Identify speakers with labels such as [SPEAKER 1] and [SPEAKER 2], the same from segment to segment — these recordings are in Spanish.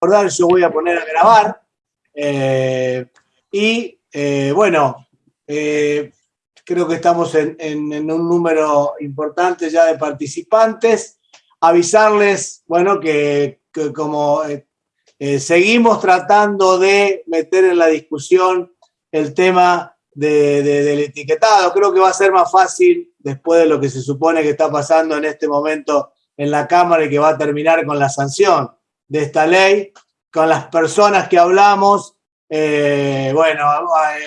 [SPEAKER 1] recordar, yo voy a poner a grabar. Eh, y eh, bueno, eh, creo que estamos en, un número importante ya de participantes. Avisarles, bueno, que, como seguimos tratando de meter en la discusión el tema del etiquetado, creo que va a ser más fácil después de lo que se supone que está pasando en este momento en la Cámara y que va a terminar con la sanción de esta ley, con las personas que hablamos. Eh, bueno,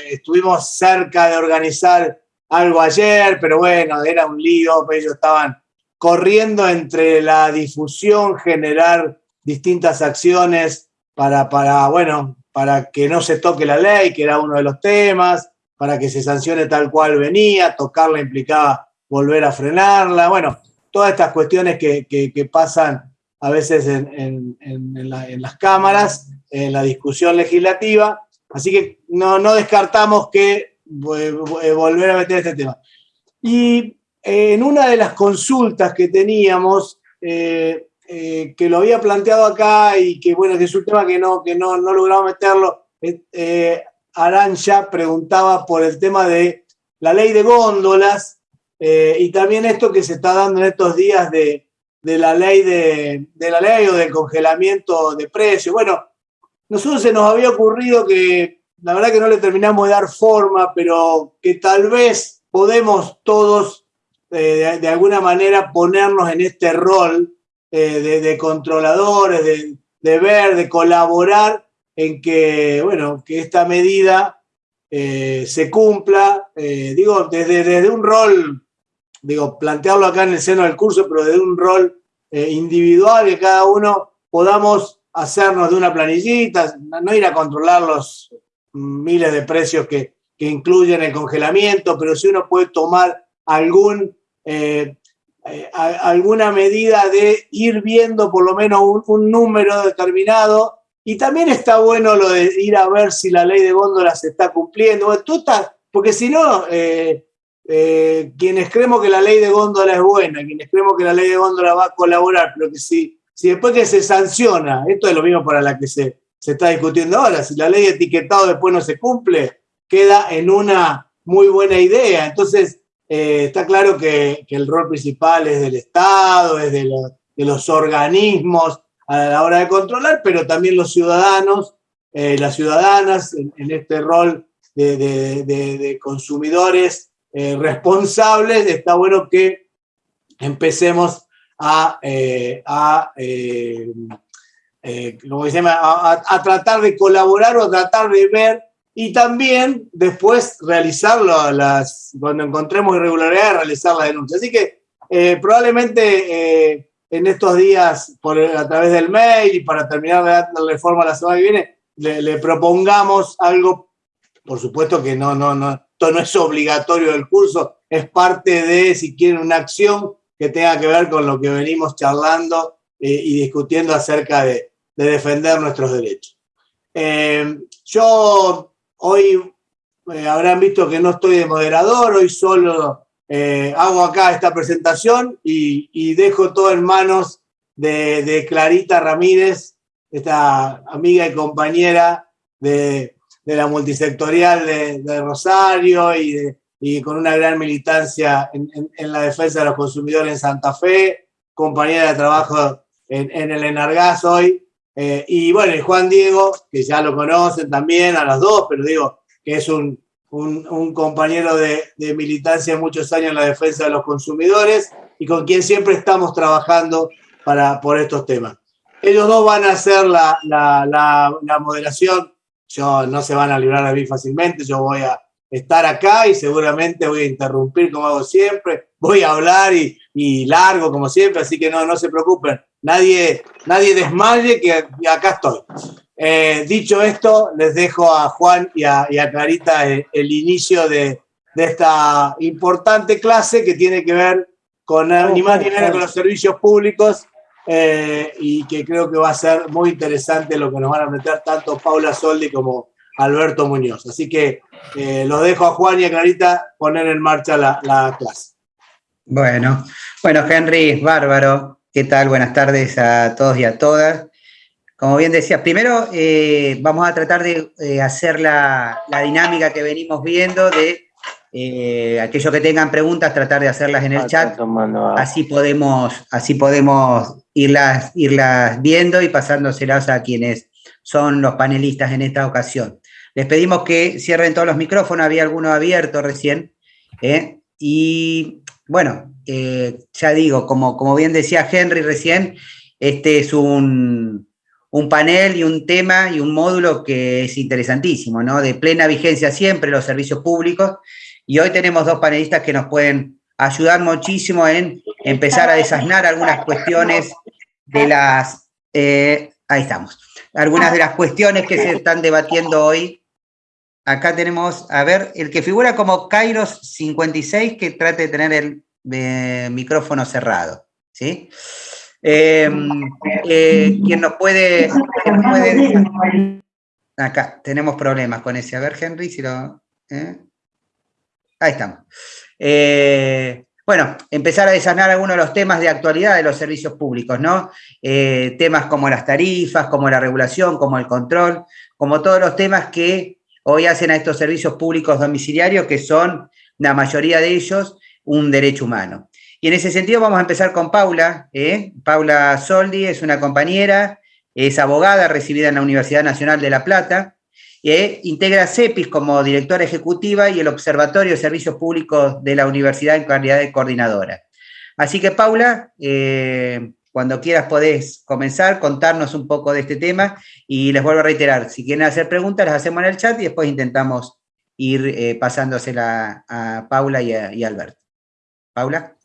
[SPEAKER 1] estuvimos cerca de organizar algo ayer, pero bueno, era un lío, ellos estaban corriendo entre la difusión, generar distintas acciones para, para, bueno, para que no se toque la ley, que era uno de los temas, para que se sancione tal cual venía, tocarla implicaba volver a frenarla, bueno, todas estas cuestiones que, que pasan a veces en, las cámaras, en la discusión legislativa. Así que no, descartamos que volver a meter este tema. Y eh, en una de las consultas que teníamos, eh, eh, que lo había planteado acá y que bueno, que es un tema que no, que no, no logramos meterlo, Arancha preguntaba por el tema de la ley de góndolas y también esto que se está dando en estos días de, de la ley de, la ley o del congelamiento de precios. Bueno, nosotros se nos había ocurrido que la verdad que no le terminamos de dar forma, pero que tal vez podemos todos eh, de, alguna manera ponernos en este rol eh, de, controladores, de, ver, de colaborar en que, bueno, que esta medida eh, se cumpla, digo, desde, desde un rol digo, plantearlo acá en el seno del curso, pero desde un rol eh, individual que cada uno podamos hacernos de una planillita, no ir a controlar los miles de precios que, incluyen el congelamiento, pero si uno puede tomar algún, eh, eh, alguna medida de ir viendo por lo menos un, número determinado. Y también está bueno lo de ir a ver si la ley de góndolas se está cumpliendo. Tú porque si no, quienes creemos que la ley de góndola es buena, quienes creemos que la ley de góndola va a colaborar, pero que si, si después que se sanciona, esto es lo mismo para la que se, se está discutiendo ahora, si la ley de etiquetado después no se cumple, queda en una muy buena idea. Entonces, eh, está claro que, el rol principal es del Estado, es de, los organismos a la hora de controlar, pero también los ciudadanos, eh, las ciudadanas en, este rol de consumidores eh, responsables, está bueno que empecemos a, eh, eh, a, tratar de colaborar o a tratar de ver y también después realizarlo, las, cuando encontremos irregularidades, realizar la denuncia. Así que probablemente en estos días, por, a través del mail y para terminar de darle forma la semana que viene, le, le propongamos algo, por supuesto que no, no, no, esto no es obligatorio del curso, es parte de, si quieren, una acción que tenga que ver con lo que venimos charlando eh, y discutiendo acerca de, defender nuestros derechos. Eh, yo hoy eh, habrán visto que no estoy de moderador, hoy solo hago acá esta presentación y, dejo todo en manos de, de Clarita Ramírez, esta amiga y compañera de, de la multisectorial de, Rosario y, y, con una gran militancia en, la defensa de los consumidores en Santa Fe, compañera de trabajo en, el Enargaz hoy. Eh, y bueno, y Juan Diego, que ya lo conocen también a los dos, pero digo que es un, un, compañero de, de, militancia muchos años en la defensa de los consumidores y con quien siempre estamos trabajando para, por estos temas. Ellos dos van a hacer la, la, la moderación yo no se van a librar de mí fácilmente, yo voy a estar acá y seguramente voy a interrumpir como hago siempre, voy a hablar y, largo como siempre, así que no, no se preocupen, nadie, nadie desmaye que acá estoy. Eh, dicho esto, les dejo a Juan y a, Clarita el, inicio de, esta importante clase que tiene que ver con ni más ni menos con los servicios públicos eh, y que creo que va a ser muy interesante lo que nos van a meter tanto Paula Soldi como Alberto Muñoz. Así que eh, los dejo a Juan y a Clarita poner en marcha la, clase.
[SPEAKER 2] Bueno, bueno, Henry, bárbaro. ¿Qué tal? Buenas tardes a todos y a todas. como bien decía, primero eh, vamos a tratar de eh, hacer la, dinámica que venimos viendo de eh, aquellos que tengan preguntas, tratar de hacerlas en el chat. Así podemos, así podemos irlas, irlas viendo y pasándoselas a quienes son los panelistas en esta ocasión. Les pedimos que cierren todos los micrófonos, había alguno abierto recién. Y bueno, ya digo, como, como bien decía Henry recién, este es un, panel y un tema y un módulo que es interesantísimo, ¿no? De plena vigencia siempre los servicios públicos. Y hoy tenemos dos panelistas que nos pueden ayudar muchísimo en empezar a desasnar algunas cuestiones de las... Eh, ahí estamos. Algunas de las cuestiones que se están debatiendo hoy. Acá tenemos, a ver, el que figura como Kairos 56, que trate de tener el eh, micrófono cerrado, ¿sí? Em, eh, ¿Quién nos puede, Acá, tenemos problemas con ese. A ver, Henry, si lo... Ahí estamos. Eh, bueno, empezar a desanar algunos de los temas de actualidad de los servicios públicos, ¿no? temas como las tarifas, como la regulación, como el control, como todos los temas que hoy hacen a estos servicios públicos domiciliarios, que son, la mayoría de ellos, un derecho humano. Y en ese sentido vamos a empezar con Paula. ¿eh? Paula Soldi es una compañera, es abogada recibida en la Universidad Nacional de La Plata, e integra CEPIS como directora ejecutiva y el Observatorio de Servicios Públicos de la Universidad en calidad de coordinadora. Así que Paula, eh, cuando quieras podés comenzar, contarnos un poco de este tema y les vuelvo a reiterar, si quieren hacer preguntas las hacemos en el chat y después intentamos ir eh, pasándosela a Paula y a, y Alberto. Paula.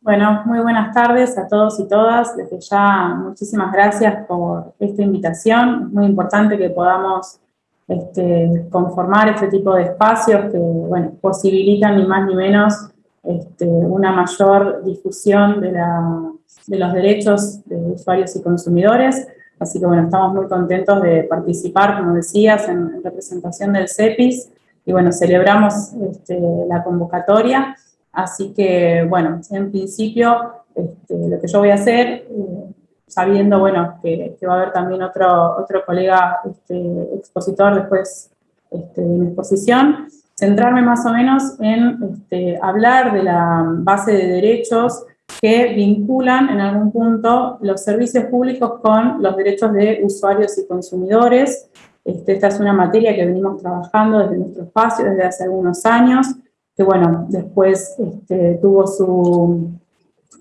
[SPEAKER 3] Bueno, muy buenas tardes a todos y todas. Desde ya, muchísimas gracias por esta invitación. Muy importante que podamos este, conformar este tipo de espacios que, bueno, posibilitan ni más ni menos este, una mayor difusión de, los derechos de usuarios y consumidores. Así que, bueno, estamos muy contentos de participar, como decías, en, representación del CEPIS. Y, bueno, celebramos este, la convocatoria Así que, bueno, en principio, este, lo que yo voy a hacer, eh, sabiendo, bueno, que, va a haber también otro, otro colega este, expositor después este, de mi exposición, centrarme más o menos en hablar de la base de derechos que vinculan en algún punto los servicios públicos con los derechos de usuarios y consumidores. esta es una materia que venimos trabajando desde nuestro espacio desde hace algunos años que bueno, después este, tuvo su,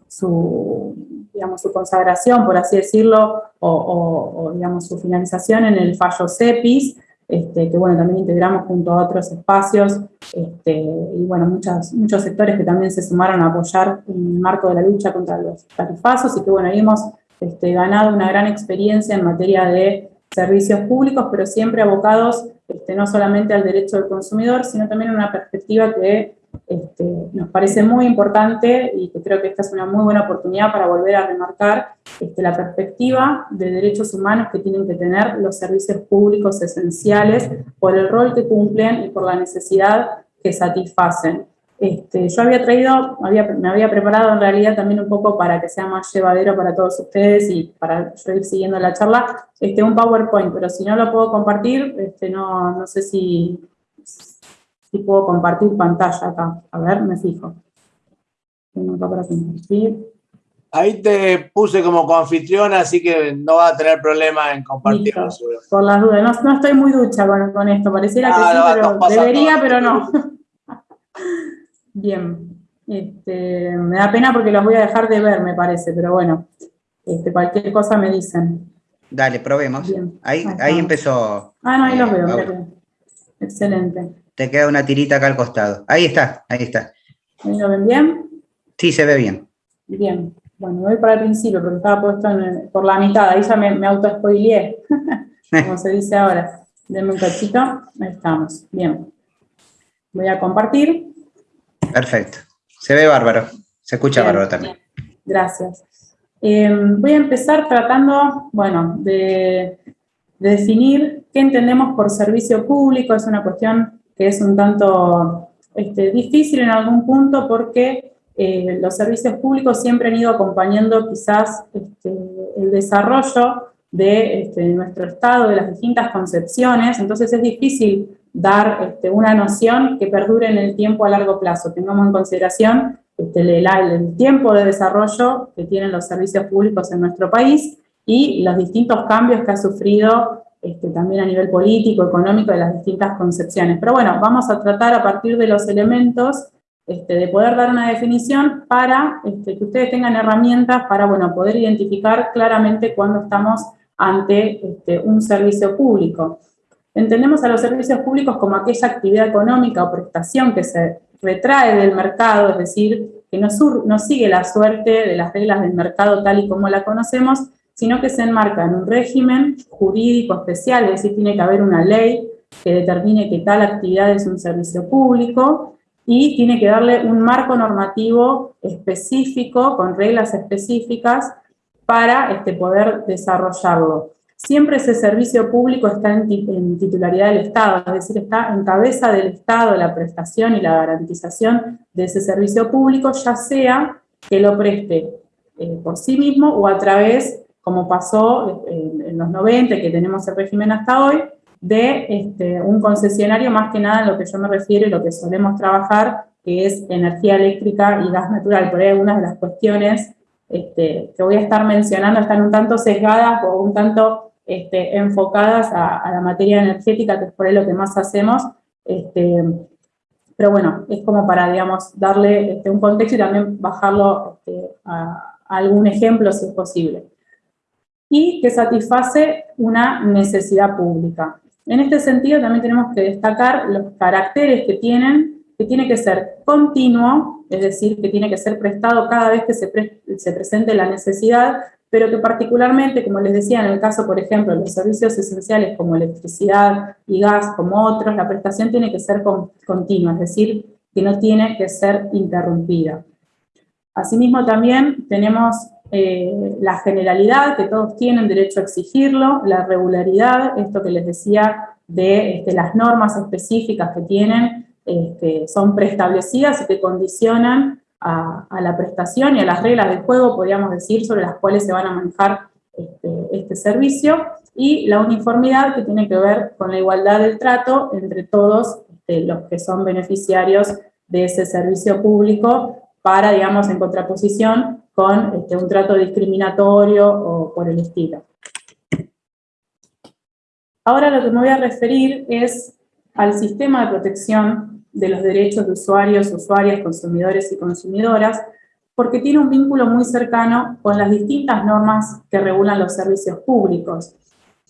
[SPEAKER 3] su, digamos, su consagración, por así decirlo, o, digamos, su finalización en el fallo CEPIS, este, que bueno, también integramos junto a otros espacios, este, y bueno, muchos, muchos sectores que también se sumaron a apoyar en el marco de la lucha contra los tarifazos, y que bueno, hemos este, ganado una gran experiencia en materia de servicios públicos, pero siempre abocados no solamente al derecho del consumidor, sino también una perspectiva que este, nos parece muy importante y que creo que esta es una muy buena oportunidad para volver a remarcar este, la perspectiva de derechos humanos que tienen que tener los servicios públicos esenciales por el rol que cumplen y por la necesidad que satisfacen. Este, yo había traído, me había preparado en realidad también un poco para que sea más llevadero para todos ustedes y para yo ir siguiendo la charla, este, un PowerPoint, pero si no lo puedo compartir, este, no, no sé si, si puedo compartir pantalla acá. A ver, me fijo.
[SPEAKER 1] Tengo acá para compartir. Ahí te puse como coanfitriona, así que no va a tener problema en compartir.
[SPEAKER 3] Por las dudas, no, estoy muy ducha con, esto, pareciera que ah, sí, pero debería, pero no. Bien, este, me da pena porque los voy a dejar de ver, me parece, pero bueno, este, cualquier cosa me dicen.
[SPEAKER 2] Dale, probemos. Ahí, ahí empezó.
[SPEAKER 3] Ah, no, ahí los eh, veo. Excelente.
[SPEAKER 2] Te queda una tirita acá al costado. Ahí está, ahí está.
[SPEAKER 3] ¿Ahí lo ven bien?
[SPEAKER 2] Sí, se ve bien.
[SPEAKER 3] Bien. Bueno, voy para el principio porque estaba puesto por la mitad. Ahí ya me, me auto-spoileé, como se dice ahora. Denme un cachito. Ahí estamos. Bien. Voy a compartir.
[SPEAKER 2] Perfecto. Se ve bárbaro. Se escucha bárbaro también.
[SPEAKER 3] Gracias. Em, voy a empezar tratando, bueno, de, definir qué entendemos por servicio público. Es una cuestión que es un tanto este, difícil en algún punto porque eh, los servicios públicos siempre han ido acompañando quizás este, el desarrollo de, este, nuestro Estado, de las distintas concepciones, entonces es difícil dar una noción que perdure en el tiempo a largo plazo. Tengamos en consideración el, el tiempo de desarrollo que tienen los servicios públicos en nuestro país y los distintos cambios que ha sufrido este, también a nivel político, económico, de las distintas concepciones. Pero bueno, vamos a tratar a partir de los elementos este, de poder dar una definición para este, que ustedes tengan herramientas para bueno, poder identificar claramente cuando estamos ante este, un servicio público. Entendemos a los servicios públicos como aquella actividad económica o prestación que se retrae del mercado, es decir, que no, no sigue la suerte de las reglas del mercado tal y como la conocemos, sino que se enmarca en un régimen jurídico especial, es decir, tiene que haber una ley que determine que tal actividad es un servicio público, y tiene que darle un marco normativo específico, con reglas específicas, para este, poder desarrollarlo. Siempre ese servicio público está en, titularidad del Estado, es decir, está en cabeza del Estado la prestación y la garantización de ese servicio público, ya sea que lo preste eh, por sí mismo o a través, como pasó en, los 90, que tenemos el régimen hasta hoy, de este, un concesionario, más que nada en lo que yo me refiero y lo que solemos trabajar, que es energía eléctrica y gas natural. Por ahí algunas de las cuestiones este, que voy a estar mencionando están un tanto sesgadas o un tanto este, enfocadas a, la materia energética, que es por ahí lo que más hacemos. Pero bueno, es como para, digamos, darle un contexto y también bajarlo a algún ejemplo si es posible. Y que satisface una necesidad pública. En este sentido también tenemos que destacar los caracteres que tienen, que tiene que ser continuo, es decir, que tiene que ser prestado cada vez que se, presente la necesidad, pero que particularmente, como les decía, en el caso, por ejemplo, de los servicios esenciales como electricidad y gas, como otros, la prestación tiene que ser continua, es decir, que no tiene que ser interrumpida. Asimismo, también tenemos eh, la generalidad, que todos tienen derecho a exigirlo, la regularidad, esto que les decía de este, las normas específicas que tienen, este, son preestablecidas y que condicionan a, la prestación y a las reglas del juego, podríamos decir, sobre las cuales se van a manejar este, este servicio, y la uniformidad que tiene que ver con la igualdad del trato entre todos los que son beneficiarios de ese servicio público, para, digamos, en contraposición con este, un trato discriminatorio o por el estilo. Ahora lo que me voy a referir es al sistema de protección de los derechos de usuarios, usuarias, consumidores y consumidoras, porque tiene un vínculo muy cercano con las distintas normas que regulan los servicios públicos.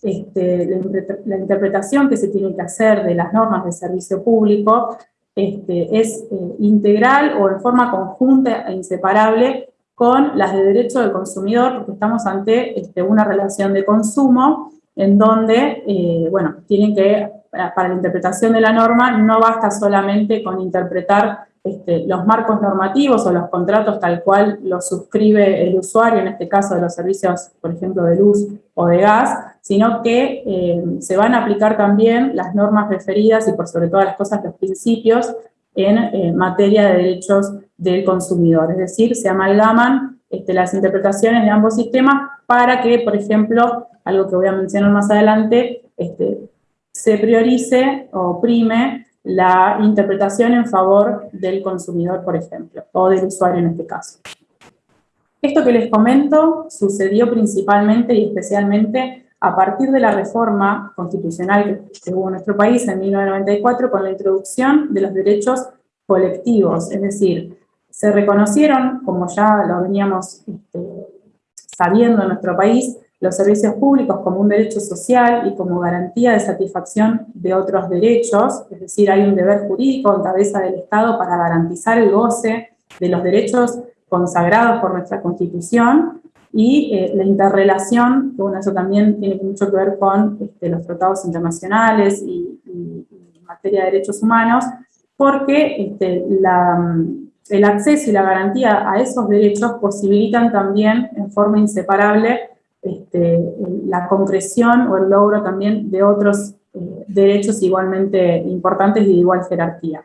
[SPEAKER 3] Este, la, interpretación que se tiene que hacer de las normas de servicio público este, es eh, integral o en forma conjunta e inseparable con las de derecho del consumidor, porque estamos ante este, una relación de consumo en donde, eh, bueno, tienen que, para, la interpretación de la norma, no basta solamente con interpretar este, los marcos normativos o los contratos tal cual los suscribe el usuario, en este caso de los servicios, por ejemplo, de luz o de gas, sino que eh, se van a aplicar también las normas referidas y por sobre todas las cosas los principios en eh, materia de derechos del consumidor. Es decir, se amalgaman este, las interpretaciones de ambos sistemas para que, por ejemplo, algo que voy a mencionar más adelante, este, se priorice o prime la interpretación en favor del consumidor, por ejemplo, o del usuario en este caso. Esto que les comento sucedió principalmente y especialmente a partir de la reforma constitucional que, hubo en nuestro país en 1994 con la introducción de los derechos colectivos, es decir, se reconocieron, como ya lo veníamos este, sabiendo en nuestro país, los servicios públicos como un derecho social y como garantía de satisfacción de otros derechos, es decir, hay un deber jurídico en cabeza del Estado para garantizar el goce de los derechos consagrados por nuestra Constitución, y eh, la interrelación, que eso también tiene mucho que ver con este, los tratados internacionales y, en materia de derechos humanos, porque este, el acceso y la garantía a esos derechos posibilitan también en forma inseparable este, la concreción o el logro también de otros eh, derechos igualmente importantes y de igual jerarquía.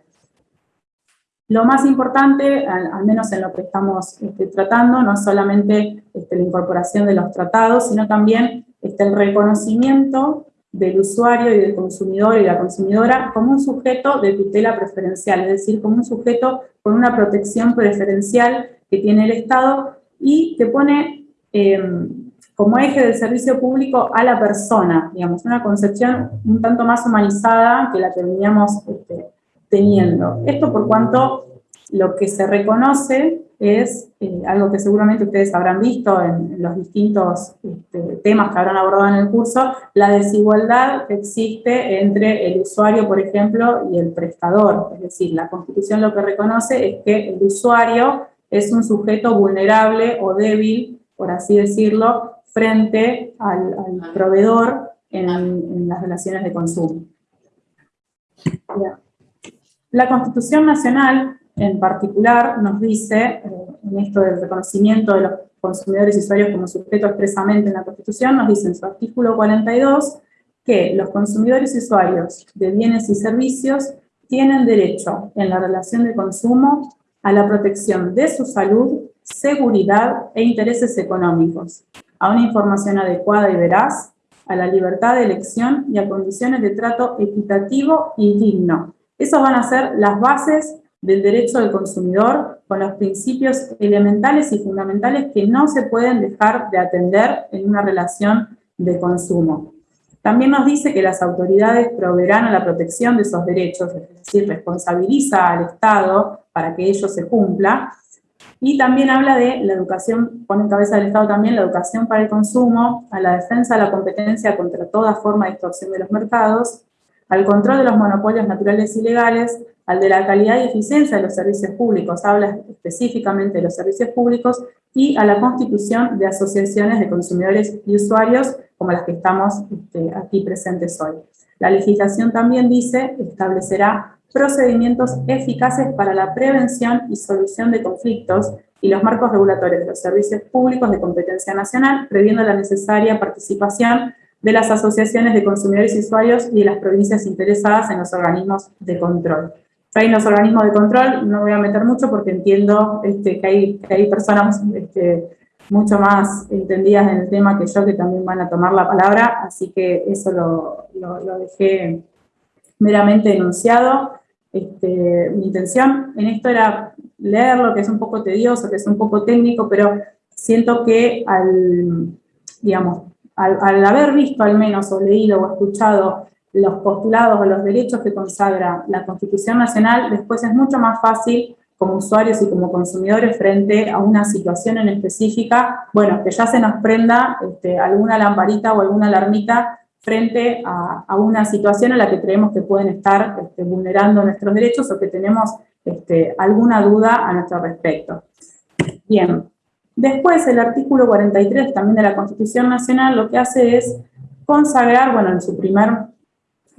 [SPEAKER 3] Lo más importante, al, menos en lo que estamos este, tratando, no es solamente este, la incorporación de los tratados, sino también el reconocimiento del usuario y del consumidor y la consumidora como un sujeto de tutela preferencial, es decir, como un sujeto con una protección preferencial que tiene el Estado y que pone em, como eje del servicio público a la persona, digamos, una concepción un tanto más humanizada que la que veníamos este, teniendo. Esto por cuanto lo que se reconoce es eh, algo que seguramente ustedes habrán visto en, los distintos este, temas que habrán abordado en el curso, la desigualdad que existe entre el usuario, por ejemplo, y el prestador. Es decir, la Constitución lo que reconoce es que el usuario es un sujeto vulnerable o débil, por así decirlo, frente al, proveedor en, las relaciones de consumo. La Constitución Nacional en particular nos dice, eh, en esto del reconocimiento de los consumidores y usuarios como sujeto expresamente en la Constitución, nos dice en su artículo 42 que los consumidores y usuarios de bienes y servicios tienen derecho en la relación de consumo a la protección de su salud, seguridad e intereses económicos, a una información adecuada y veraz, a la libertad de elección y a condiciones de trato equitativo y digno. Esas van a ser las bases del derecho del consumidor con los principios elementales y fundamentales que no se pueden dejar de atender en una relación de consumo. También nos dice que las autoridades proveerán a la protección de esos derechos, es decir, responsabiliza al Estado para que ello se cumpla, y también habla de la educación, pone en cabeza del Estado también la educación para el consumo, a la defensa de la competencia contra toda forma de extorsión de los mercados, al control de los monopolios naturales y legales, al de la calidad y eficiencia de los servicios públicos, habla específicamente de los servicios públicos, y a la constitución de asociaciones de consumidores y usuarios, como las que estamos este, aquí presentes hoy. La legislación también dice, establecerá procedimientos eficaces para la prevención y solución de conflictos y los marcos regulatorios de los servicios públicos de competencia nacional, previendo la necesaria participación de las asociaciones de consumidores y usuarios y de las provincias interesadas en los organismos de control. Hay los organismos de control, no voy a meter mucho porque entiendo este, que, hay, que hay personas este, mucho más entendidas en el tema que yo que también van a tomar la palabra, así que eso lo, lo, dejé meramente enunciado. Este, mi intención en esto era leerlo, que es un poco tedioso, que es un poco técnico, pero siento que al, digamos, al, haber visto al menos, o leído o escuchado los postulados o los derechos que consagra la Constitución Nacional, después es mucho más fácil como usuarios y como consumidores frente a una situación en específica, bueno, que ya se nos prenda este, alguna lamparita o alguna alarmita frente a, una situación en la que creemos que pueden estar este, vulnerando nuestros derechos o que tenemos este, alguna duda a nuestro respecto. Bien, Después, el artículo 43 también de la Constitución Nacional lo que hace es consagrar, bueno, en su primer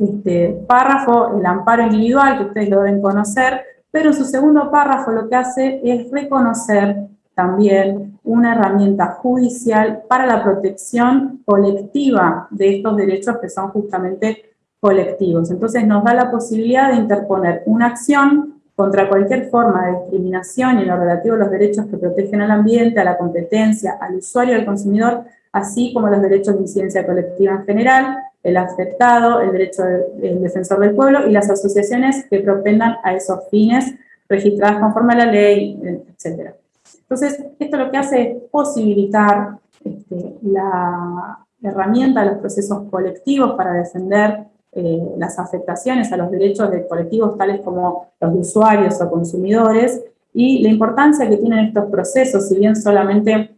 [SPEAKER 3] este, párrafo, el amparo individual, que ustedes lo deben conocer, pero su segundo párrafo lo que hace es reconocer también una herramienta judicial para la protección colectiva de estos derechos que son justamente colectivos. Entonces nos da la posibilidad de interponer una acción contra cualquier forma de discriminación en lo relativo a los derechos que protegen al ambiente, a la competencia, al usuario al consumidor, así como los derechos de incidencia colectiva en general, el afectado, el derecho del defensor del pueblo y las asociaciones que propendan a esos fines registradas conforme a la ley, etc. Entonces, esto lo que hace es posibilitar este, la herramienta de los procesos colectivos para defender eh, las afectaciones a los derechos de colectivos tales como los usuarios o consumidores y la importancia que tienen estos procesos, si bien solamente,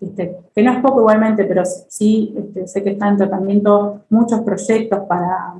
[SPEAKER 3] este, que no es poco igualmente, pero sí este, sé que están en tratamiento muchos proyectos para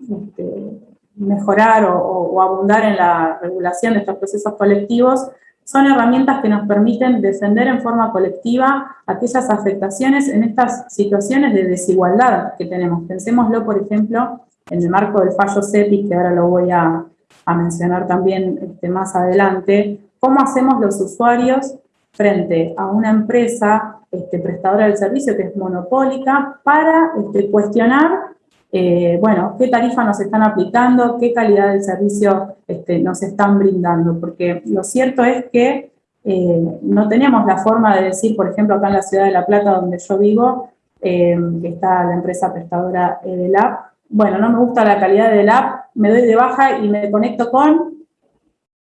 [SPEAKER 3] este, mejorar o, abundar en la regulación de estos procesos colectivos, son herramientas que nos permiten defender en forma colectiva aquellas afectaciones en estas situaciones de desigualdad que tenemos. Pensémoslo, por ejemplo, en el marco del fallo CEPI, que ahora lo voy a, mencionar también más adelante, cómo hacemos los usuarios frente a una empresa este, prestadora del servicio que es monopólica para este, cuestionar eh, bueno, qué tarifa nos están aplicando, qué calidad del servicio este, nos están brindando, porque lo cierto es que eh, no tenemos la forma de decir, por ejemplo, acá en la ciudad de La Plata, donde yo vivo, que está la empresa prestadora del app. Bueno, no me gusta la calidad del app, me doy de baja y me conecto con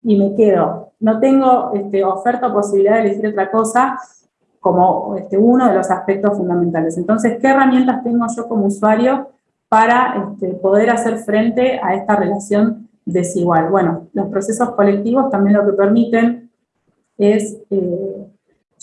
[SPEAKER 3] y me quedo. No tengo este, oferta o posibilidad de elegir otra cosa como este, uno de los aspectos fundamentales. Entonces, ¿qué herramientas tengo yo como usuario para este, poder hacer frente a esta relación desigual? Bueno, los procesos colectivos también lo que permiten es eh,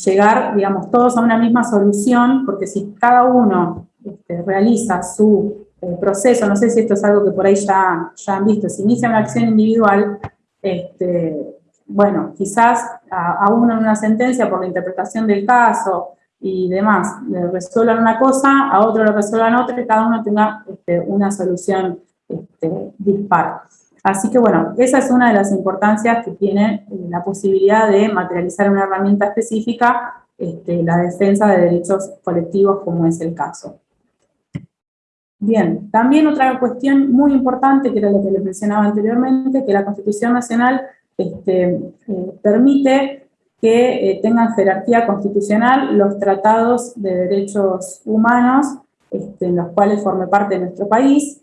[SPEAKER 3] llegar, digamos, todos a una misma solución, porque si cada uno realiza su eh, proceso, no sé si esto es algo que por ahí ya, ya han visto, si inicia una acción individual, este, bueno, quizás a, uno en una sentencia por la interpretación del caso y demás, le resuelvan una cosa, a otro le resuelvan otra y cada uno tenga este, una solución este, dispar. Así que bueno, esa es una de las importancias que tiene eh, la posibilidad de materializar una herramienta específica, este, la defensa de derechos colectivos como es el caso. Bien, también otra cuestión muy importante, que era lo que les mencionaba anteriormente, que la Constitución Nacional este, eh, permite que eh, tengan jerarquía constitucional los tratados de derechos humanos este, en los cuales forme parte de nuestro país,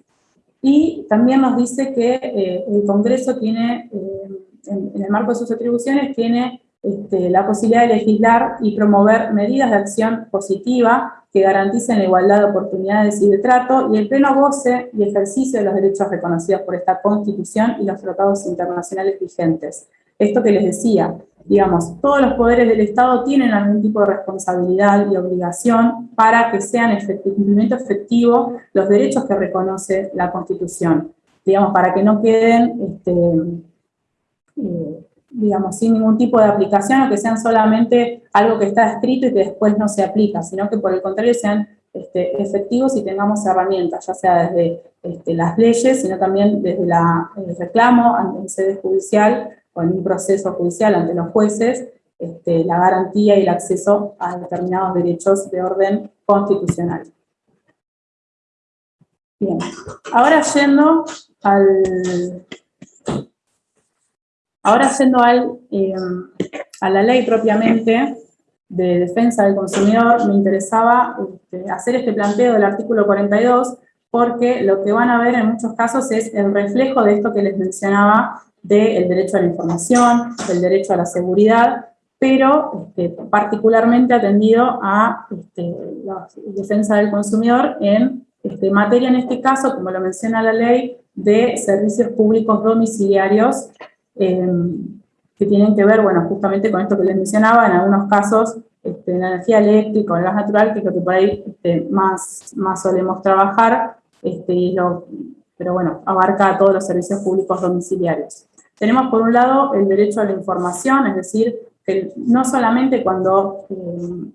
[SPEAKER 3] y también nos dice que eh, el Congreso tiene, en, en, el marco de sus atribuciones, tiene este, la posibilidad de legislar y promover medidas de acción positiva que garanticen la igualdad de oportunidades y de trato y el pleno goce y ejercicio de los derechos reconocidos por esta Constitución y los tratados internacionales vigentes. Esto que les decía, digamos, todos los poderes del Estado tienen algún tipo de responsabilidad y obligación para que sean efectivo, cumplimiento efectivo los derechos que reconoce la Constitución, digamos, para que no queden este, eh, digamos, sin ningún tipo de aplicación o que sean solamente algo que está escrito y que después no se aplica, sino que por el contrario sean este, efectivos y tengamos herramientas, ya sea desde este, las leyes, sino también desde el reclamo ante el sede judicial o en un proceso judicial ante los jueces, este, la garantía y el acceso a determinados derechos de orden constitucional. Bien, ahora yendo al, Ahora yendo al, eh, a la ley propiamente de defensa del consumidor, me interesaba este, hacer este planteo del artículo 42 porque lo que van a ver en muchos casos es el reflejo de esto que les mencionaba del derecho a la información, del derecho a la seguridad, pero este, particularmente atendido a este, la defensa del consumidor en este, materia, en este caso, como lo menciona la ley, de servicios públicos domiciliarios Em, que tienen que ver, bueno, justamente con esto que les mencionaba, en algunos casos este, la energía eléctrica o el gas natural, que es que por ahí este, más, más solemos trabajar, este, pero bueno, abarca todos los servicios públicos domiciliarios. Tenemos por un lado el derecho a la información, es decir, que no solamente cuando em,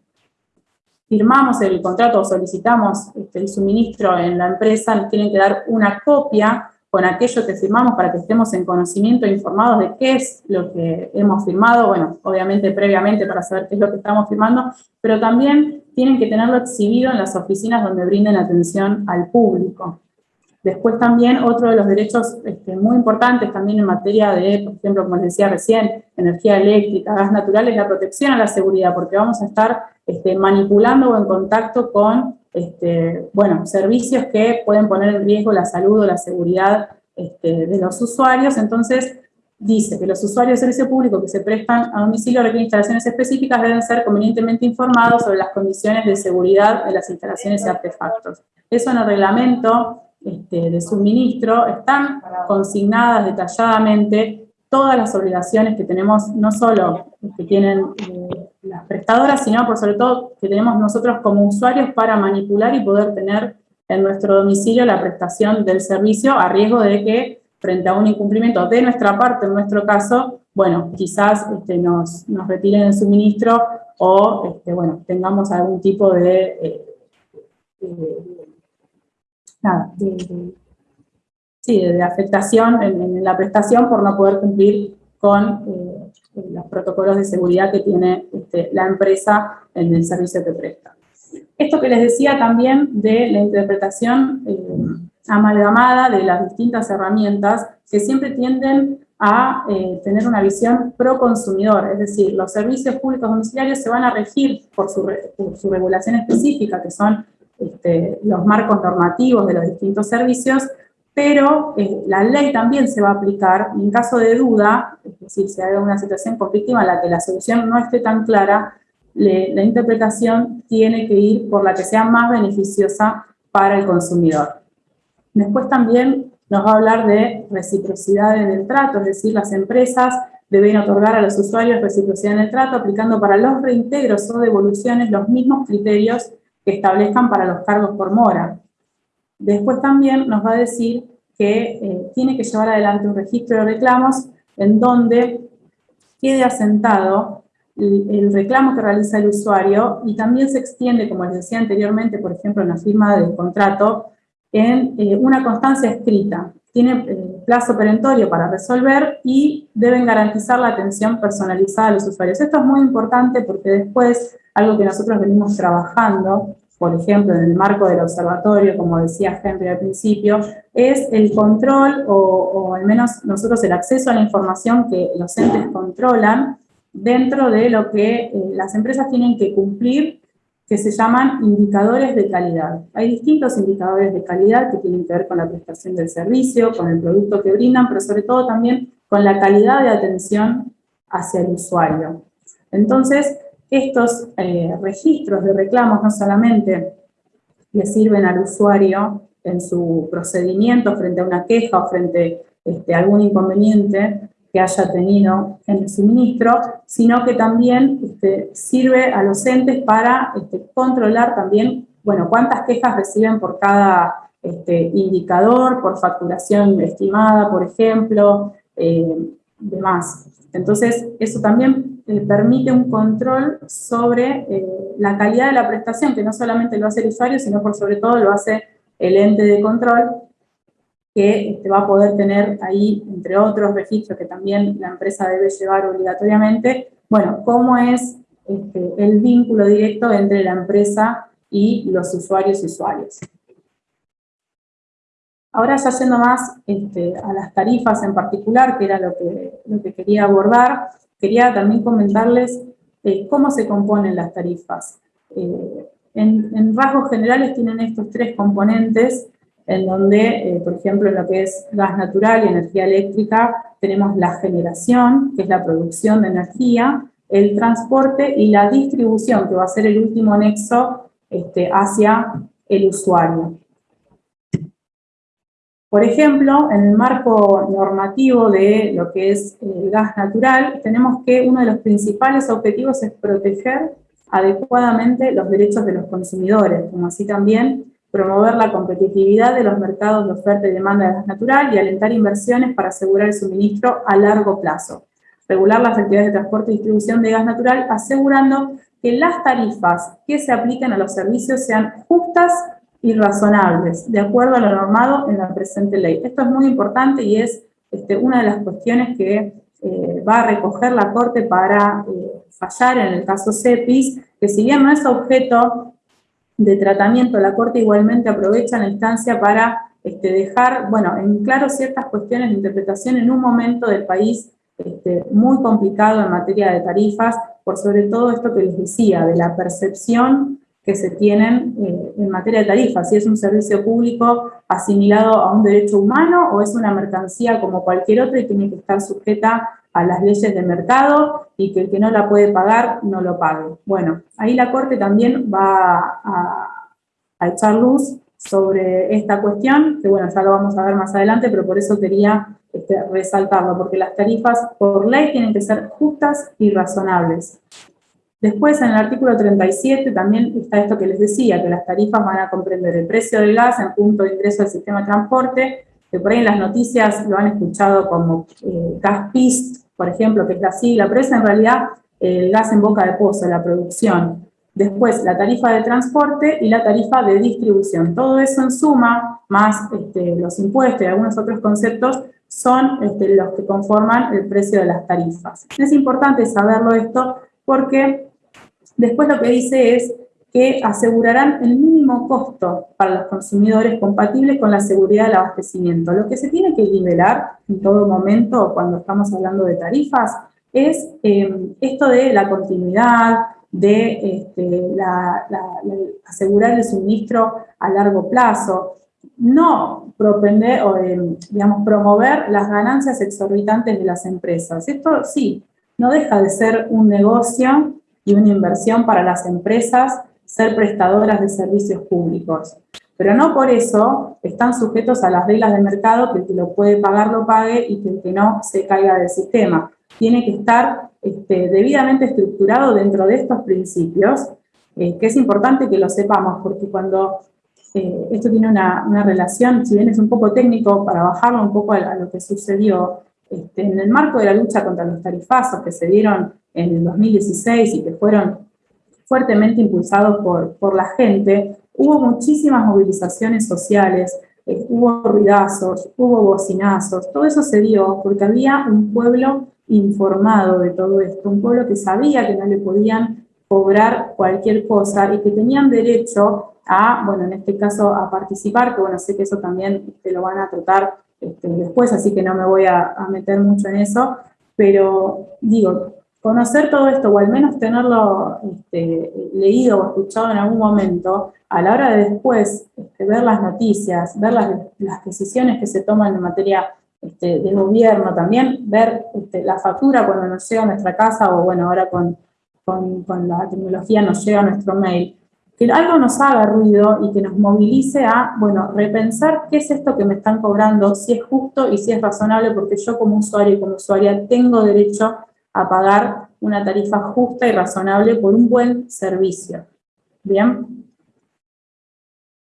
[SPEAKER 3] firmamos el contrato o solicitamos este, el suministro en la empresa, nos tienen que dar una copia con aquello que firmamos para que estemos en conocimiento e informados de qué es lo que hemos firmado, bueno, obviamente previamente para saber qué es lo que estamos firmando, pero también tienen que tenerlo exhibido en las oficinas donde brinden atención al público. Después también otro de los derechos este, muy importantes también en materia de, por ejemplo, como les decía recién, energía eléctrica, gas natural, es la protección a la seguridad, porque vamos a estar este, manipulando o en contacto con este, bueno, servicios que pueden poner en riesgo la salud o la seguridad este, de los usuarios, entonces dice que los usuarios de servicio público que se prestan a domicilio requieren instalaciones específicas deben ser convenientemente informados sobre las condiciones de seguridad de las instalaciones y artefactos. Eso en el reglamento este, de suministro están consignadas detalladamente todas las obligaciones que tenemos, no solo que tienen eh, prestadoras, sino por sobre todo que tenemos nosotros como usuarios para manipular y poder tener en nuestro domicilio la prestación del servicio a riesgo de que frente a un incumplimiento de nuestra parte, en nuestro caso, bueno, quizás este, nos, retiren el suministro o, este, bueno, tengamos algún tipo de, eh, de sí, de afectación en, la prestación por no poder cumplir con eh, los protocolos de seguridad que tiene este, la empresa en el servicio que presta. Esto que les decía también de la interpretación eh, amalgamada de las distintas herramientas que siempre tienden a eh, tener una visión pro consumidor, es decir, los servicios públicos domiciliarios se van a regir por su, regulación específica, que son este, los marcos normativos de los distintos servicios, pero eh, la ley también se va a aplicar en caso de duda, es decir, si hay una situación conflictiva en la que la solución no esté tan clara, la interpretación tiene que ir por la que sea más beneficiosa para el consumidor. Después también nos va a hablar de reciprocidad en el trato, es decir, las empresas deben otorgar a los usuarios reciprocidad en el trato aplicando para los reintegros o devoluciones los mismos criterios que establezcan para los cargos por mora. Después también nos va a decir que eh, tiene que llevar adelante un registro de reclamos en donde quede asentado el, reclamo que realiza el usuario y también se extiende, como les decía anteriormente, por ejemplo, en la firma del contrato, en eh, una constancia escrita. Tiene eh, plazo perentorio para resolver y deben garantizar la atención personalizada a los usuarios. Esto es muy importante porque después, algo que nosotros venimos trabajando, por ejemplo, en el marco del observatorio, como decía Henry al principio, es el control o, o al menos nosotros el acceso a la información que los entes controlan dentro de lo que eh, las empresas tienen que cumplir que se llaman indicadores de calidad. Hay distintos indicadores de calidad que tienen que ver con la prestación del servicio, con el producto que brindan, pero sobre todo también con la calidad de atención hacia el usuario. Entonces, estos eh, registros de reclamos no solamente le sirven al usuario en su procedimiento frente a una queja o frente este, a algún inconveniente, que haya tenido en el suministro, sino que también este, sirve a los entes para este, controlar también, bueno, cuántas quejas reciben por cada este, indicador, por facturación estimada, por ejemplo, eh, demás. Entonces, eso también eh, permite un control sobre eh, la calidad de la prestación, que no solamente lo hace el usuario, sino por sobre todo lo hace el ente de control, que este, va a poder tener ahí, entre otros registros que también la empresa debe llevar obligatoriamente, bueno, cómo es este, el vínculo directo entre la empresa y los usuarios y usuarios. Ahora ya yendo más este, a las tarifas en particular, que era lo que, lo que quería abordar, quería también comentarles eh, cómo se componen las tarifas. Eh, en, en rasgos generales tienen estos tres componentes en donde, eh, por ejemplo, en lo que es gas natural y energía eléctrica, tenemos la generación, que es la producción de energía, el transporte y la distribución, que va a ser el último nexo este, hacia el usuario. Por ejemplo, en el marco normativo de lo que es el gas natural, tenemos que uno de los principales objetivos es proteger adecuadamente los derechos de los consumidores, como así también promover la competitividad de los mercados de oferta y demanda de gas natural y alentar inversiones para asegurar el suministro a largo plazo. Regular las actividades de transporte y distribución de gas natural asegurando que las tarifas que se apliquen a los servicios sean justas y razonables, de acuerdo a lo normado en la presente ley. Esto es muy importante y es este, una de las cuestiones que eh, va a recoger la Corte para eh, fallar en el caso CEPIS, que si bien no es objeto de tratamiento, la Corte igualmente aprovecha la instancia para este, dejar, bueno, en claro ciertas cuestiones de interpretación en un momento del país este, muy complicado en materia de tarifas, por sobre todo esto que les decía, de la percepción que se tienen eh, en materia de tarifas, si es un servicio público asimilado a un derecho humano o es una mercancía como cualquier otra y tiene que estar sujeta a las leyes de mercado y que el que no la puede pagar no lo pague. Bueno, ahí la Corte también va a, echar luz sobre esta cuestión, que bueno, ya lo vamos a ver más adelante, pero por eso quería este, resaltarlo, porque las tarifas por ley tienen que ser justas y razonables. Después, en el artículo 37, también está esto que les decía, que las tarifas van a comprender el precio del gas en punto de ingreso al sistema de transporte, que por ahí en las noticias lo han escuchado como eh, gas PIST, por ejemplo, que es la sigla, en realidad el gas en boca de pozo, la producción. Después, la tarifa de transporte y la tarifa de distribución. Todo eso en suma, más este, los impuestos y algunos otros conceptos, son este, los que conforman el precio de las tarifas. Es importante saberlo esto porque Después lo que dice es que asegurarán el mínimo costo para los consumidores compatible con la seguridad del abastecimiento. Lo que se tiene que nivelar en todo momento cuando estamos hablando de tarifas es eh, esto de la continuidad, de este, asegurar el suministro a largo plazo, no propender o digamos, promover las ganancias exorbitantes de las empresas. Esto sí, no deja de ser un negocio y una inversión para las empresas ser prestadoras de servicios públicos. Pero no por eso están sujetos a las reglas del mercado, que el que lo puede pagar lo pague y que el que no se caiga del sistema. Tiene que estar este, debidamente estructurado dentro de estos principios, eh, que es importante que lo sepamos, porque cuando eh, esto tiene una, relación, si bien es un poco técnico, para bajarlo un poco a, lo que sucedió, este, en el marco de la lucha contra los tarifazos que se dieron en el 2016 y que fueron fuertemente impulsados por, por la gente, hubo muchísimas movilizaciones sociales, eh, hubo ruidazos, hubo bocinazos, todo eso se dio porque había un pueblo informado de todo esto, un pueblo que sabía que no le podían cobrar cualquier cosa y que tenían derecho a, bueno, en este caso a participar, que bueno, sé que eso también te lo van a tratar este, después, así que no me voy a, a meter mucho en eso, pero digo, conocer todo esto, o al menos tenerlo este, leído o escuchado en algún momento, a la hora de después este, ver las noticias, ver las, decisiones que se toman en materia este, de gobierno, también ver la factura cuando nos llega a nuestra casa, o bueno, ahora con, con, la tecnología nos llega a nuestro mail, que algo nos haga ruido y que nos movilice a, bueno, repensar qué es esto que me están cobrando, si es justo y si es razonable, porque yo como usuario y como usuaria tengo derecho a pagar una tarifa justa y razonable por un buen servicio. ¿Bien?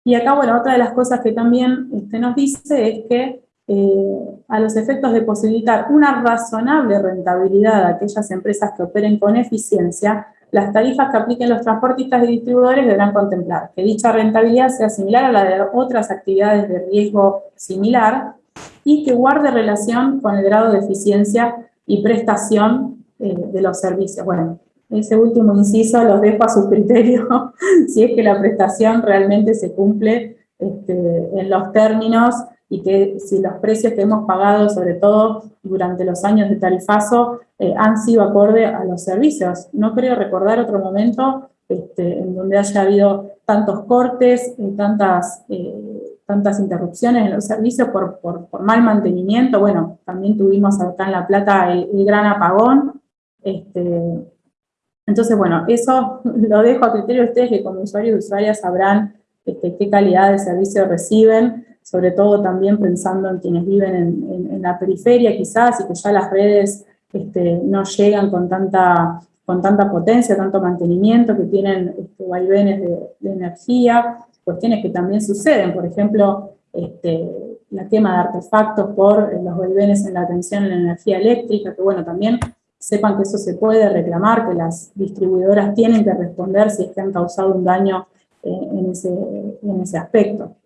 [SPEAKER 3] Y acá, bueno, otra de las cosas que también usted nos dice es que eh, a los efectos de posibilitar una razonable rentabilidad a aquellas empresas que operen con eficiencia, las tarifas que apliquen los transportistas y distribuidores deberán contemplar que dicha rentabilidad sea similar a la de otras actividades de riesgo similar y que guarde relación con el grado de eficiencia y prestación eh, de los servicios. Bueno, ese último inciso los dejo a su criterio, si es que la prestación realmente se cumple este, en los términos y que si los precios que hemos pagado, sobre todo durante los años de tarifazo, eh, han sido acorde a los servicios. No creo recordar otro momento este, en donde haya habido tantos cortes, y tantas eh, tantas interrupciones en los servicios por, mal mantenimiento. Bueno, también tuvimos acá en La Plata el, gran apagón. Este, entonces, bueno, eso lo dejo a criterio de ustedes que como usuarios y usuarias sabrán este, qué calidad de servicio reciben, sobre todo también pensando en quienes viven en, la periferia quizás y que ya las redes este, no llegan con tanta, con tanta potencia, tanto mantenimiento, que tienen este, vaivenes de energía cuestiones que también suceden, por ejemplo, este, la quema de artefactos por los vaivenes en la atención en la energía eléctrica, que bueno, también sepan que eso se puede reclamar, que las distribuidoras tienen que responder si es que han causado un daño eh, en, ese, aspecto.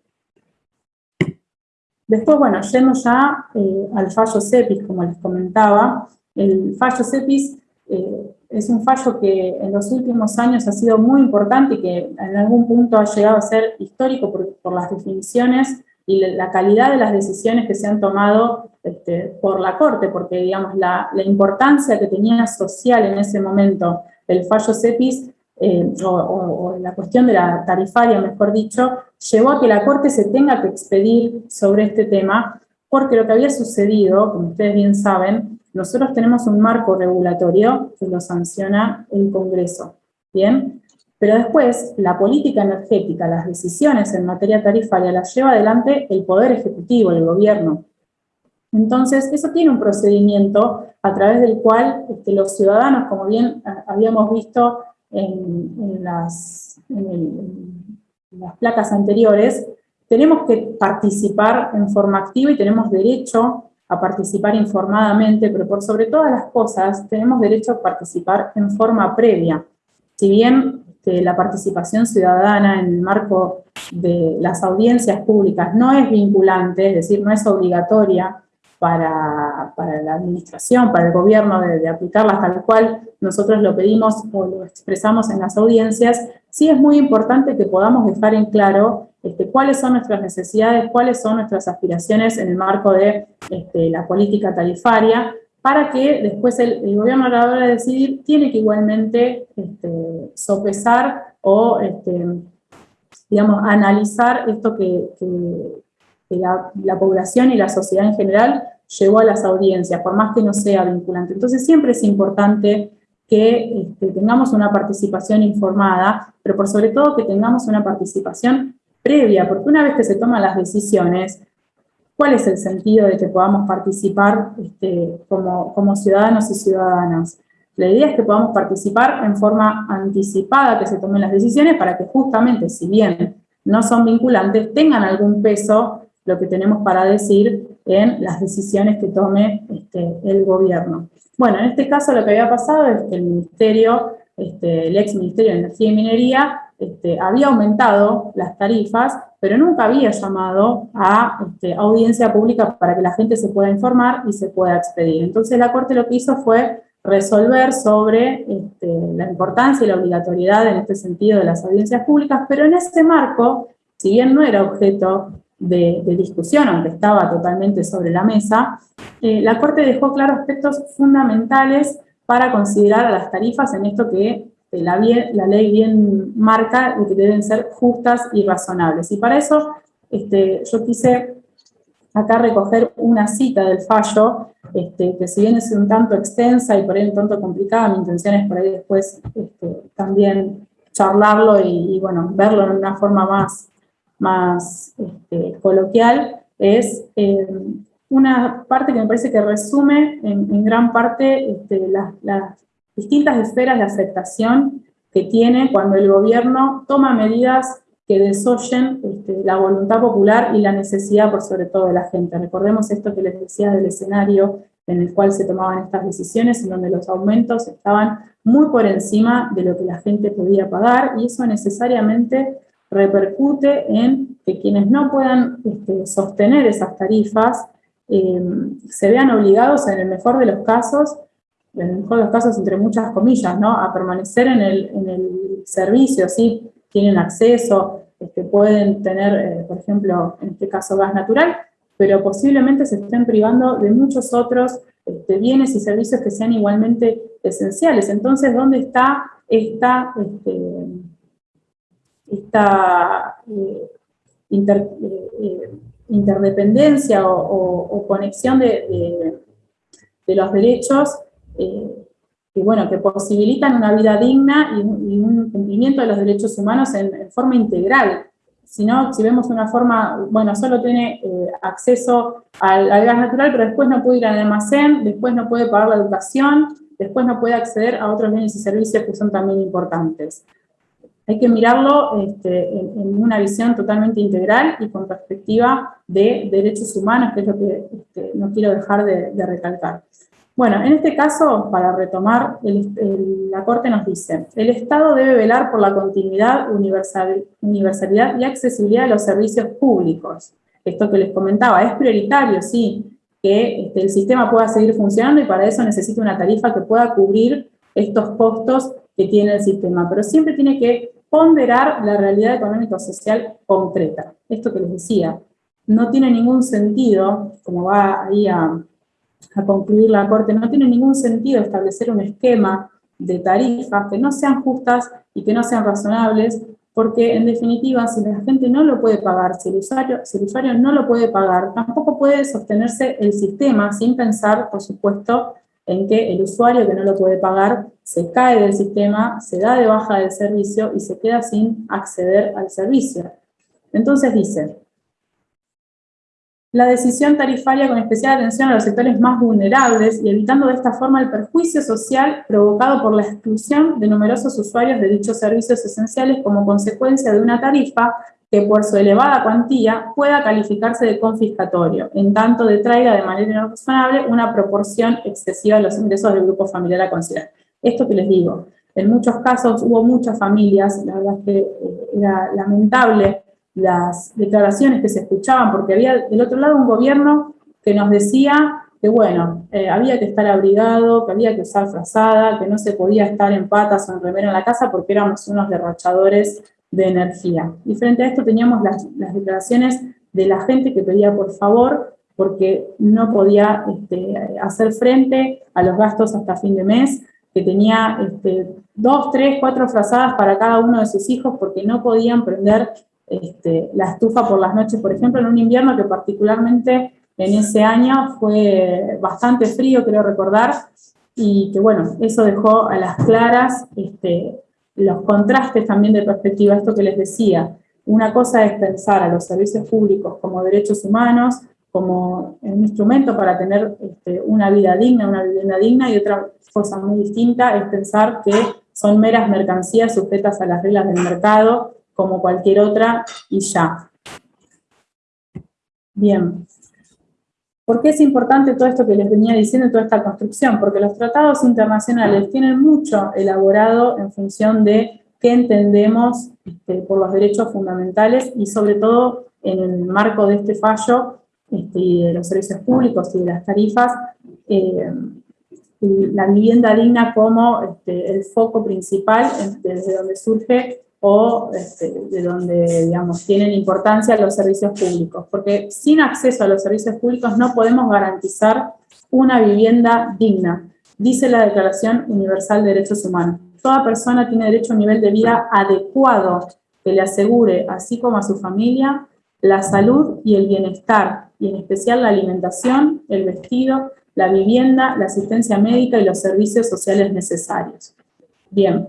[SPEAKER 3] Después, bueno, yendo ya eh, al fallo CEPIS, como les comentaba, el fallo CEPIS eh, es un fallo que en los últimos años ha sido muy importante y que en algún punto ha llegado a ser histórico por, las definiciones y la calidad de las decisiones que se han tomado este, por la Corte, porque digamos la, importancia que tenía social en ese momento el fallo CEPIS, eh, o, la cuestión de la tarifaria, mejor dicho, llevó a que la Corte se tenga que expedir sobre este tema, porque lo que había sucedido, como ustedes bien saben, nosotros tenemos un marco regulatorio que lo sanciona el Congreso, ¿bien? Pero después, la política energética, las decisiones en materia tarifaria las lleva adelante el Poder Ejecutivo, el Gobierno. Entonces, eso tiene un procedimiento a través del cual este, los ciudadanos, como bien ah, habíamos visto en, las, en las placas anteriores, tenemos que participar en forma activa y tenemos derecho a participar informadamente, pero por sobre todas las cosas tenemos derecho a participar en forma previa. Si bien este, la participación ciudadana en el marco de las audiencias públicas no es vinculante, es decir, no es obligatoria para, la administración, para el gobierno de, de aplicarlas tal cual nosotros lo pedimos o lo expresamos en las audiencias, sí es muy importante que podamos dejar en claro este, cuáles son nuestras necesidades, cuáles son nuestras aspiraciones en el marco de este, la política tarifaria, para que después el, gobierno a la hora de decidir tiene que igualmente este, sopesar o, digamos, analizar esto que, la, población y la sociedad en general llevó a las audiencias, por más que no sea vinculante. Entonces siempre es importante que este, tengamos una participación informada, pero por sobre todo que tengamos una participación previa, porque una vez que se toman las decisiones, ¿cuál es el sentido de que podamos participar este, como, ciudadanos y ciudadanas? La idea es que podamos participar en forma anticipada, que se tomen las decisiones para que justamente, si bien no son vinculantes, tengan algún peso lo que tenemos para decir en las decisiones que tome este, el gobierno. Bueno, en este caso lo que había pasado es que el ministerio, este, el ex Ministerio de Energía y Minería, este, había aumentado las tarifas, pero nunca había llamado a este, audiencia pública para que la gente se pueda informar y se pueda expedir. Entonces la Corte lo que hizo fue resolver sobre la importancia y la obligatoriedad en este sentido de las audiencias públicas, pero en este marco, si bien no era objeto de, discusión, aunque estaba totalmente sobre la mesa, eh, la Corte dejó claros aspectos fundamentales para considerar las tarifas en esto que la, la, ley bien marca y que deben ser justas y razonables. Y para eso este, yo quise acá recoger una cita del fallo, este, que si bien es un tanto extensa y por ahí un tanto complicada, mi intención es por ahí después este, también charlarlo y, bueno, verlo en una forma más, más este, coloquial, es eh, una parte que me parece que resume en, gran parte este, las, distintas esferas de aceptación que tiene cuando el gobierno toma medidas que desoyen este, la voluntad popular y la necesidad por sobre todo de la gente. Recordemos esto que les decía del escenario en el cual se tomaban estas decisiones, en donde los aumentos estaban muy por encima de lo que la gente podía pagar, y eso necesariamente repercute en que quienes no puedan este, sostener esas tarifas eh, se vean obligados, en el mejor de los casos, en el mejor de los casos entre muchas comillas, ¿no? a permanecer en el, en el servicio, ¿sí? tienen acceso, este, pueden tener, eh, por ejemplo, en este caso gas natural, pero posiblemente se estén privando de muchos otros este, bienes y servicios que sean igualmente esenciales. Entonces, ¿dónde está esta, esta eh, eh, interdependencia o, conexión de, los derechos eh, que, bueno, que posibilitan una vida digna y, un cumplimiento de los derechos humanos en, forma integral. Si no, si vemos una forma, bueno, solo tiene acceso al, gas natural, pero después no puede ir al almacén, después no puede pagar la educación, después no puede acceder a otros bienes y servicios que son también importantes. Hay que mirarlo este, en, una visión totalmente integral y con perspectiva de derechos humanos, que es lo que este, no quiero dejar de, recalcar. Bueno, en este caso, para retomar, la Corte nos dice, el Estado debe velar por la continuidad, universalidad y accesibilidad de los servicios públicos. Esto que les comentaba, es prioritario, sí, que este, el sistema pueda seguir funcionando y para eso necesita una tarifa que pueda cubrir estos costos que tiene el sistema, pero siempre tiene que ponderar la realidad económico-social concreta. Esto que les decía, no tiene ningún sentido, como va ahí a, concluir la Corte, no tiene ningún sentido establecer un esquema de tarifas que no sean justas y que no sean razonables, porque en definitiva, si la gente no lo puede pagar, si el, usuario, si el usuario no lo puede pagar, tampoco puede sostenerse el sistema sin pensar, por supuesto, en que el usuario que no lo puede pagar se cae del sistema, se da de baja del servicio y se queda sin acceder al servicio. Entonces dice, la decisión tarifaria con especial atención a los sectores más vulnerables y evitando de esta forma el perjuicio social provocado por la exclusión de numerosos usuarios de dichos servicios esenciales como consecuencia de una tarifa que por su elevada cuantía pueda calificarse de confiscatorio, en tanto detraiga de manera razonable una proporción excesiva de los ingresos del grupo familiar a considerar. Esto que les digo, en muchos casos hubo muchas familias, la verdad es que eh, era lamentable las declaraciones que se escuchaban, porque había del otro lado un gobierno que nos decía que bueno, eh, había que estar abrigado, que había que usar frazada, que no se podía estar en patas o en remera en la casa porque éramos unos derrochadores de energía. Y frente a esto teníamos las, declaraciones de la gente que pedía por favor porque no podía este, hacer frente a los gastos hasta fin de mes, que tenía este, dos, tres, cuatro frazadas para cada uno de sus hijos porque no podían prender este, la estufa por las noches, por ejemplo, en un invierno que particularmente en ese año fue bastante frío, creo recordar, y que bueno, eso dejó a las claras los contrastes también de perspectiva, esto que les decía. Una cosa es pensar a los servicios públicos como derechos humanos, como un instrumento para tener este, una vida digna, una vivienda digna, y otra cosa muy distinta es pensar que son meras mercancías sujetas a las reglas del mercado, como cualquier otra, y ya. Bien. ¿Por qué es importante todo esto que les venía diciendo, toda esta construcción? Porque los tratados internacionales tienen mucho elaborado en función de qué entendemos este, por los derechos fundamentales y sobre todo en el marco de este fallo este, y de los servicios públicos y de las tarifas, eh, la vivienda digna como este, el foco principal desde donde surge o este, de donde, digamos, tienen importancia los servicios públicos, porque sin acceso a los servicios públicos no podemos garantizar una vivienda digna, dice la Declaración Universal de Derechos Humanos. Toda persona tiene derecho a un nivel de vida adecuado que le asegure, así como a su familia, la salud y el bienestar, y en especial la alimentación, el vestido, la vivienda, la asistencia médica y los servicios sociales necesarios. Bien,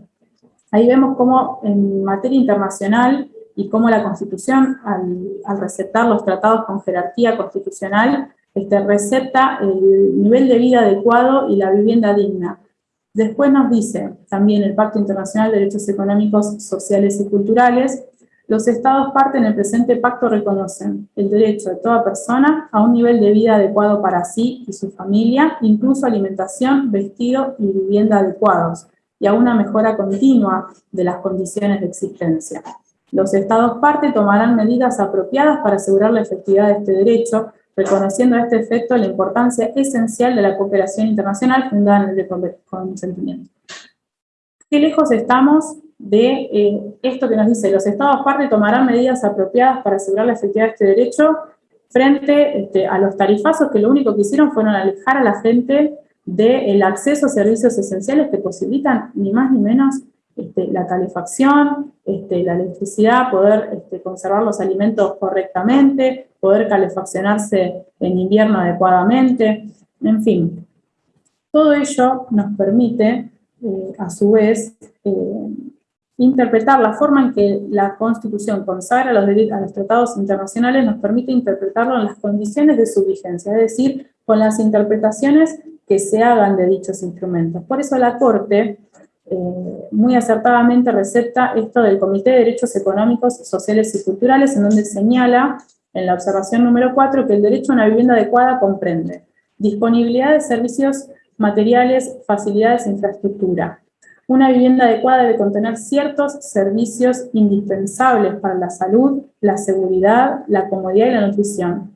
[SPEAKER 3] ahí vemos cómo en materia internacional y cómo la Constitución, al, receptar los tratados con jerarquía constitucional, este, recepta el nivel de vida adecuado y la vivienda digna. Después nos dice también el Pacto Internacional de Derechos Económicos, Sociales y Culturales, los estados parte en el presente pacto reconocen el derecho de toda persona a un nivel de vida adecuado para sí y su familia, incluso alimentación, vestido y vivienda adecuados, y a una mejora continua de las condiciones de existencia. Los estados parte tomarán medidas apropiadas para asegurar la efectividad de este derecho, reconociendo a este efecto la importancia esencial de la cooperación internacional fundada en el consentimiento. ¿Qué lejos estamos de eh, esto que nos dice, los estados parte tomarán medidas apropiadas para asegurar la efectividad de este derecho frente este, a los tarifazos que lo único que hicieron fueron alejar a la gente del acceso a servicios esenciales que posibilitan ni más ni menos este, la calefacción, este, la electricidad, poder conservar los alimentos correctamente, poder calefaccionarse en invierno adecuadamente, en fin. Todo ello nos permite, eh, a su vez, eh, interpretar la forma en que la Constitución consagra los, a los tratados internacionales nos permite interpretarlo en las condiciones de su vigencia, es decir, con las interpretaciones que se hagan de dichos instrumentos. Por eso la Corte eh, muy acertadamente recepta esto del Comité de Derechos Económicos, Sociales y Culturales, en donde señala en la observación número 4 que el derecho a una vivienda adecuada comprende disponibilidad de servicios materiales, facilidades e infraestructura, una vivienda adecuada debe contener ciertos servicios indispensables para la salud, la seguridad, la comodidad y la nutrición.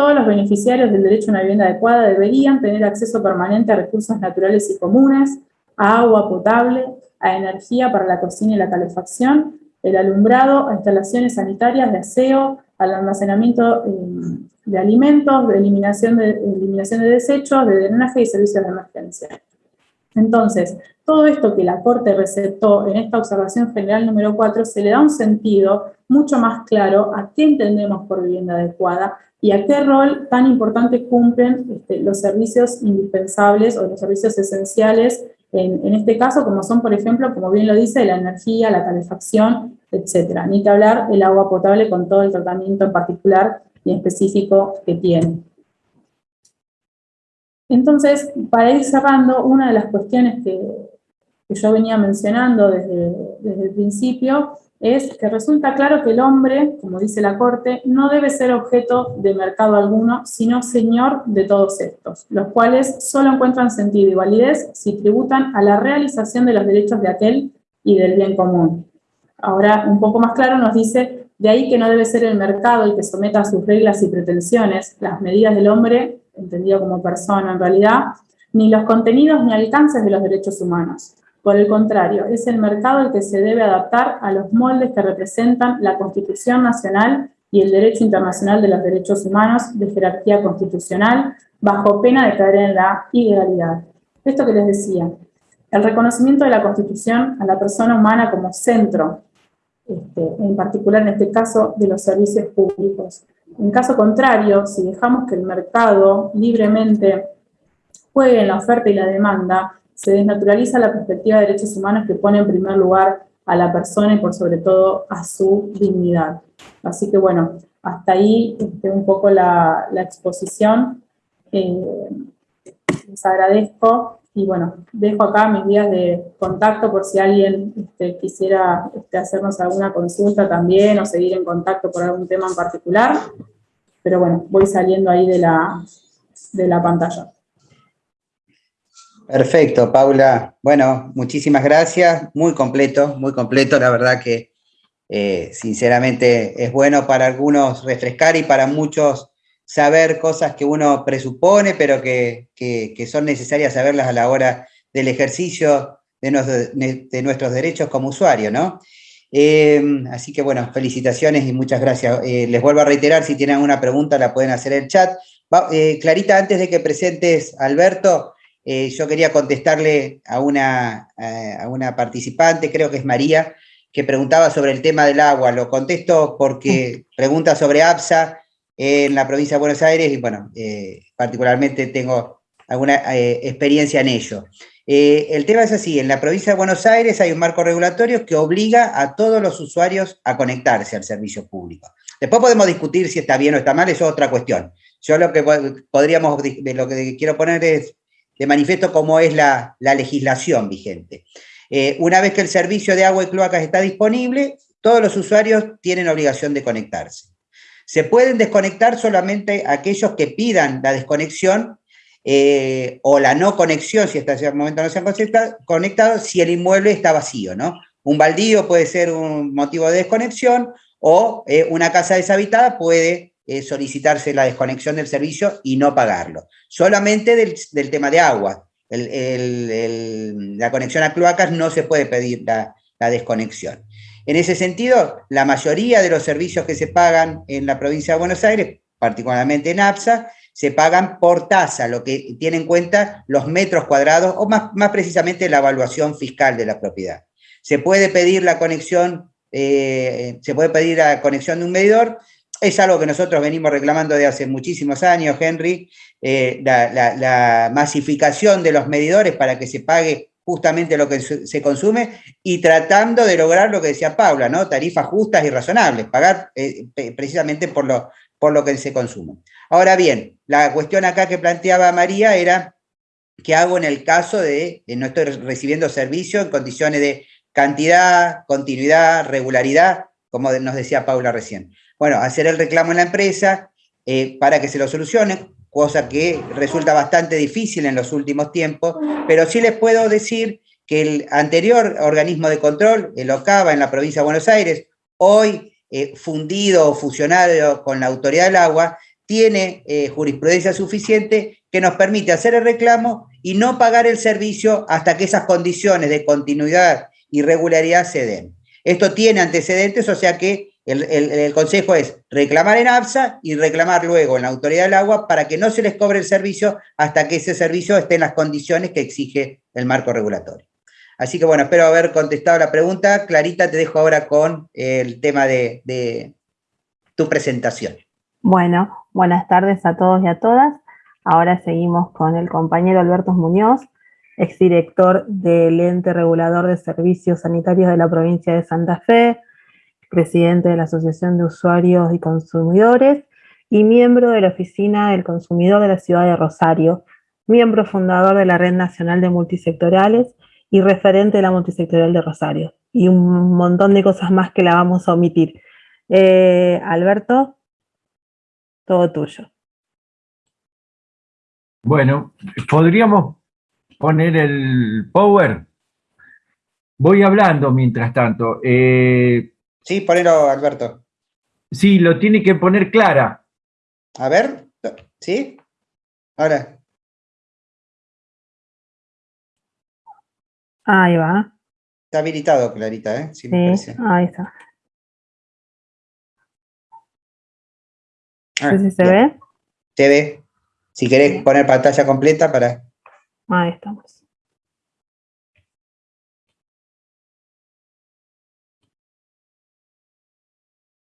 [SPEAKER 3] Todos los beneficiarios del derecho a una vivienda adecuada deberían tener acceso permanente a recursos naturales y comunes, a agua potable, a energía para la cocina y la calefacción, el alumbrado, a instalaciones sanitarias de aseo, al almacenamiento eh, de alimentos, de eliminación de, eliminación de desechos, de drenaje y servicios de emergencia. Entonces, todo esto que la Corte receptó en esta observación general número 4 se le da un sentido mucho más claro a qué entendemos por vivienda adecuada y a qué rol tan importante cumplen este, los servicios indispensables o los servicios esenciales, en, en, este caso, como son, por ejemplo, como bien lo dice, la energía, la calefacción, etc. Ni que hablar el agua potable con todo el tratamiento en particular y específico que tiene. Entonces, para ir cerrando, una de las cuestiones que, que yo venía mencionando desde, el principio, es que resulta claro que el hombre, como dice la Corte, no debe ser objeto de mercado alguno, sino señor de todos estos, los cuales solo encuentran sentido y validez si tributan a la realización de los derechos de aquel y del bien común. Ahora, un poco más claro nos dice, de ahí que no debe ser el mercado el que someta a sus reglas y pretensiones las medidas del hombre, entendido como persona en realidad, ni los contenidos ni alcances de los derechos humanos. Por el contrario, es el mercado el que se debe adaptar a los moldes que representan la Constitución Nacional y el derecho internacional de los derechos humanos de jerarquía constitucional, bajo pena de caer en la ilegalidad. Esto que les decía, el reconocimiento de la Constitución a la persona humana como centro, este, en particular en este caso de los servicios públicos. En caso contrario, si dejamos que el mercado libremente juegue en la oferta y la demanda, se desnaturaliza la perspectiva de derechos humanos que pone en primer lugar a la persona y por sobre todo a su dignidad. Así que bueno, hasta ahí este, un poco la, exposición. Eh, les agradezco y bueno, dejo acá mis vías de contacto por si alguien este, quisiera este, hacernos alguna consulta también o seguir en contacto por algún tema en particular. Pero bueno, voy saliendo ahí de la, de la pantalla.
[SPEAKER 2] Perfecto, Paula. Bueno, muchísimas gracias. Muy completo, muy completo. La verdad que, eh, sinceramente, es bueno para algunos refrescar y para muchos saber cosas que uno presupone, pero que, son necesarias saberlas a la hora del ejercicio de, nuestros derechos como usuario, ¿no? Eh, así que, bueno, felicitaciones y muchas gracias. Eh, les vuelvo a reiterar, si tienen alguna pregunta la pueden hacer en el chat. Clarita, antes de que presentes Alberto, eh, yo quería contestarle a una, a una participante, creo que es María, que preguntaba sobre el tema del agua. Lo contesto porque pregunta sobre APSA en la provincia de Buenos Aires y bueno, eh, particularmente tengo alguna eh, experiencia en ello. el tema es así, en la provincia de Buenos Aires hay un marco regulatorio que obliga a todos los usuarios a conectarse al servicio público. Después podemos discutir si está bien o está mal, eso es otra cuestión. Yo lo que podríamos, lo que quiero poner es de manifiesto cómo es la, legislación vigente. Eh, una vez que el servicio de agua y cloacas está disponible, todos los usuarios tienen obligación de conectarse. Se pueden desconectar solamente aquellos que pidan la desconexión eh, o la no conexión, si hasta ese momento no se han conectado, si el inmueble está vacío, ¿no? Un baldío puede ser un motivo de desconexión o eh, una casa deshabitada puede solicitarse la desconexión del servicio y no pagarlo. Solamente del, tema de agua. la conexión a cloacas no se puede pedir la, desconexión. En ese sentido, la mayoría de los servicios que se pagan en la provincia de Buenos Aires, particularmente en APSA, se pagan por tasa, lo que tiene en cuenta los metros cuadrados o más, más precisamente la evaluación fiscal de la propiedad. Se puede pedir la conexión, eh, se puede pedir la conexión de un medidor es algo que nosotros venimos reclamando de hace muchísimos años, Henry, eh, la, masificación de los medidores para que se pague justamente lo que se consume y tratando de lograr lo que decía Paula, ¿no? Tarifas justas y razonables, pagar eh, precisamente por lo, por lo que se consume. Ahora bien, la cuestión acá que planteaba María era, ¿qué hago en el caso de no estoy recibiendo servicio en condiciones de cantidad, continuidad, regularidad, como nos decía Paula recién? Bueno, hacer el reclamo en la empresa eh, para que se lo solucione, cosa que resulta bastante difícil en los últimos tiempos, pero sí les puedo decir que el anterior organismo de control, el OCAVA en la provincia de Buenos Aires, hoy eh, fundido o fusionado con la Autoridad del Agua, tiene eh, jurisprudencia suficiente que nos permite hacer el reclamo y no pagar el servicio hasta que esas condiciones de continuidad y regularidad se den. Esto tiene antecedentes, o sea que el, consejo es reclamar en APSA y reclamar luego en la Autoridad del Agua para que no se les cobre el servicio hasta que ese servicio esté en las condiciones que exige el marco regulatorio. Así que bueno, espero haber contestado la pregunta. Clarita, te dejo ahora con el tema de, de tu presentación.
[SPEAKER 4] Bueno, buenas tardes a todos y a todas. Ahora seguimos con el compañero Alberto Muñoz, exdirector del ente regulador de servicios sanitarios de la provincia de Santa Fe, presidente de la Asociación de Usuarios y Consumidores y miembro de la Oficina del Consumidor de la Ciudad de Rosario, miembro fundador de la Red Nacional de Multisectoriales y referente de la Multisectorial de Rosario. Y un montón de cosas más que la vamos a omitir. Eh, Alberto, todo tuyo.
[SPEAKER 5] Bueno, podríamos poner el power. Voy hablando mientras tanto. Eh,
[SPEAKER 2] Sí, ponelo, Alberto.
[SPEAKER 5] Sí, lo tiene que poner Clara.
[SPEAKER 2] A ver, ¿sí? Ahora.
[SPEAKER 4] Ahí va.
[SPEAKER 2] Está habilitado, Clarita, ¿eh?
[SPEAKER 4] Sí, ahí está. Ah, si se ve.
[SPEAKER 2] Se ve. Si querés poner pantalla completa para...
[SPEAKER 4] Ahí estamos.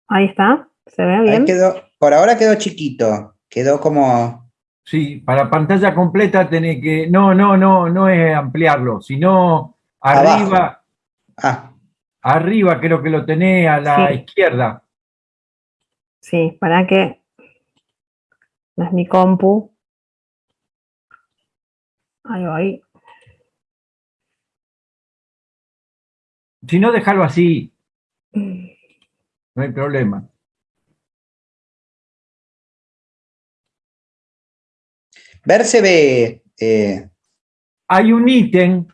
[SPEAKER 4] Ahí está, ¿se ve bien?
[SPEAKER 2] quedó, por ahora quedó chiquito, quedó como...
[SPEAKER 5] Sí, para pantalla completa tenés que... No, no, no, no es ampliarlo, sino arriba... Ah. Arriba creo que lo tenés a la izquierda.
[SPEAKER 4] Sí, para que... No es mi compu. Ahí va, ahí.
[SPEAKER 5] Si no, dejarlo así. No hay problema.
[SPEAKER 2] Ver se ve. Eh,
[SPEAKER 5] hay un ítem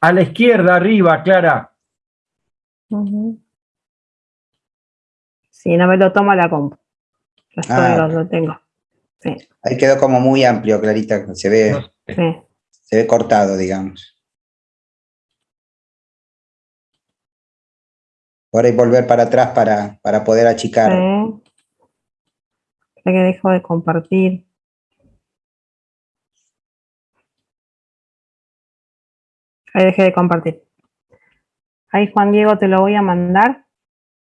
[SPEAKER 5] a la izquierda, arriba, Clara.
[SPEAKER 4] Sí, no me lo toma la compu.
[SPEAKER 2] Ah.
[SPEAKER 4] lo, tengo.
[SPEAKER 2] Ahí quedó como muy amplio, Clarita. Se ve, se ve cortado, digamos. Ahora hay volver para atrás para, para poder achicar.
[SPEAKER 4] Sí. que dejo de compartir. Ahí dejé de compartir. Ahí, Juan Diego, te lo voy a mandar.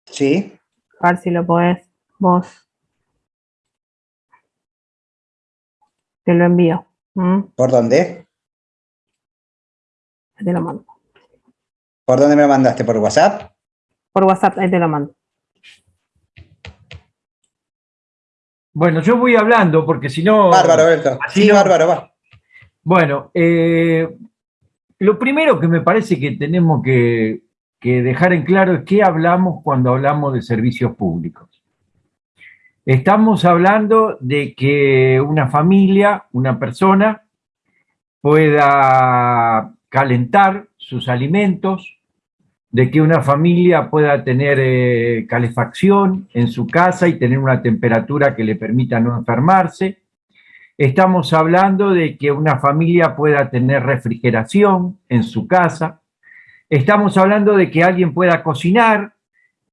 [SPEAKER 2] Sí.
[SPEAKER 4] A ver si lo podés vos. Te lo envío.
[SPEAKER 2] ¿Mm? ¿Por dónde?
[SPEAKER 4] Te lo mando.
[SPEAKER 2] ¿Por dónde me lo mandaste? ¿Por WhatsApp?
[SPEAKER 4] Por WhatsApp, ahí te lo mando.
[SPEAKER 5] Bueno, yo voy hablando porque si no...
[SPEAKER 2] Bárbaro, Berto. Sí, bárbaro, va.
[SPEAKER 5] Bueno, eh, lo primero que me parece que tenemos que, que dejar en claro es qué hablamos cuando hablamos de servicios públicos. Estamos hablando de que una familia, una persona, pueda calentar sus alimentos, de que una familia pueda tener eh, calefacción en su casa y tener una temperatura que le permita no enfermarse. Estamos hablando de que una familia pueda tener refrigeración en su casa. Estamos hablando de que alguien pueda cocinar,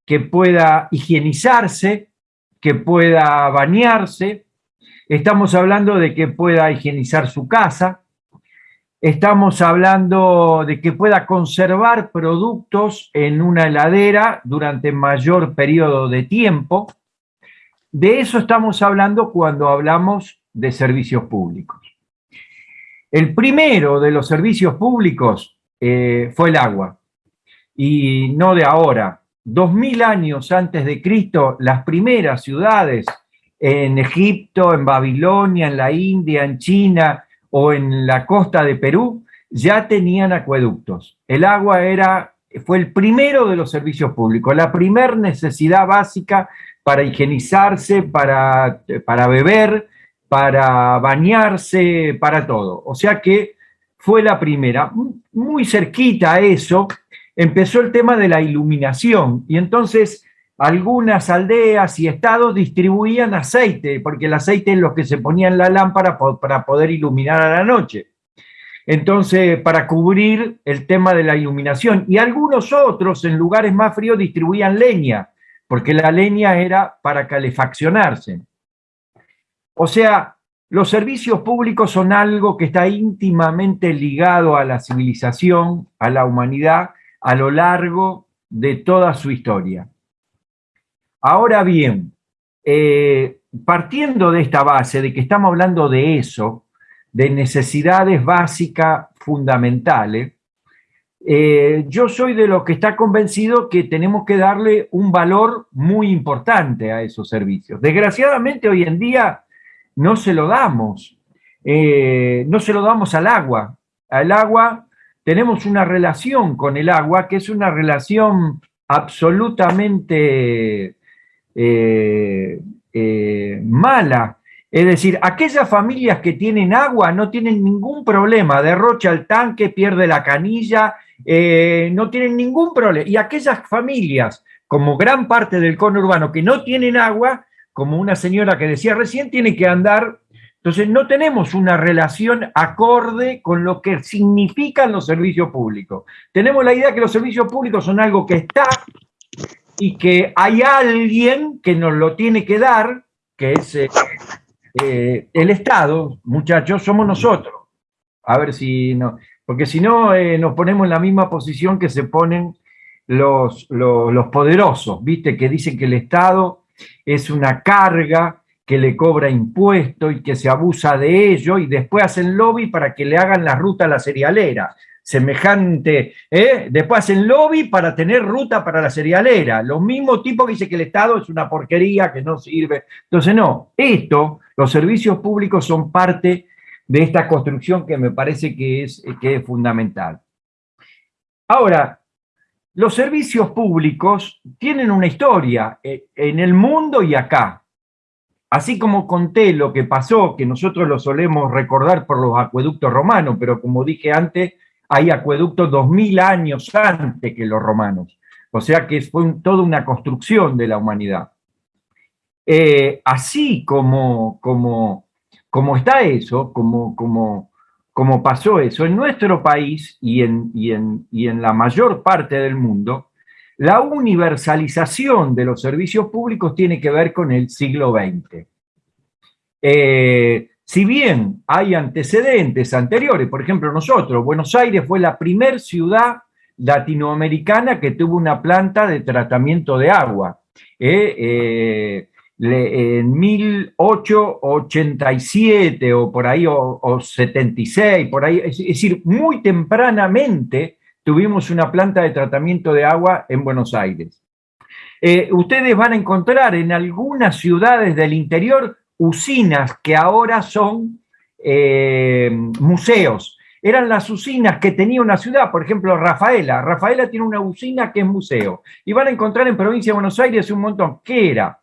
[SPEAKER 5] que pueda higienizarse, que pueda bañarse. Estamos hablando de que pueda higienizar su casa, Estamos hablando de que pueda conservar productos en una heladera durante mayor periodo de tiempo. De eso estamos hablando cuando hablamos de servicios públicos. El primero de los servicios públicos eh, fue el agua, y no de ahora. Dos mil años antes de Cristo, las primeras ciudades en Egipto, en Babilonia, en la India, en China, o en la costa de Perú ya tenían acueductos. El agua era, fue el primero de los servicios públicos, la primer necesidad básica para higienizarse, para, para beber, para bañarse, para todo. O sea que fue la primera. Muy cerquita a eso empezó el tema de la iluminación y entonces algunas aldeas y estados distribuían aceite, porque el aceite es lo que se ponía en la lámpara para poder iluminar a la noche. Entonces, para cubrir el tema de la iluminación. Y algunos otros, en lugares más fríos, distribuían leña, porque la leña era para calefaccionarse. O sea, los servicios públicos son algo que está íntimamente ligado a la civilización, a la humanidad, a lo largo de toda su historia. Ahora bien, eh, partiendo de esta base, de que estamos hablando de eso, de necesidades básicas fundamentales, eh, yo soy de los que está convencido que tenemos que darle un valor muy importante a esos servicios. Desgraciadamente hoy en día no se lo damos, eh, no se lo damos al agua. Al agua tenemos una relación con el agua que es una relación absolutamente eh, eh, mala. Es decir, aquellas familias que tienen agua no tienen ningún problema, derrocha el tanque, pierde la canilla, eh, no tienen ningún problema. Y aquellas familias, como gran parte del conurbano, que no tienen agua, como una señora que decía recién, tiene que andar. Entonces, no tenemos una relación acorde con lo que significan los servicios públicos. Tenemos la idea que los servicios públicos son algo que está y que hay alguien que nos lo tiene que dar, que es eh, eh, el Estado, muchachos, somos nosotros. A ver si no, porque si no eh, nos ponemos en la misma posición que se ponen los, los, poderosos, ¿viste? Que dicen que el Estado es una carga que le cobra impuestos y que se abusa de ello y después hacen lobby para que le hagan la ruta a la cerealera. Semejante, ¿eh? después hacen lobby para tener ruta para la cerealera. Los mismos tipos que dicen que el Estado es una porquería, que no sirve. Entonces, no, esto, los servicios públicos son parte de esta construcción que me parece que es, que es fundamental. Ahora, los servicios públicos tienen una historia eh, en el mundo y acá. Así como conté lo que pasó, que nosotros lo solemos recordar por los acueductos romanos, pero como dije antes, hay acueductos dos mil años antes que los romanos. O sea que fue toda una construcción de la humanidad. Eh, así como, como, como está eso, como, como, como pasó eso, en nuestro país y en, en, la mayor parte del mundo, la universalización de los servicios públicos tiene que ver con el siglo XX. Si bien hay antecedentes anteriores, por ejemplo nosotros, Buenos Aires fue la primer ciudad latinoamericana que tuvo una planta de tratamiento de agua. Eh, eh, en 1887 o por ahí, o, 76, por ahí, es, decir, muy tempranamente tuvimos una planta de tratamiento de agua en Buenos Aires. Eh, ustedes van a encontrar en algunas ciudades del interior usinas que ahora son eh, museos. Eran las usinas que tenía una ciudad, por ejemplo, Rafaela. Rafaela tiene una usina que es museo. Y van a encontrar en provincia de Buenos Aires un montón. ¿Qué era?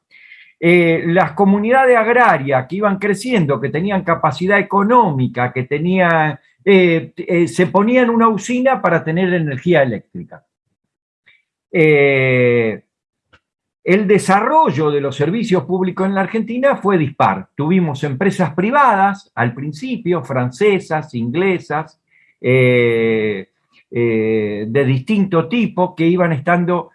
[SPEAKER 5] Eh, las comunidades agrarias que iban creciendo, que tenían capacidad económica, que tenían, eh, se ponían una usina para tener energía eléctrica. El desarrollo de los servicios públicos en la Argentina fue dispar. Tuvimos empresas privadas al principio, francesas, inglesas, de distinto tipo, que iban estando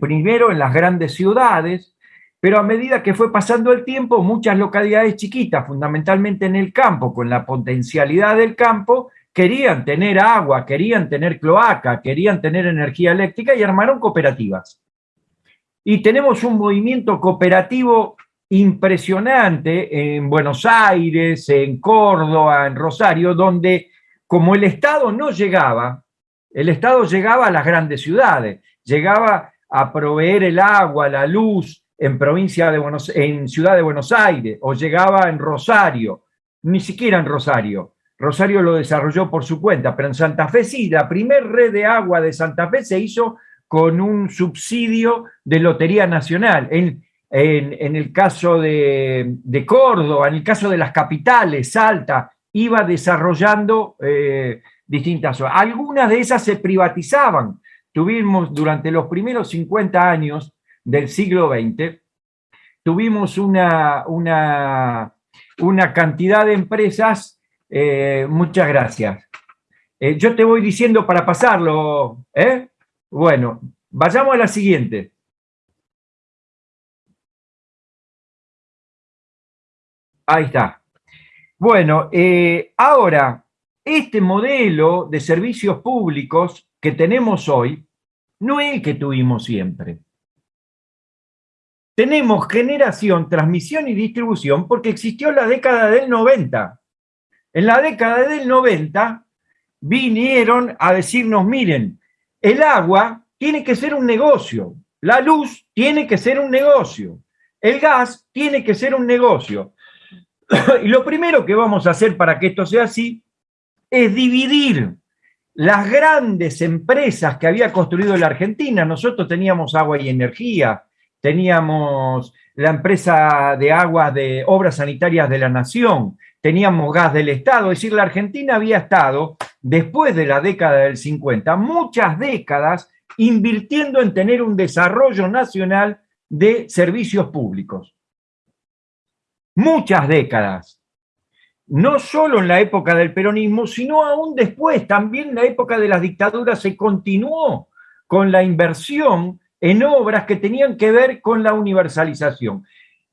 [SPEAKER 5] primero en las grandes ciudades, pero a medida que fue pasando el tiempo, muchas localidades chiquitas, fundamentalmente en el campo, con la potencialidad del campo, querían tener agua, querían tener cloaca, querían tener energía eléctrica y armaron cooperativas. Y tenemos un movimiento cooperativo impresionante en Buenos Aires, en Córdoba, en Rosario, donde como el Estado no llegaba, el Estado llegaba a las grandes ciudades, llegaba a proveer el agua, la luz, en provincia de Buenos, en Ciudad de Buenos Aires o llegaba en Rosario, ni siquiera en Rosario. Rosario lo desarrolló por su cuenta, pero en Santa Fe sí, la primer red de agua de Santa Fe se hizo con un subsidio de Lotería Nacional. En, en, el caso de, Córdoba, en el caso de las capitales, Salta, iba desarrollando eh, distintas. Algunas de esas se privatizaban. Tuvimos durante los primeros 50 años del siglo XX, tuvimos una, una, una cantidad de empresas, eh, muchas gracias. Eh, yo te voy diciendo para pasarlo, ¿eh? Bueno, vayamos a la siguiente. Ahí está. Bueno, ahora, este modelo de servicios públicos que tenemos hoy no es el que tuvimos siempre tenemos generación, transmisión y distribución porque existió la década del 90. En la década del 90 vinieron a decirnos, miren, el agua tiene que ser un negocio, la luz tiene que ser un negocio, el gas tiene que ser un negocio. y lo primero que vamos a hacer para que esto sea así es dividir las grandes empresas que había construido la Argentina. Nosotros teníamos agua y energía, teníamos la empresa de aguas de obras sanitarias de la nación, teníamos gas del Estado, es decir, la Argentina había estado, después de la década del 50, muchas décadas invirtiendo en tener un desarrollo nacional de servicios públicos. Muchas décadas. No solo en la época del peronismo, sino aún después, también en la época de las dictaduras se continuó con la inversión en obras que tenían que ver con la universalización,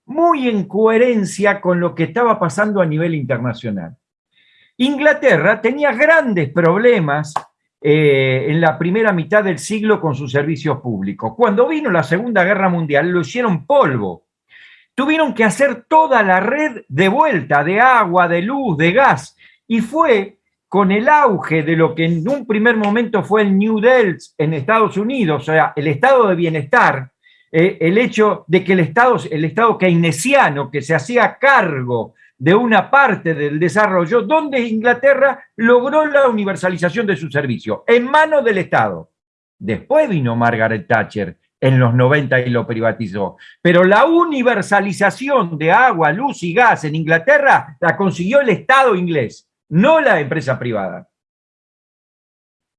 [SPEAKER 5] muy en coherencia con lo que estaba pasando a nivel internacional. Inglaterra tenía grandes problemas eh, en la primera mitad del siglo con sus servicios públicos. Cuando vino la Segunda Guerra Mundial lo hicieron polvo. Tuvieron que hacer toda la red de vuelta de agua, de luz, de gas. Y fue con el auge de lo que en un primer momento fue el New Deal en Estados Unidos, o sea, el estado de bienestar, eh, el hecho de que el estado, el estado keynesiano que se hacía cargo de una parte del desarrollo, donde Inglaterra logró la universalización de su servicio, en manos del Estado. Después vino Margaret Thatcher en los 90 y lo privatizó. Pero la universalización de agua, luz y gas en Inglaterra la consiguió el Estado inglés no la empresa privada.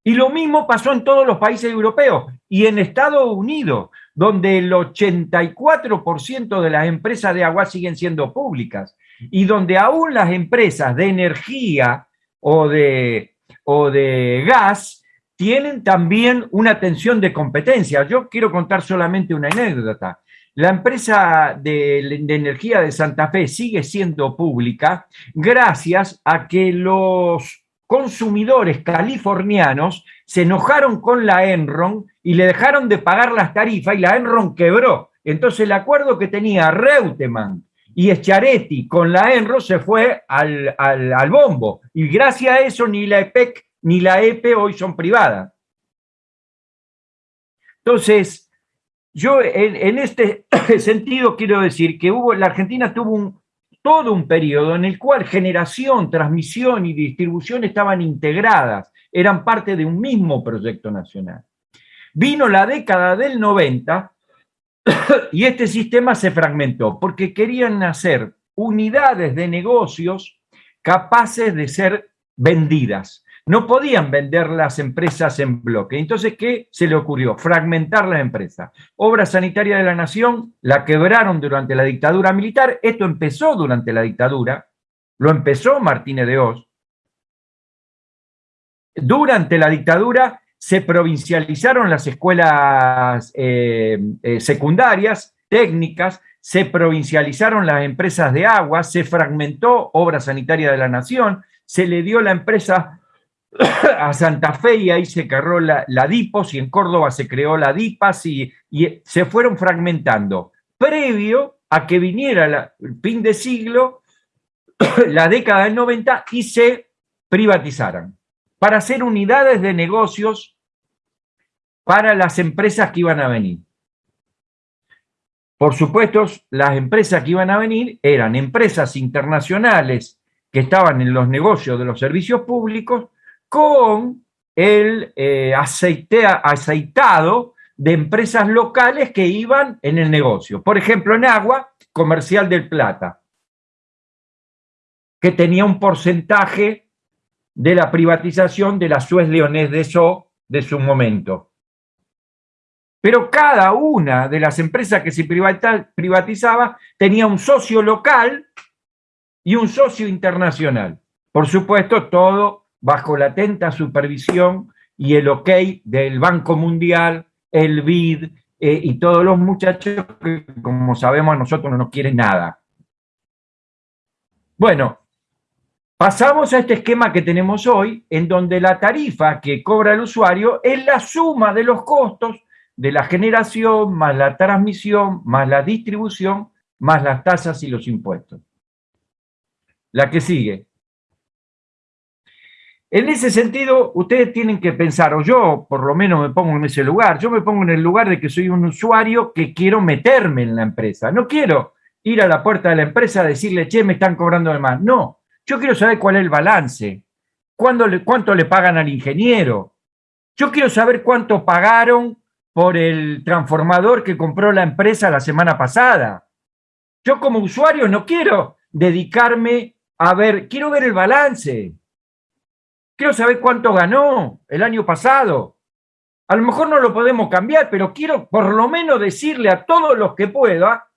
[SPEAKER 5] Y lo mismo pasó en todos los países europeos y en Estados Unidos, donde el 84% de las empresas de agua siguen siendo públicas y donde aún las empresas de energía o de, o de gas tienen también una tensión de competencia. Yo quiero contar solamente una anécdota. La empresa de, energía de Santa Fe sigue siendo pública gracias a que los consumidores californianos se enojaron con la Enron y le dejaron de pagar las tarifas y la Enron quebró. Entonces el acuerdo que tenía Reutemann y Echaretti con la Enron se fue al, al bombo. Y gracias a eso ni la EPEC ni la EPE hoy son privadas. Entonces, yo en, este sentido quiero decir que hubo, la Argentina tuvo un, todo un periodo en el cual generación, transmisión y distribución estaban integradas, eran parte de un mismo proyecto nacional. Vino la década del 90 y este sistema se fragmentó porque querían hacer unidades de negocios capaces de ser vendidas. No podían vender las empresas en bloque. Entonces, ¿qué se le ocurrió? Fragmentar las empresas. Obra Sanitaria de la Nación la quebraron durante la dictadura militar. Esto empezó durante la dictadura. Lo empezó Martínez de Oz. Durante la dictadura se provincializaron las escuelas eh, eh, secundarias, técnicas, se provincializaron las empresas de agua, se fragmentó Obra Sanitaria de la Nación, se le dio la empresa a Santa Fe y ahí se creó la, DIPOS y en Córdoba se creó la DIPAS y, se fueron fragmentando. Previo a que viniera el fin de siglo, la década del 90 y se privatizaran para hacer unidades de negocios para las empresas que iban a venir. Por supuesto, las empresas que iban a venir eran empresas internacionales que estaban en los negocios de los servicios públicos con el eh, aceitado de empresas locales que iban en el negocio. Por ejemplo, en agua, Comercial del Plata, que tenía un porcentaje de la privatización de la Suez Leonés de So de su momento. Pero cada una de las empresas que se privatizaba tenía un socio local y un socio internacional. Por supuesto, todo bajo la atenta supervisión y el ok del Banco Mundial, el BID eh, y todos los muchachos que, como sabemos, a nosotros no nos quieren nada. Bueno, pasamos a este esquema que tenemos hoy, en donde la tarifa que cobra el usuario es la suma de los costos de la generación, más la transmisión, más la distribución, más las tasas y los impuestos. La que sigue. En ese sentido, ustedes tienen que pensar, o yo por lo menos me pongo en ese lugar, yo me pongo en el lugar de que soy un usuario que quiero meterme en la empresa. No quiero ir a la puerta de la empresa a decirle, che, me están cobrando de más. No, yo quiero saber cuál es el balance, cuánto le pagan al ingeniero. Yo quiero saber cuánto pagaron por el transformador que compró la empresa la semana pasada. Yo como usuario no quiero dedicarme a ver, quiero ver el balance. Quiero saber cuánto ganó el año pasado. A lo mejor no lo podemos cambiar, pero quiero por lo menos decirle a todos los que pueda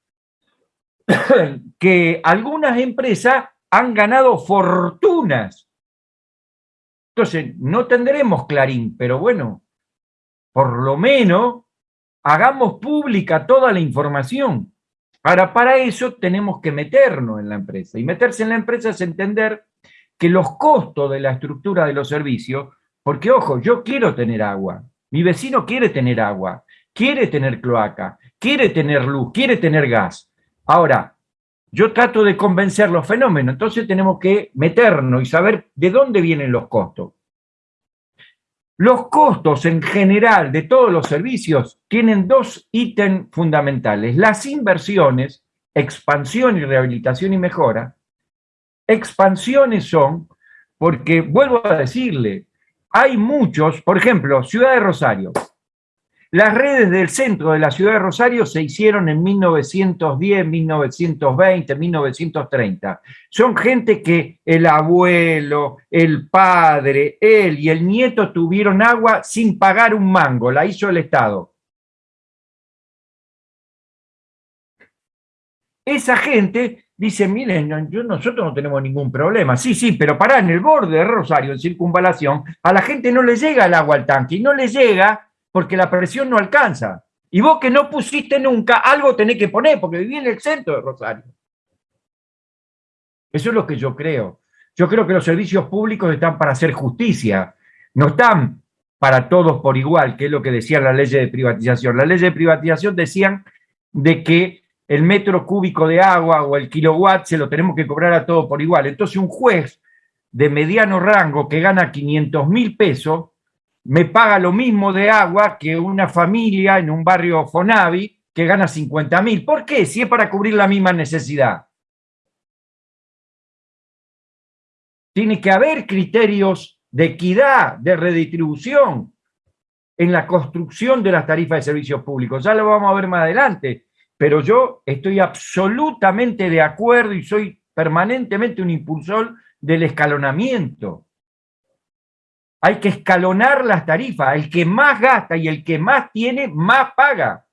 [SPEAKER 5] que algunas empresas han ganado fortunas. Entonces, no tendremos Clarín, pero bueno, por lo menos hagamos pública toda la información. Ahora, para eso tenemos que meternos en la empresa. Y meterse en la empresa es entender que los costos de la estructura de los servicios Porque, ojo, yo quiero tener agua, mi vecino quiere tener agua, quiere tener cloaca, quiere tener luz, quiere tener gas. Ahora, yo trato de convencer los fenómenos, entonces tenemos que meternos y saber de dónde vienen los costos. Los costos en general de todos los servicios tienen dos ítems fundamentales. Las inversiones, expansión y rehabilitación y mejora. Expansiones son, porque vuelvo a decirle, hay muchos, por ejemplo, Ciudad de Rosario, las redes del centro de la ciudad de Rosario se hicieron en 1910, 1920, 1930. Son gente que el abuelo, el padre, él y el nieto tuvieron agua sin pagar un mango, la hizo el Estado. Esa gente dice, miren, yo, nosotros no tenemos ningún problema. Sí, sí, pero para en el borde de Rosario, en circunvalación, a la gente no le llega el agua al tanque y no le llega porque la presión no alcanza. Y vos que no pusiste nunca, algo tenés que poner, porque viví en el centro de Rosario. Eso es lo que yo creo. Yo creo que los servicios públicos están para hacer justicia, no están para todos por igual, que es lo que decían las leyes de privatización. Las leyes de privatización decían de que el metro cúbico de agua o el kilowatt se lo tenemos que cobrar a todos por igual. Entonces un juez de mediano rango que gana 500 mil pesos me paga lo mismo de agua que una familia en un barrio Fonavi que gana 50 mil. ¿Por qué? Si es para cubrir la misma necesidad. Tiene que haber criterios de equidad, de redistribución en la construcción de las tarifas de servicios públicos. Ya lo vamos a ver más adelante, pero yo estoy absolutamente de acuerdo y soy permanentemente un impulsor del escalonamiento. Hay que escalonar las tarifas. El que más gasta y el que más tiene, más paga.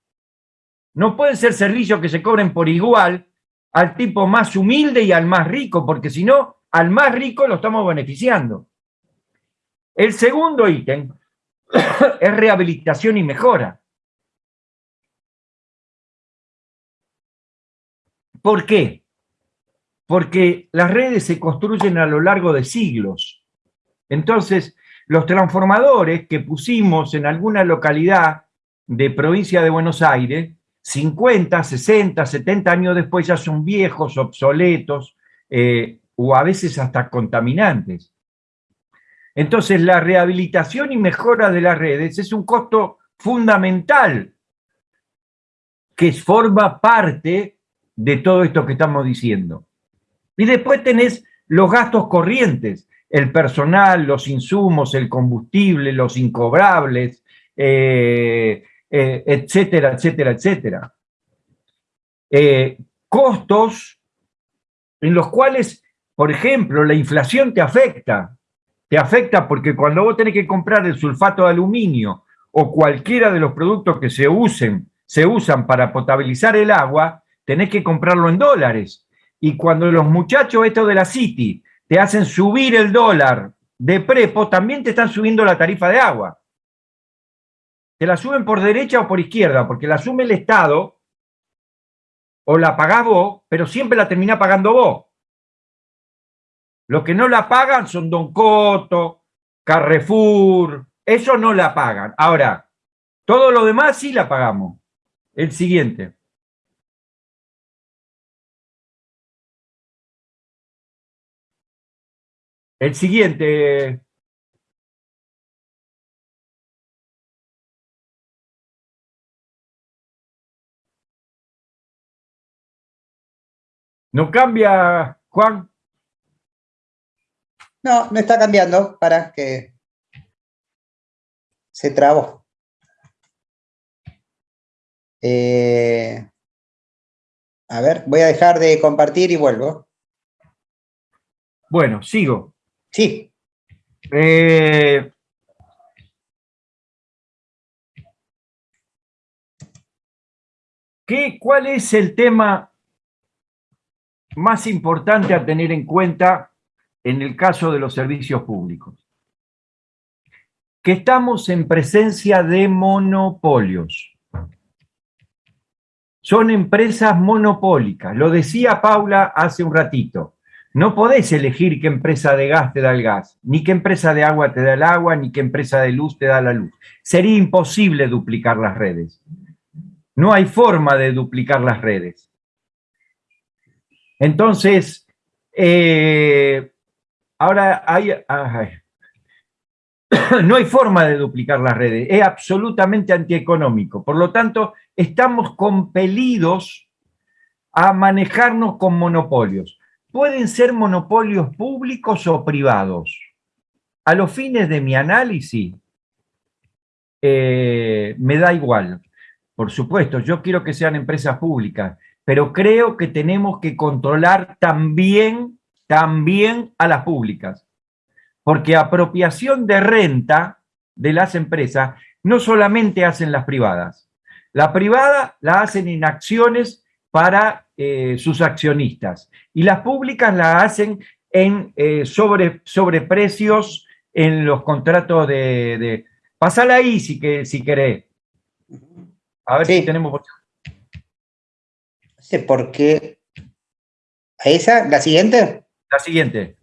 [SPEAKER 5] No pueden ser servicios que se cobren por igual al tipo más humilde y al más rico, porque si no, al más rico lo estamos beneficiando. El segundo ítem es rehabilitación y mejora. ¿Por qué? Porque las redes se construyen a lo largo de siglos. Entonces, los transformadores que pusimos en alguna localidad de provincia de Buenos Aires, 50, 60, 70 años después ya son viejos, obsoletos eh, o a veces hasta contaminantes. Entonces la rehabilitación y mejora de las redes es un costo fundamental que forma parte de todo esto que estamos diciendo. Y después tenés los gastos corrientes, el personal, los insumos, el combustible, los incobrables, eh, eh, etcétera, etcétera, etcétera. Eh, costos en los cuales, por ejemplo, la inflación te afecta. Te afecta porque cuando vos tenés que comprar el sulfato de aluminio o cualquiera de los productos que se usen, se usan para potabilizar el agua, tenés que comprarlo en dólares. Y cuando los muchachos estos de la City te hacen subir el dólar de prepo, también te están subiendo la tarifa de agua. Te la suben por derecha o por izquierda, porque la asume el Estado o la pagás vos, pero siempre la termina pagando vos. Los que no la pagan son Don Coto, Carrefour, eso no la pagan. Ahora, todo lo demás sí la pagamos. El siguiente. El siguiente. ¿No cambia, Juan?
[SPEAKER 2] No, no está cambiando para que se trabó. Eh, a ver, voy a dejar de compartir y vuelvo.
[SPEAKER 5] Bueno, sigo.
[SPEAKER 2] Sí.
[SPEAKER 5] Eh, ¿qué, ¿Cuál es el tema más importante a tener en cuenta en el caso de los servicios públicos? Que estamos en presencia de monopolios. Son empresas monopólicas. Lo decía Paula hace un ratito No podés elegir qué empresa de gas te da el gas, ni qué empresa de agua te da el agua, ni qué empresa de luz te da la luz. Sería imposible duplicar las redes. No hay forma de duplicar las redes. Entonces, eh, ahora hay, no hay forma de duplicar las redes, es absolutamente antieconómico. Por lo tanto, estamos compelidos a manejarnos con monopolios pueden ser monopolios públicos o privados. A los fines de mi análisis, eh, me da igual. Por supuesto, yo quiero que sean empresas públicas, pero creo que tenemos que controlar también, también a las públicas. Porque apropiación de renta de las empresas no solamente hacen las privadas. La privada la hacen en acciones para eh, sus accionistas y las públicas la hacen en eh, sobre, precios en los contratos de... de pasala ahí si, que, si querés. A ver si tenemos...
[SPEAKER 2] No sé por qué... ¿Esa? ¿La siguiente?
[SPEAKER 5] La siguiente.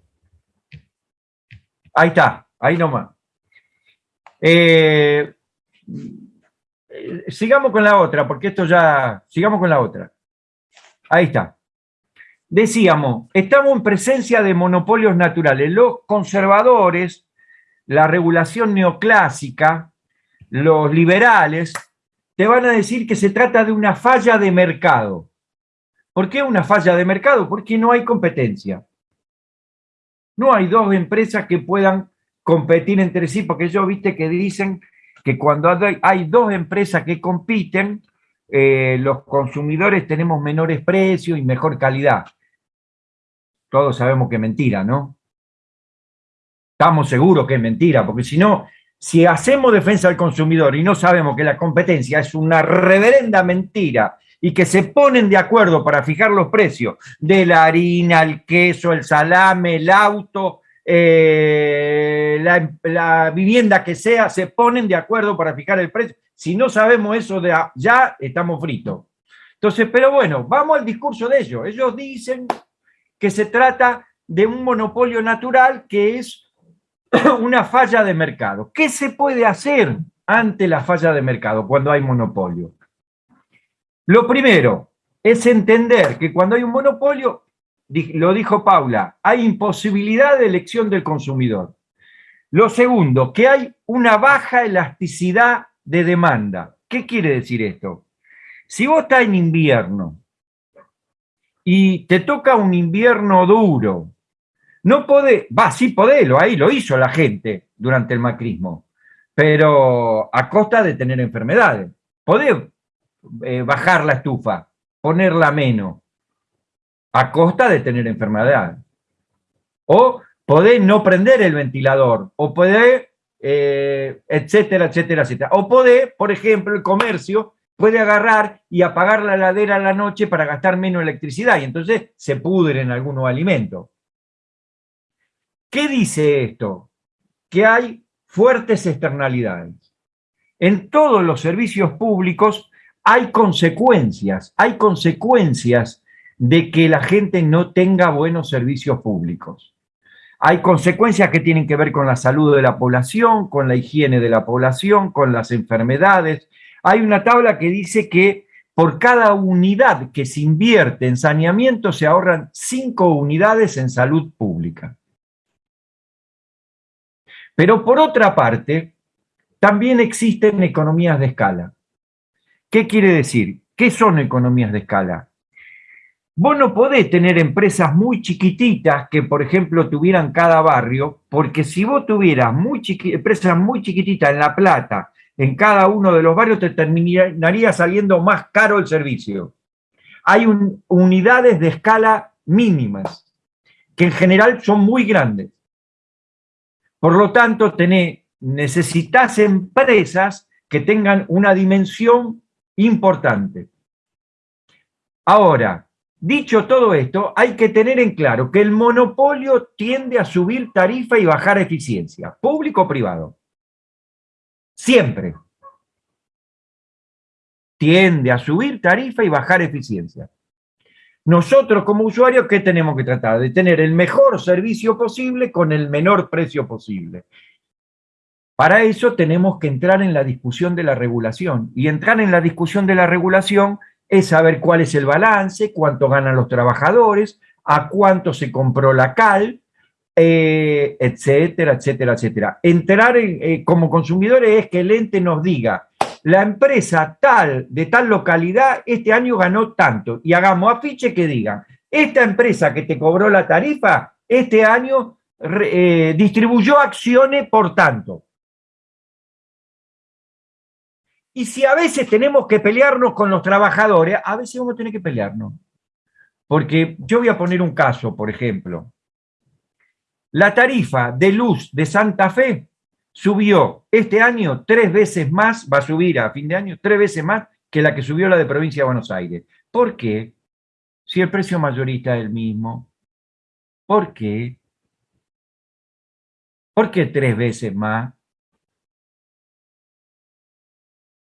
[SPEAKER 5] Ahí está, ahí nomás. Eh, sigamos con la otra, porque esto ya... Sigamos con la otra. Ahí está. Decíamos, estamos en presencia de monopolios naturales. Los conservadores, la regulación neoclásica, los liberales, te van a decir que se trata de una falla de mercado. ¿Por qué una falla de mercado? Porque no hay competencia. No hay dos empresas que puedan competir entre sí, porque yo viste que dicen que cuando hay dos empresas que compiten, eh, los consumidores tenemos menores precios y mejor calidad. Todos sabemos que es mentira, ¿no? Estamos seguros que es mentira, porque si no, si hacemos defensa del consumidor y no sabemos que la competencia es una reverenda mentira y que se ponen de acuerdo para fijar los precios de la harina, el queso, el salame, el auto, eh, la, vivienda que sea, se ponen de acuerdo para fijar el precio. Si no sabemos eso de ya, estamos fritos. Entonces, pero bueno, vamos al discurso de ellos. Ellos dicen que se trata de un monopolio natural que es una falla de mercado. ¿Qué se puede hacer ante la falla de mercado cuando hay monopolio? Lo primero es entender que cuando hay un monopolio, lo dijo Paula, hay imposibilidad de elección del consumidor. Lo segundo, que hay una baja elasticidad de demanda. ¿Qué quiere decir esto? Si vos estás en invierno y te toca un invierno duro, no podés, va, sí podés, lo, ahí lo hizo la gente durante el macrismo, pero a costa de tener enfermedades. Podés eh, bajar la estufa, ponerla menos, a costa de tener enfermedades. O podés no prender el ventilador, o podés eh, etcétera, etcétera, etcétera. O puede, por ejemplo, el comercio puede agarrar y apagar la ladera a la noche para gastar menos electricidad y entonces se pudren algunos alimentos. ¿Qué dice esto? Que hay fuertes externalidades. En todos los servicios públicos hay consecuencias, hay consecuencias de que la gente no tenga buenos servicios públicos. Hay consecuencias que tienen que ver con la salud de la población, con la higiene de la población, con las enfermedades. Hay una tabla que dice que por cada unidad que se invierte en saneamiento se ahorran cinco unidades en salud pública. Pero por otra parte, también existen economías de escala. ¿Qué quiere decir? ¿Qué son economías de escala? Vos no podés tener empresas muy chiquititas que, por ejemplo, tuvieran cada barrio, porque si vos tuvieras muy empresas muy chiquititas en La Plata, en cada uno de los barrios, te terminaría saliendo más caro el servicio. Hay unidades de escala mínimas, que en general son muy grandes. Por lo tanto, necesitas empresas que tengan una dimensión importante. Ahora, Dicho todo esto, hay que tener en claro que el monopolio tiende a subir tarifa y bajar eficiencia, público o privado. Siempre. Tiende a subir tarifa y bajar eficiencia. nosotros como usuarios, ¿qué tenemos que tratar? De tener el mejor servicio posible con el menor precio posible. Para eso tenemos que entrar en la discusión de la regulación. Y entrar en la discusión de la regulación es saber cuál es el balance, cuánto ganan los trabajadores, a cuánto se compró la cal, eh, etcétera, etcétera, etcétera. Entrar eh, como consumidores es que el ente nos diga, la empresa tal, de tal localidad, este año ganó tanto, y hagamos afiche que digan, esta empresa que te cobró la tarifa, este año eh, distribuyó acciones por tanto. Y si a veces tenemos que pelearnos con los trabajadores, a veces vamos a tener que pelearnos. Porque yo voy a poner un caso, por ejemplo. La tarifa de luz de Santa Fe subió este año tres veces más, va a subir a fin de año, tres veces más que la que subió la de provincia de Buenos Aires. ¿Por qué? Si el precio mayorista es el mismo. ¿Por qué? ¿Por qué tres veces más?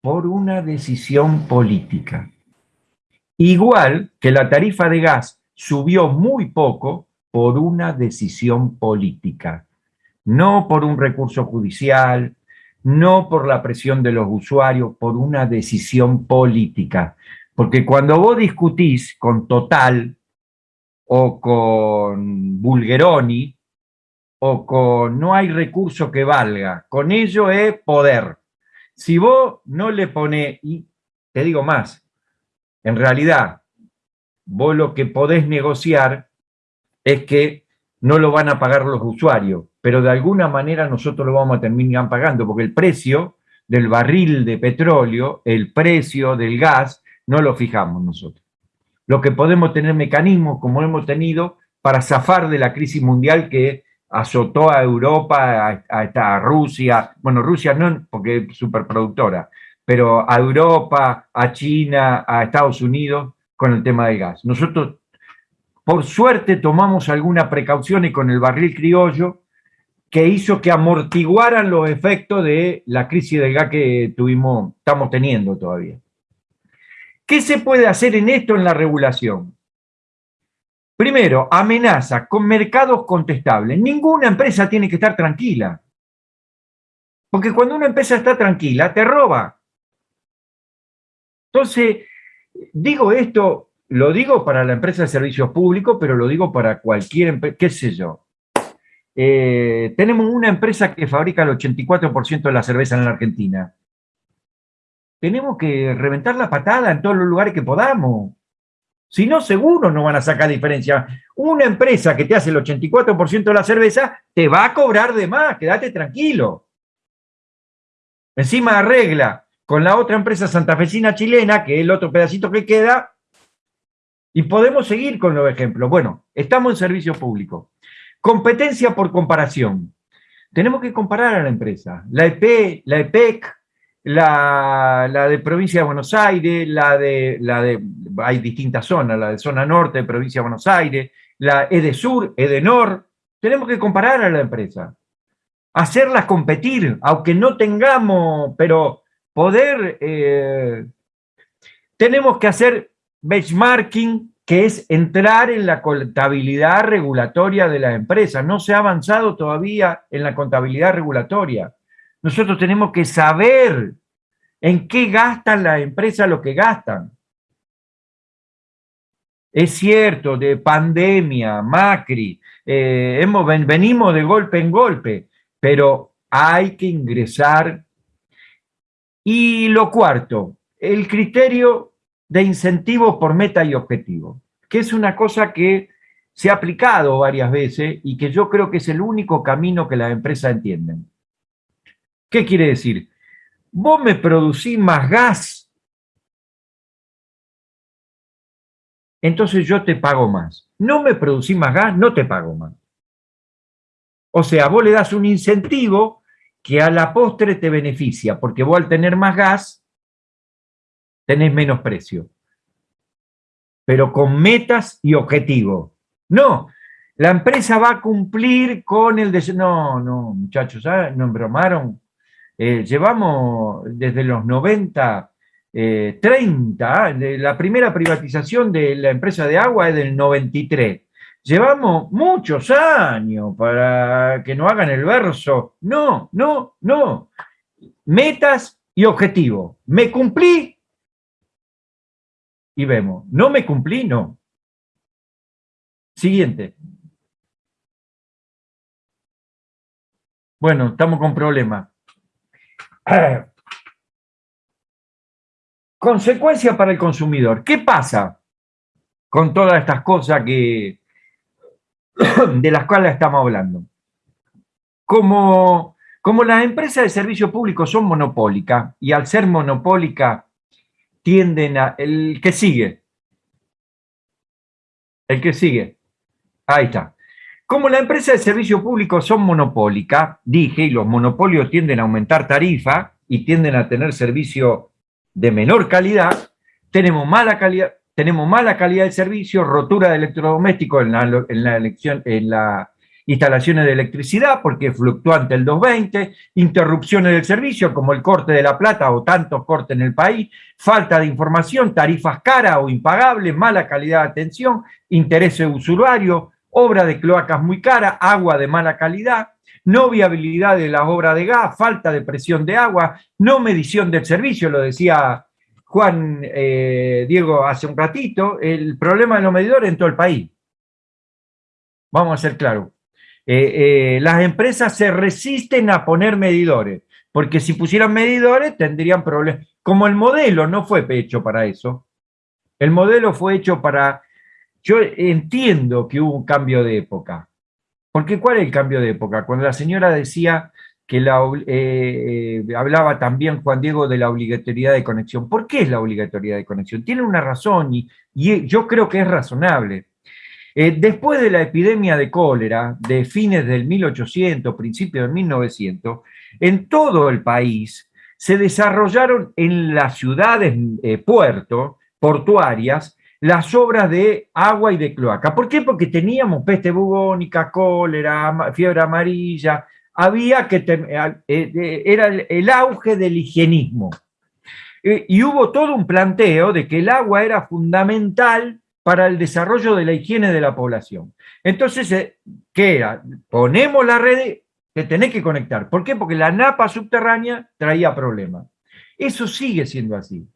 [SPEAKER 5] Por una decisión política. Igual que la tarifa de gas subió muy poco por una decisión política, no por un recurso judicial, no por la presión de los usuarios, por una decisión política. Porque cuando vos discutís con Total o con Bulgeroni o con no hay recurso que valga, con ello es poder. Si vos no le pones, y te digo más, en realidad, vos lo que podés negociar es que no lo van a pagar los usuarios, pero de alguna manera nosotros lo vamos a terminar pagando, porque el precio del barril de petróleo, el precio del gas, no lo fijamos nosotros. Lo que podemos tener mecanismos, como hemos tenido, para zafar de la crisis mundial que azotó a Europa, a, Rusia, bueno, Rusia no, porque es superproductora, pero a Europa, a China, a Estados Unidos, con el tema del gas. Nosotros por suerte tomamos alguna precaución y con el barril criollo que hizo que amortiguaran los efectos de la crisis del gas que tuvimos, estamos teniendo todavía. ¿Qué se puede hacer en esto en la regulación? Primero, amenaza con mercados contestables. Ninguna empresa tiene que estar tranquila. Porque cuando una empresa está tranquila, te roba. Entonces, digo esto lo digo para la empresa de servicios públicos, pero lo digo para cualquier empresa, qué sé yo. Eh, tenemos una empresa que fabrica el 84% de la cerveza en la Argentina. Tenemos que reventar la patada en todos los lugares que podamos. Si no, seguro no van a sacar diferencia. Una empresa que te hace el 84% de la cerveza te va a cobrar de más, quédate tranquilo. Encima arregla con la otra empresa santafesina chilena, que es el otro pedacito que queda, y podemos seguir con los ejemplos. Bueno, estamos en servicio público. Competencia por comparación. Tenemos que comparar a la empresa. La EP, la EPEC, la, de provincia de Buenos Aires, la de, la de, hay distintas zonas, la de zona norte de provincia de Buenos Aires, la EDESUR, EDENOR. Tenemos que comparar a la empresa. Hacerlas competir, aunque no tengamos, pero poder... Eh, tenemos que hacer benchmarking, que es entrar en la contabilidad regulatoria de la empresa. No se ha avanzado todavía en la contabilidad regulatoria. Nosotros tenemos que saber en qué gastan las empresas lo que gastan. Es cierto, de pandemia, Macri, eh, hemos, venimos de golpe en golpe, pero hay que ingresar. Y lo cuarto, el criterio de incentivos por meta y objetivo, que es una cosa que se ha aplicado varias veces y que yo creo que es el único camino que las empresas entienden. ¿Qué quiere decir? Vos me producís más gas, entonces yo te pago más. No me producís más gas, no te pago más. O sea, vos le das un incentivo que a la postre te beneficia, porque vos al tener más gas tenés menos precio. Pero con metas y objetivos. No, la empresa va a cumplir con el... No, no, muchachos, ¿sabes? nos embromaron. Eh, llevamos desde los 90 30, la primera privatización de la empresa de agua es del 93. Llevamos muchos años para que no hagan el verso. No, no, no. Metas y objetivos. ¿Me cumplí? Y vemos. ¿No me cumplí? No. Siguiente. Bueno, estamos con problemas. Consecuencia para el consumidor. ¿Qué pasa con todas estas cosas que, de las cuales estamos hablando? Como, como las empresas de servicio público son monopólicas y al ser monopólicas tienden a... El que sigue. El que sigue. Ahí está. Como las empresas de servicio público son monopólicas, dije, y los monopolios tienden a aumentar tarifa y tienden a tener servicio de menor calidad, tenemos mala calidad, tenemos mala calidad de servicio, rotura de electrodomésticos en la, en la, elección, en la instalaciones de electricidad, porque es fluctuante el 220, interrupciones del servicio, como el corte de la plata o tantos cortes en el país, falta de información, tarifas caras o impagables, mala calidad de atención, interés usuario, obra de cloacas muy cara, agua de mala calidad, no viabilidad de las obras de gas, falta de presión de agua, no medición del servicio, lo decía Juan eh, Diego hace un ratito, el problema de los medidores en todo el país. Vamos a ser claros. Eh, eh, las empresas se resisten a poner medidores, porque si pusieran medidores tendrían problemas. Como el modelo no fue hecho para eso, el modelo fue hecho para... Yo entiendo que hubo un cambio de época, porque ¿cuál es el cambio de época? Cuando la señora decía que eh, eh, hablaba también Juan Diego de la obligatoriedad de conexión. ¿Por qué es la obligatoriedad de conexión? Tiene una razón y, yo creo que es razonable. Eh, después de la epidemia de cólera de fines del 1800, principios del 1900, en todo el país se desarrollaron en las ciudades puertos, portuarias, las obras de agua y de cloaca. ¿Por qué? Porque teníamos peste bubónica, cólera, fiebre amarilla, había que, eh, eh, era el auge del higienismo. Eh, y hubo todo un planteo de que el agua era fundamental para el desarrollo de la higiene de la población. Entonces, ¿qué era? Ponemos la red, que tenés que conectar. ¿Por qué? Porque la napa subterránea traía problemas. Eso sigue siendo así.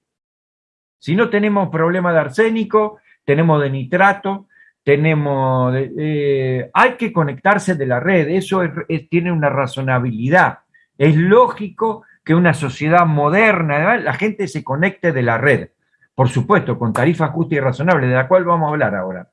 [SPEAKER 5] Si no tenemos problema de arsénico, tenemos de nitrato, tenemos... Eh, hay que conectarse de la red, eso tiene una razonabilidad. Es lógico que una sociedad moderna, la gente se conecte de la red. Por supuesto, con tarifa justa y razonable, de la cual vamos a hablar ahora.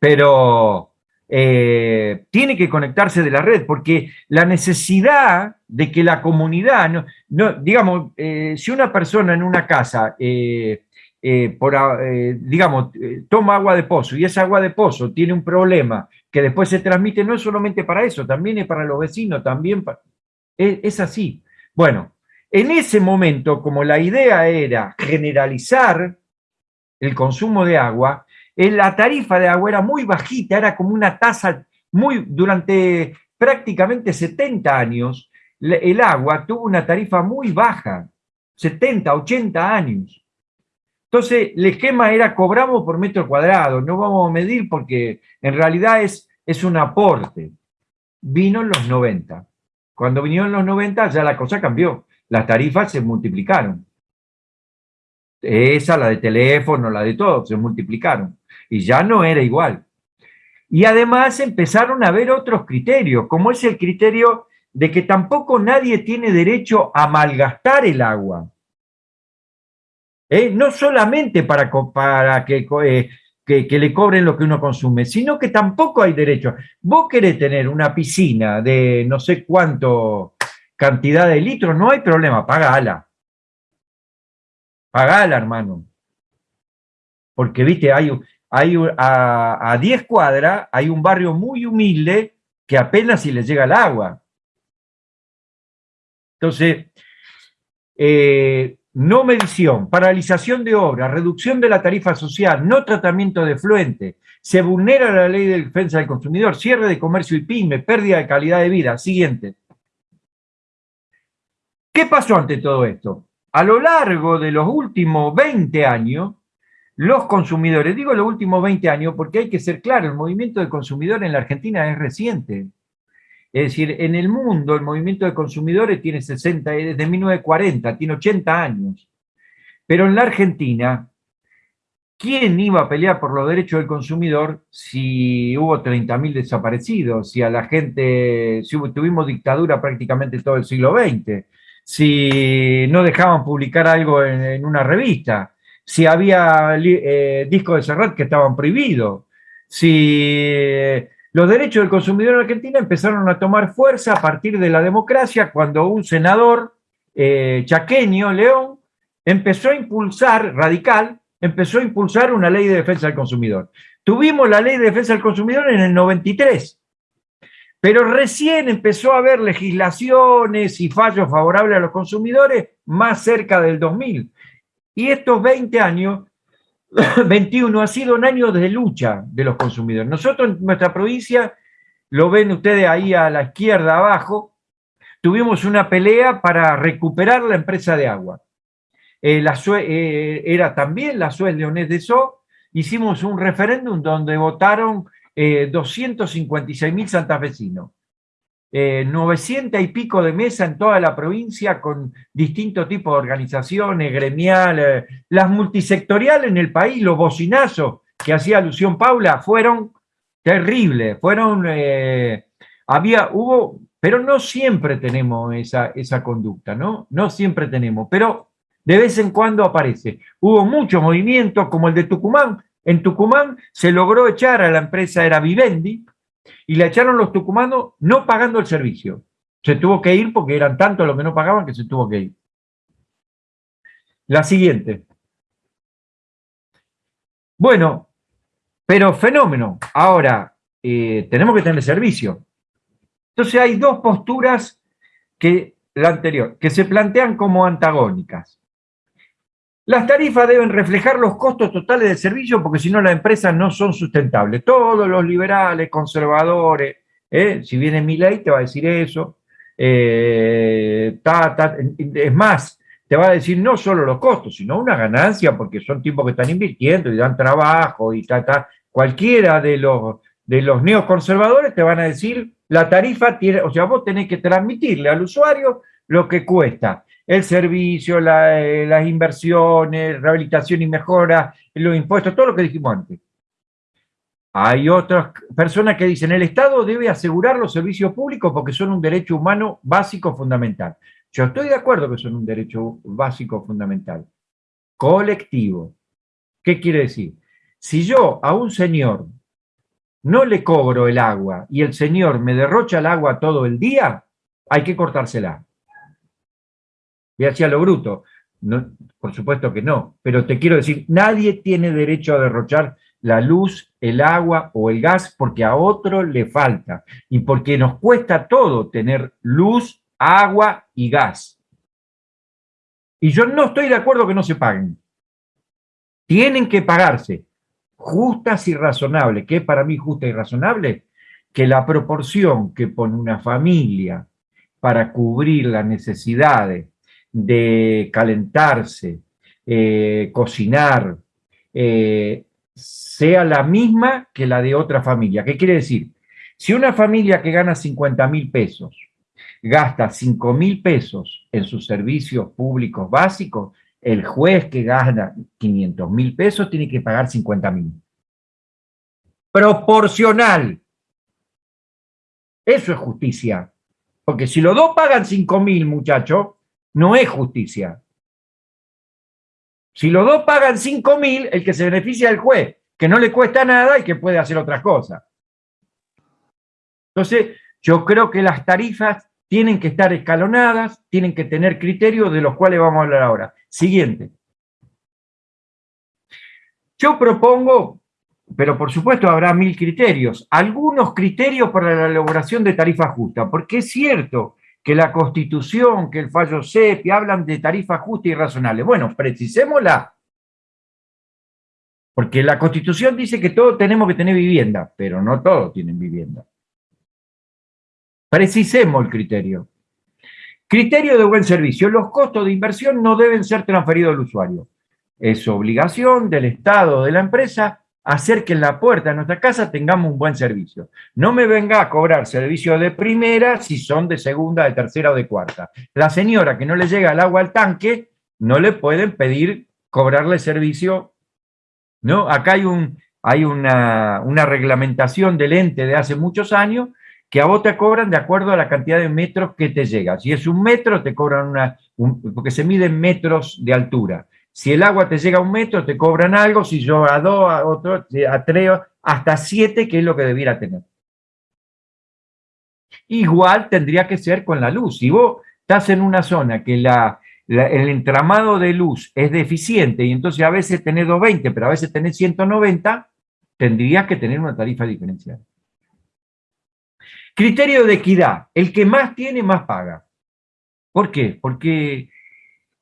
[SPEAKER 5] Pero eh, tiene que conectarse de la red, porque la necesidad de que la comunidad, no, digamos, eh, si una persona en una casa, eh, digamos, toma agua de pozo y esa agua de pozo tiene un problema que después se transmite, no es solamente para eso, también es para los vecinos, también es así. Bueno, en ese momento, como la idea era generalizar el consumo de agua, la tarifa de agua era muy bajita, era como una tasa muy, durante prácticamente 70 años, el agua tuvo una tarifa muy baja, 70, 80 años. Entonces, el esquema era cobramos por metro cuadrado, no vamos a medir porque en realidad es, es un aporte. Vino en los 90. Cuando vinieron los 90 ya la cosa cambió, las tarifas se multiplicaron. Esa, la de teléfono, la de todo, se multiplicaron y ya no era igual. Y además empezaron a haber otros criterios, como es el criterio de que tampoco nadie tiene derecho a malgastar el agua. ¿Eh? No solamente para, eh, que, que, le cobren lo que uno consume, sino que tampoco hay derecho. Vos querés tener una piscina de no sé cuánto cantidad de litros, no hay problema, pagala. Pagala, hermano. Porque, viste, hay, hay a, 10 cuadras hay un barrio muy humilde que apenas si le llega el agua. Entonces, eh, no medición, paralización de obra, reducción de la tarifa social, no tratamiento de fluente, se vulnera la ley de defensa del consumidor, cierre de comercio y pyme, pérdida de calidad de vida. Siguiente. ¿Qué pasó ante todo esto? A lo largo de los últimos 20 años, los consumidores, digo los últimos 20 años porque hay que ser claro, el movimiento de consumidor en la Argentina es reciente. Es decir, en el mundo el movimiento de consumidores tiene 60, desde 1940, tiene 80 años. Pero en la Argentina, ¿quién iba a pelear por los derechos del consumidor si hubo 30.000 desaparecidos, si a la gente, si tuvimos dictadura prácticamente todo el siglo XX, si no dejaban publicar algo en, una revista, si había eh, discos de Serrat que estaban prohibidos, si eh, los derechos del consumidor en Argentina empezaron a tomar fuerza a partir de la democracia cuando un senador eh, chaqueño, León, empezó a impulsar, radical, empezó a impulsar una ley de defensa del consumidor. Tuvimos la ley de defensa del consumidor en el 93, pero recién empezó a haber legislaciones y fallos favorables a los consumidores más cerca del 2000. Y estos 20 años, 21, ha sido un año de lucha de los consumidores. Nosotros en nuestra provincia, lo ven ustedes ahí a la izquierda abajo, tuvimos una pelea para recuperar la empresa de agua. Eh, eh, era también la Suez Leonés de So, hicimos un referéndum donde votaron eh, 256 mil santafesinos, 900 y pico de mesa en toda la provincia con distintos tipos de organizaciones, gremiales, las multisectoriales en el país, los bocinazos que hacía alusión Paula, fueron terribles, fueron, había, hubo, pero no siempre tenemos esa, esa conducta, ¿no? No siempre tenemos, pero de vez en cuando aparece. Hubo mucho movimiento, como el de Tucumán. En Tucumán se logró echar a la empresa, era Vivendi, y la echaron los tucumanos no pagando el servicio. Se tuvo que ir porque eran tantos los que no pagaban que se tuvo que ir. La siguiente. Bueno, pero fenómeno. Ahora, eh, tenemos que tener servicio. Entonces hay dos posturas que la anterior, que se plantean como antagónicas. Las tarifas deben reflejar los costos totales del servicio porque si no las empresas no son sustentables. Todos los liberales, conservadores, ¿eh? si viene mi ley te va a decir eso. Eh, es más, te va a decir no solo los costos, sino una ganancia porque son tipos que están invirtiendo y dan trabajo y ta, Cualquiera de los, de los neoconservadores te van a decir la tarifa tiene, o sea, vos tenés que transmitirle al usuario lo que cuesta el servicio, eh, las inversiones, rehabilitación y mejora, los impuestos, todo lo que dijimos antes. Hay otras personas que dicen, el Estado debe asegurar los servicios públicos porque son un derecho humano básico fundamental. Yo estoy de acuerdo que son un derecho básico fundamental. Colectivo. ¿Qué quiere decir? Si yo a un señor no le cobro el agua y el señor me derrocha el agua todo el día, hay que cortársela y hacia lo bruto. No, por supuesto que no, pero te quiero decir, nadie tiene derecho a derrochar la luz, el agua o el gas porque a otro le falta y porque nos cuesta todo tener luz, agua y gas. Y yo no estoy de acuerdo que no se paguen. Tienen que pagarse justas y razonables. ¿Qué es para mí justa y razonable? Que la proporción que pone una familia para cubrir las necesidades de calentarse, eh, cocinar, eh, sea la misma que la de otra familia. ¿Qué quiere decir? Si una familia que gana 50 mil pesos gasta 5 mil pesos en sus servicios públicos básicos, el juez que gana 500 mil pesos tiene que pagar 50 mil. Proporcional. Eso es justicia. Porque si los dos pagan 5 mil, muchachos, no es justicia. Si los dos pagan 5 mil, el que se beneficia es el juez, que no le cuesta nada y que puede hacer otras cosas. Entonces, yo creo que las tarifas tienen que estar escalonadas, tienen que tener criterios de los cuales vamos a hablar ahora. Siguiente. Yo propongo, pero por supuesto habrá mil criterios, algunos criterios para la elaboración de tarifa justa, porque es cierto que la Constitución, que el fallo CEPI hablan de tarifa justa y razonable. Bueno, precisémosla. Porque la Constitución dice que todos tenemos que tener vivienda, pero no todos tienen vivienda. Precisemos el criterio. Criterio de buen servicio. Los costos de inversión no deben ser transferidos al usuario. Es obligación del Estado, de la empresa, hacer que en la puerta de nuestra casa tengamos un buen servicio. No me venga a cobrar servicio de primera si son de segunda, de tercera o de cuarta. La señora que no le llega el agua al tanque, no le pueden pedir cobrarle servicio. ¿no? Acá hay, un, hay una, reglamentación del ente de hace muchos años que a vos te cobran de acuerdo a la cantidad de metros que te llega. Si es un metro, te cobran una, porque se miden metros de altura. Si el agua te llega a un metro, te cobran algo, si yo a dos, a otro, a tres, hasta siete, que es lo que debiera tener. Igual tendría que ser con la luz. Si vos estás en una zona que la, el entramado de luz es deficiente y entonces a veces tenés 220, pero a veces tenés 190, tendrías que tener una tarifa diferencial. Criterio de equidad. El que más tiene, más paga. ¿Por qué? Porque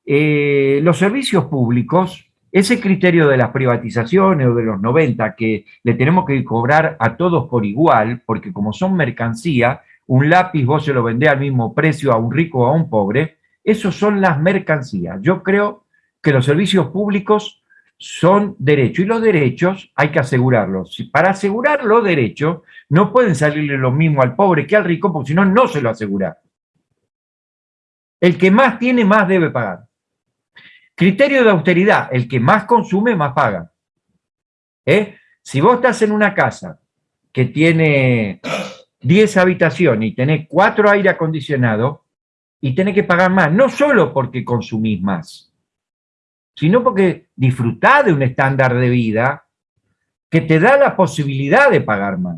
[SPEAKER 5] eh, los servicios públicos, ese criterio de las privatizaciones o de los 90, que le tenemos que cobrar a todos por igual, porque como son mercancía, un lápiz vos se lo vendés al mismo precio a un rico o a un pobre, esos son las mercancías. Yo creo que los servicios públicos son derechos y los derechos hay que asegurarlos. Para asegurar los derechos no pueden salirle lo mismo al pobre que al rico, porque si no, no se lo asegura. El que más tiene, más debe pagar. Criterio de austeridad, el que más consume, más paga. ¿Eh? Si vos estás en una casa que tiene 10 habitaciones y tenés 4 aire acondicionados, y tenés que pagar más, no solo porque consumís más, sino porque disfrutás de un estándar de vida que te da la posibilidad de pagar más.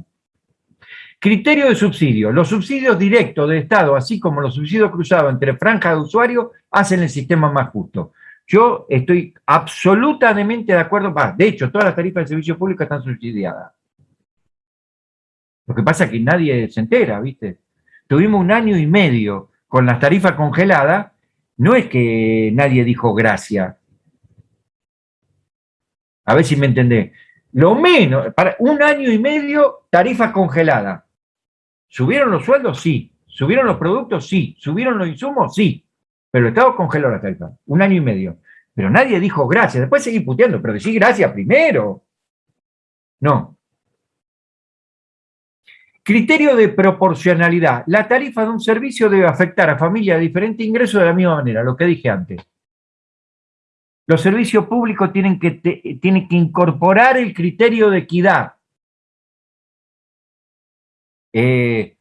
[SPEAKER 5] Criterio de subsidio. Los subsidios directos del Estado, así como los subsidios cruzados entre franjas de usuarios, hacen el sistema más justo. Yo estoy absolutamente de acuerdo, de hecho, todas las tarifas de servicio público están subsidiadas. Lo que pasa es que nadie se entera, ¿viste? Tuvimos un año y medio con las tarifas congeladas, no es que nadie dijo gracias. A ver si me entendés. Lo menos, para un año y medio, tarifa congelada. ¿Subieron los sueldos? Sí. ¿Subieron los productos? Sí. ¿Subieron los insumos? Sí. Pero el Estado congeló la tarifa, un año y medio. Pero nadie dijo gracias. Después seguí puteando, pero decí gracias primero. No. Criterio de proporcionalidad. La tarifa de un servicio debe afectar a familias de diferente ingreso de la misma manera, lo que dije antes. Los servicios públicos tienen que, tienen que incorporar el criterio de equidad. Eh,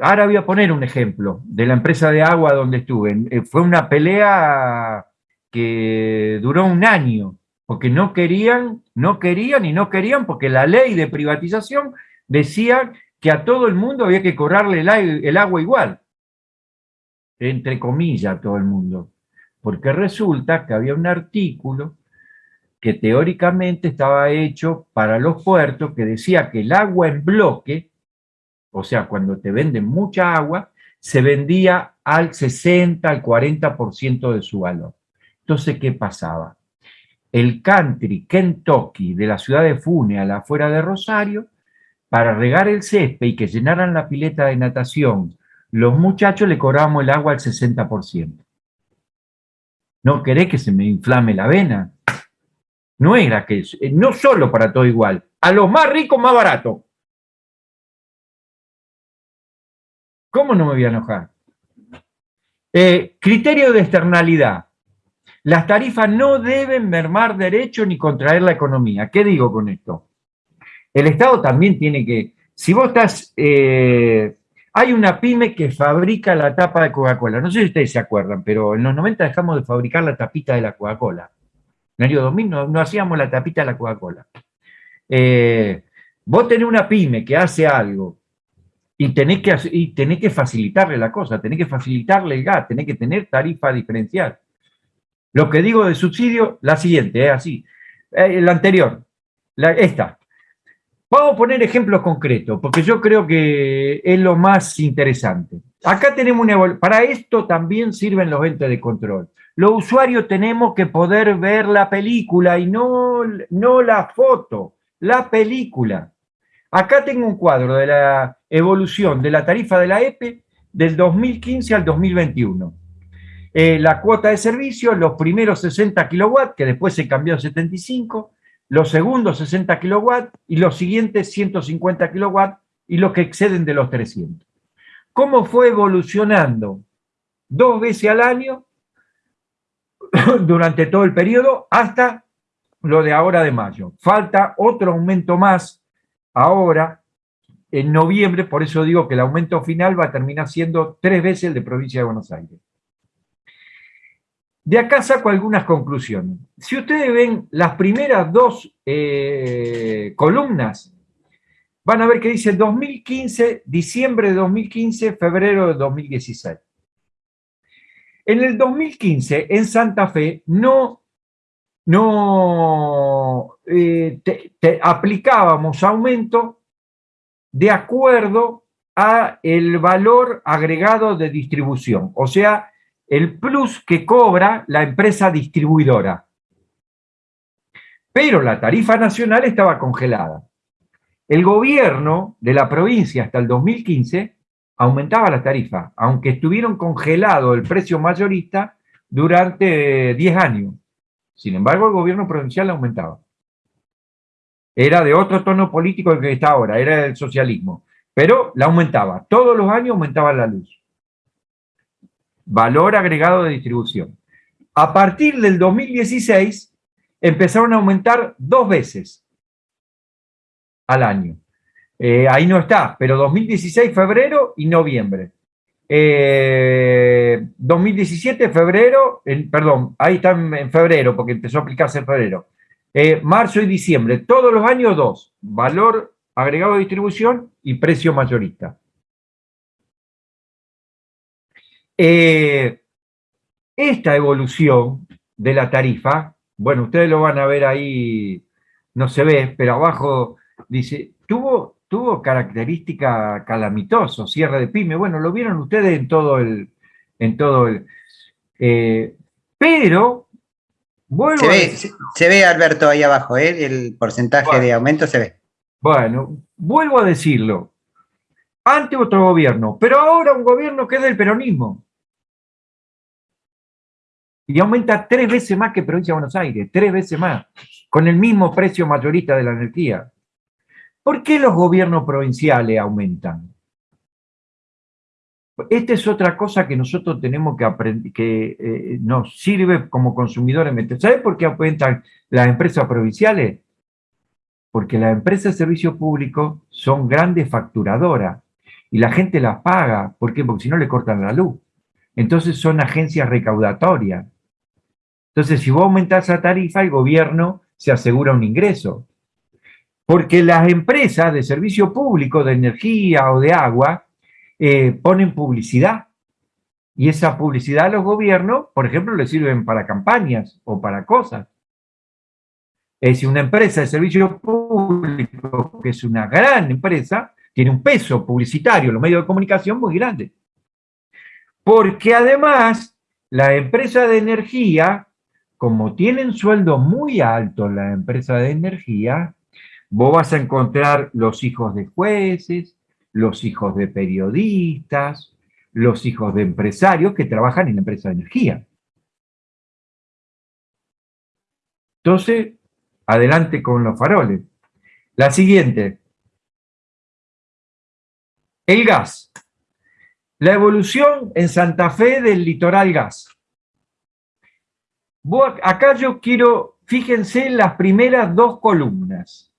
[SPEAKER 5] Ahora voy a poner un ejemplo de la empresa de agua donde estuve. Eh, fue una pelea que duró un año, porque no querían, no querían y no querían, porque la ley de privatización decía que a todo el mundo había que cobrarle el, agua igual. Entre comillas, a todo el mundo. Porque resulta que había un artículo que teóricamente estaba hecho para los puertos que decía que el agua en bloque o sea, cuando te venden mucha agua, se vendía al 60, al 40% de su valor. Entonces, ¿qué pasaba? El country Kentucky de la ciudad de Fune a la afuera de Rosario, para regar el césped y que llenaran la pileta de natación, los muchachos le cobramos el agua al 60%. ¿No querés que se me inflame la vena? No era que, no solo para todo igual, a los más ricos más barato. ¿Cómo no me voy a enojar? Eh, criterio de externalidad. Las tarifas no deben mermar derecho ni contraer la economía. ¿Qué digo con esto? El Estado también tiene que... Si vos estás... Eh, hay una pyme que fabrica la tapa de Coca-Cola. No sé si ustedes se acuerdan, pero en los 90 dejamos de fabricar la tapita de la Coca-Cola. En el año 2000 no, hacíamos la tapita de la Coca-Cola. Eh, vos tenés una pyme que hace algo y tenés que, y que facilitarle la cosa, tenés que facilitarle el gas, tenés que tener tarifa diferencial. Lo que digo de subsidio, la siguiente, es así. Eh, la anterior, la, esta. Vamos a poner ejemplos concretos, porque yo creo que es lo más interesante. Acá tenemos una Para esto también sirven los entes de control. Los usuarios tenemos que poder ver la película y no, no la foto, la película. Acá tengo un cuadro de la evolución de la tarifa de la EPE del 2015 al 2021. Eh, la cuota de servicio, los primeros 60 kilowatts, que después se cambió a 75, los segundos 60 kilowatts y los siguientes 150 kilowatts y los que exceden de los 300. ¿Cómo fue evolucionando? Dos veces al año durante todo el periodo hasta lo de ahora de mayo. Falta otro aumento más ahora en noviembre, por eso digo que el aumento final va a terminar siendo tres veces el de provincia de Buenos Aires. De acá saco algunas conclusiones. Si ustedes ven las primeras dos eh, columnas, van a ver que dice 2015, diciembre de 2015, febrero de 2016. En el 2015, en Santa Fe, no, no eh, aplicábamos aumento de acuerdo a el valor agregado de distribución, o sea, el plus que cobra la empresa distribuidora. Pero la tarifa nacional estaba congelada. El gobierno de la provincia hasta el 2015 aumentaba la tarifa, aunque estuvieron congelado el precio mayorista durante 10 años. Sin embargo, el gobierno provincial aumentaba. Era de otro tono político que está ahora, era del socialismo. Pero la aumentaba. Todos los años aumentaba la luz. Valor agregado de distribución. A partir del 2016 empezaron a aumentar dos veces al año. Eh, ahí no está, pero 2016, febrero y noviembre. 2017, eh, febrero, perdón, ahí está en, febrero, porque empezó a aplicarse en febrero. Eh, marzo y diciembre, todos los años dos, valor agregado de distribución y precio mayorista. esta evolución de la tarifa, bueno, ustedes lo van a ver ahí, no se ve, pero abajo dice, tuvo tuvo característica calamitoso, cierre de pyme, bueno, lo vieron ustedes en todo el... En todo el eh, pero,
[SPEAKER 2] vuelvo se, ve, Alberto, ahí abajo, ¿eh? el porcentaje de aumento se ve.
[SPEAKER 5] Bueno, vuelvo a decirlo, ante otro gobierno, pero ahora un gobierno que es del peronismo. Y aumenta tres veces más que Provincia de Buenos Aires, tres veces más, con el mismo precio mayorista de la energía. ¿Por qué los gobiernos provinciales aumentan? Esta es otra cosa que nosotros tenemos que aprender, que eh, nos sirve como consumidores. ¿Sabes por qué aumentan las empresas provinciales? Porque las empresas de servicio público son grandes facturadoras y la gente las paga. ¿Por qué? Porque si no le cortan la luz. Entonces son agencias recaudatorias. Entonces, si vos aumentás la tarifa, el gobierno se asegura un ingreso. Porque las empresas de servicio público, de energía o de agua, eh, ponen publicidad. Y esa publicidad a los gobiernos, por ejemplo, le sirven para campañas o para cosas. Es decir, una empresa de servicio público, que es una gran empresa, tiene un peso publicitario los medios de comunicación muy grande. Porque además, la empresa de energía, como tienen sueldo muy alto la empresa de energía, Vos vas a encontrar los hijos de jueces, los hijos de periodistas, los hijos de empresarios que trabajan en la empresa de energía. Entonces, adelante con los faroles. La siguiente. El gas. La evolución en Santa Fe del litoral gas. acá yo quiero, fíjense en las primeras dos columnas.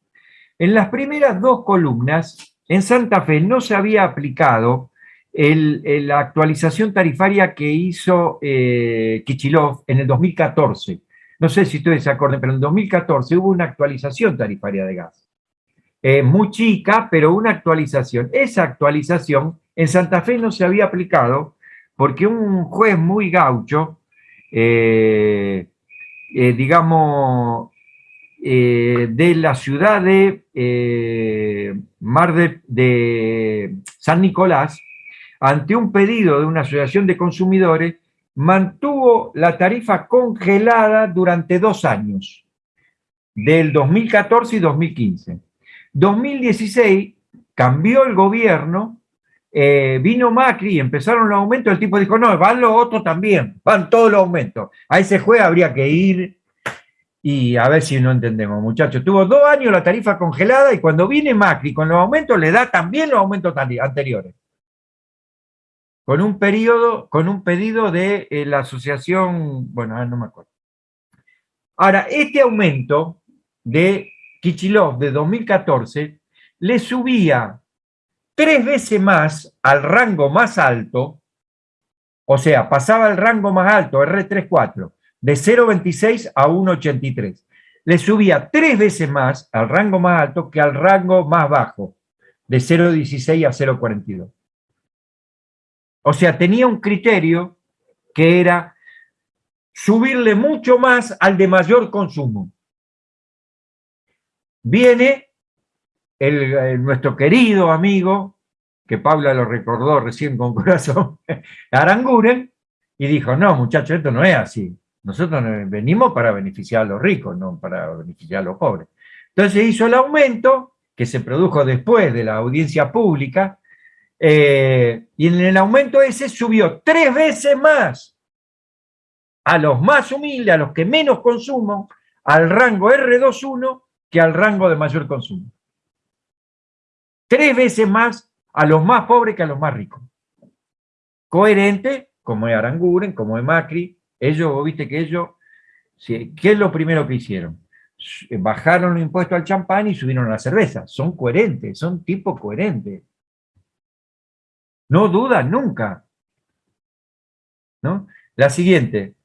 [SPEAKER 5] En las primeras dos columnas, en Santa Fe no se había aplicado la actualización tarifaria que hizo eh, Kichilov en el 2014. No sé si ustedes se acuerdan, pero en el 2014 hubo una actualización tarifaria de gas. Eh, muy chica, pero una actualización. Esa actualización en Santa Fe no se había aplicado porque un juez muy gaucho, eh, digamos, eh, de la ciudad de eh, Mar de, San Nicolás, ante un pedido de una asociación de consumidores, mantuvo la tarifa congelada durante dos años, del 2014 y 2015. 2016 cambió el gobierno eh, vino Macri y empezaron los aumentos, el tipo dijo, no, van los otros también, van todos los aumentos. A ese juez habría que ir y a ver si no entendemos, muchachos. Tuvo dos años la tarifa congelada y cuando viene Macri con los aumentos le da también los aumentos anteriores. Con un periodo, con un pedido de eh, la asociación, bueno, no me acuerdo. Ahora, este aumento de Kichilov de 2014 le subía tres veces más al rango más alto, o sea, pasaba el rango más alto, R34, de 0,26 a 1,83. Le subía tres veces más al rango más alto que al rango más bajo, de 0,16 a 0,42. O sea, tenía un criterio que era subirle mucho más al de mayor consumo. Viene nuestro querido amigo, que Paula lo recordó recién con corazón, Aranguren, y dijo, no muchachos, esto no es así. Nosotros venimos para beneficiar a los ricos, no para beneficiar a los pobres. Entonces hizo el aumento, que se produjo después de la audiencia pública, eh, y en el aumento ese subió tres veces más a los más humildes, a los que menos consumo, al rango R21 que al rango de mayor consumo tres veces más a los más pobres que a los más ricos. Coherente, como es Aranguren, como es Macri, ellos, viste que ellos, ¿qué es lo primero que hicieron? Bajaron los impuestos al champán y subieron a la cerveza. Son coherentes, son tipos coherentes. No dudan nunca. ¿No? La siguiente,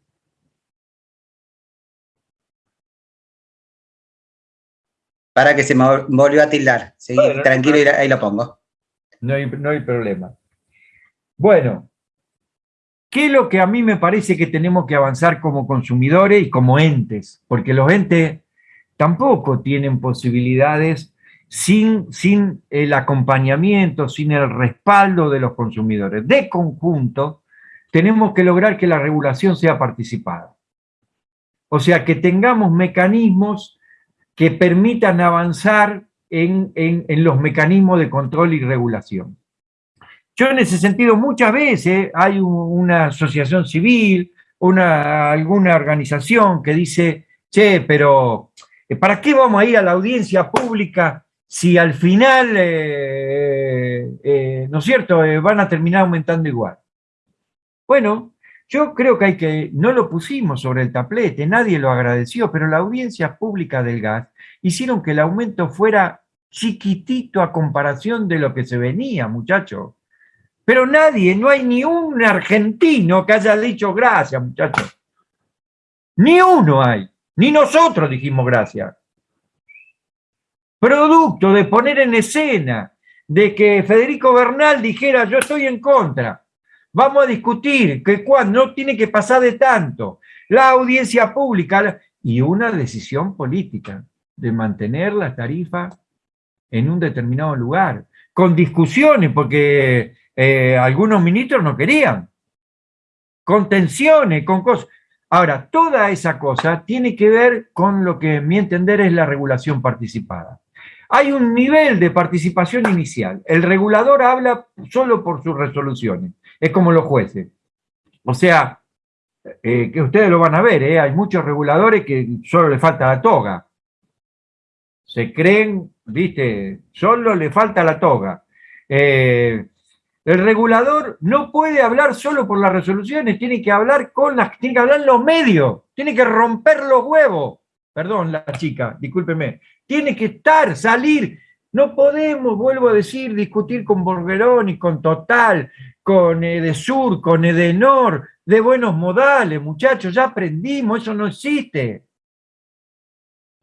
[SPEAKER 2] Para que se me volvió a tildar. tranquilo, y ahí lo pongo.
[SPEAKER 5] No hay, no hay problema. Bueno, ¿qué es lo que a mí me parece que tenemos que avanzar como consumidores y como entes? Porque los entes tampoco tienen posibilidades sin, sin el acompañamiento, sin el respaldo de los consumidores. De conjunto, tenemos que lograr que la regulación sea participada. O sea, que tengamos mecanismos que permitan avanzar en, los mecanismos de control y regulación. Yo en ese sentido muchas veces hay una asociación civil, una, alguna organización que dice, che, pero eh, ¿para qué vamos a ir a la audiencia pública si al final, eh, eh, ¿no es cierto?, van a terminar aumentando igual. Bueno, yo creo que hay que, no lo pusimos sobre el tablete, nadie lo agradeció, pero la audiencia pública del gas hicieron que el aumento fuera chiquitito a comparación de lo que se venía, muchachos. Pero nadie, no hay ni un argentino que haya dicho gracias, muchachos. Ni uno hay, ni nosotros dijimos gracias. Producto de poner en escena, de que Federico Bernal dijera yo estoy en contra Vamos a discutir que cuando no tiene que pasar de tanto. La audiencia pública y una decisión política de mantener la tarifa en un determinado lugar, con discusiones, porque eh, algunos ministros no querían, con tensiones, con cosas. Ahora, toda esa cosa tiene que ver con lo que, a mi entender, es la regulación participada. Hay un nivel de participación inicial. El regulador habla solo por sus resoluciones. Es como los jueces. O sea, eh, que ustedes lo van a ver, ¿eh? hay muchos reguladores que solo le falta la toga. Se creen, viste, solo le falta la toga. Eh, el regulador no puede hablar solo por las resoluciones, tiene que hablar con las, tiene que hablar los medios, tiene que romper los huevos. Perdón, la chica, discúlpeme. Tiene que estar, salir. No podemos, vuelvo a decir, discutir con Borgerón y con Total, con Edesur, con Edenor, de buenos modales, muchachos, ya aprendimos, eso no existe.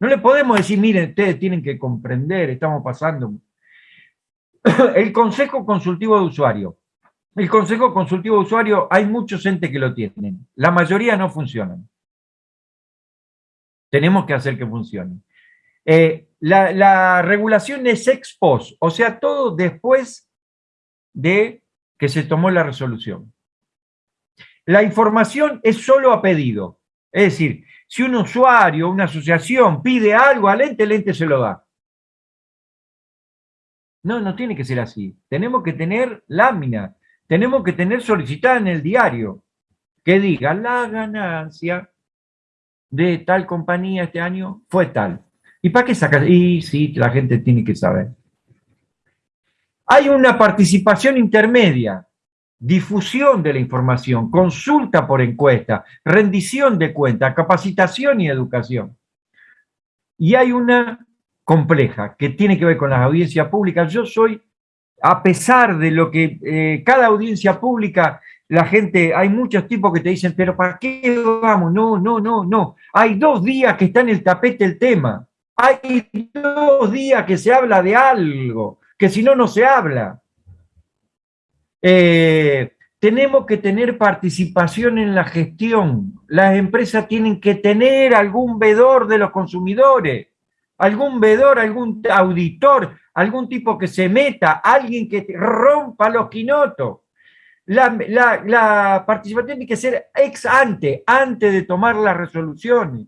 [SPEAKER 5] No le podemos decir, miren, ustedes tienen que comprender, estamos pasando. El Consejo Consultivo de Usuario. El Consejo Consultivo de Usuario, hay muchos entes que lo tienen. La mayoría no funcionan. Tenemos que hacer que funcionen. Eh, la, la, regulación es ex post, o sea, todo después de que se tomó la resolución. La información es solo a pedido. Es decir, si un usuario, una asociación pide algo al ente, el ente se lo da. No, no tiene que ser así. Tenemos que tener lámina, tenemos que tener solicitada en el diario que diga la ganancia de tal compañía este año fue tal. ¿Y para qué sacas? Y sí, la gente tiene que saber. Hay una participación intermedia, difusión de la información, consulta por encuesta, rendición de cuenta, capacitación y educación. Y hay una compleja que tiene que ver con las audiencias públicas. Yo soy, a pesar de lo que eh, cada audiencia pública, la gente, hay muchos tipos que te dicen, pero ¿para qué vamos? No, no, no, no. Hay dos días que está en el tapete el tema. Hay dos días que se habla de algo que si no, no se habla. Eh, tenemos que tener participación en la gestión. Las empresas tienen que tener algún vedor de los consumidores, algún vedor, algún auditor, algún tipo que se meta, alguien que rompa los quinotos. La, la participación tiene que ser ex ante, antes de tomar las resoluciones.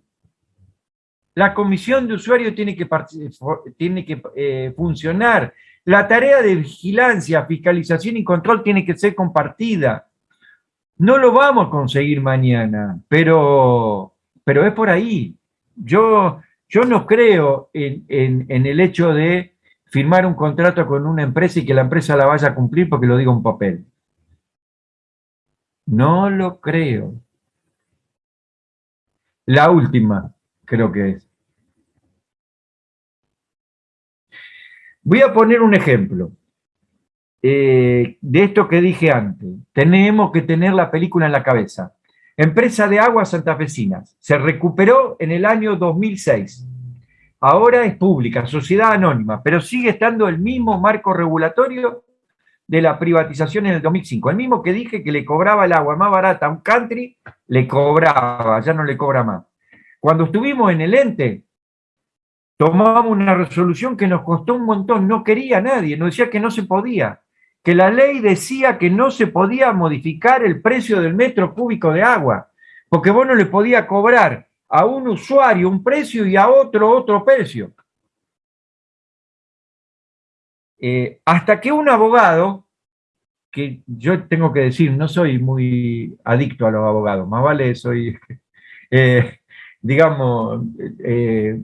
[SPEAKER 5] La comisión de usuarios tiene que, tiene que eh, funcionar. La tarea de vigilancia, fiscalización y control tiene que ser compartida. No lo vamos a conseguir mañana, pero, pero es por ahí. Yo, yo no creo en, el hecho de firmar un contrato con una empresa y que la empresa la vaya a cumplir porque lo diga un papel. No lo creo. La última, creo que es. Voy a poner un ejemplo eh, de esto que dije antes. Tenemos que tener la película en la cabeza. Empresa de aguas santafesinas. Se recuperó en el año 2006. Ahora es pública, sociedad anónima, pero sigue estando el mismo marco regulatorio de la privatización en el 2005. El mismo que dije que le cobraba el agua más barata a un country, le cobraba, ya no le cobra más. Cuando estuvimos en el ente, tomamos una resolución que nos costó un montón, no quería nadie, nos decía que no se podía, que la ley decía que no se podía modificar el precio del metro cúbico de agua, porque vos no le podía cobrar a un usuario un precio y a otro otro precio. Eh, hasta que un abogado, que yo tengo que decir, no soy muy adicto a los abogados, más vale soy, eh, digamos, eh,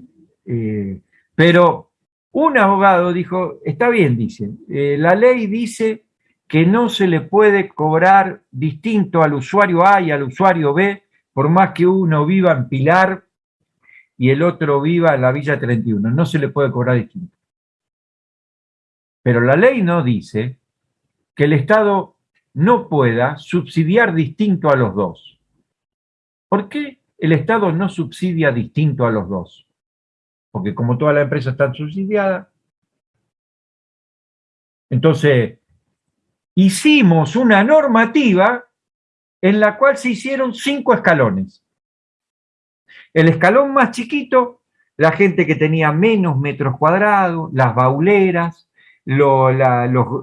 [SPEAKER 5] pero un abogado dijo, está bien, dice, eh, la ley dice que no se le puede cobrar distinto al usuario A y al usuario B, por más que uno viva en Pilar y el otro viva en la Villa 31, no se le puede cobrar distinto. Pero la ley no dice que el Estado no pueda subsidiar distinto a los dos. ¿Por qué el Estado no subsidia distinto a los dos? Porque como todas las empresas están subsidiadas, entonces hicimos una normativa en la cual se hicieron cinco escalones. El escalón más chiquito, la gente que tenía menos metros cuadrados, las bauleras, los,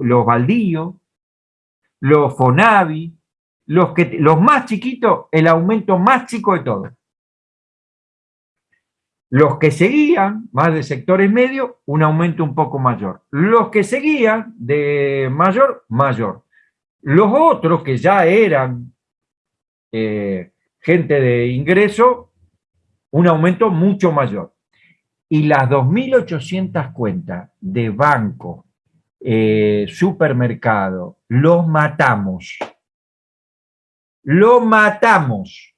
[SPEAKER 5] los baldíos, los Fonavi, los, que, los más chiquitos, el aumento más chico de todo. Los que seguían, más de sectores medios, un aumento un poco mayor. Los que seguían de mayor, mayor. Los otros que ya eran eh, gente de ingreso, un aumento mucho mayor. Y las 2.800 cuentas de banco, eh, supermercado, los matamos. Lo matamos.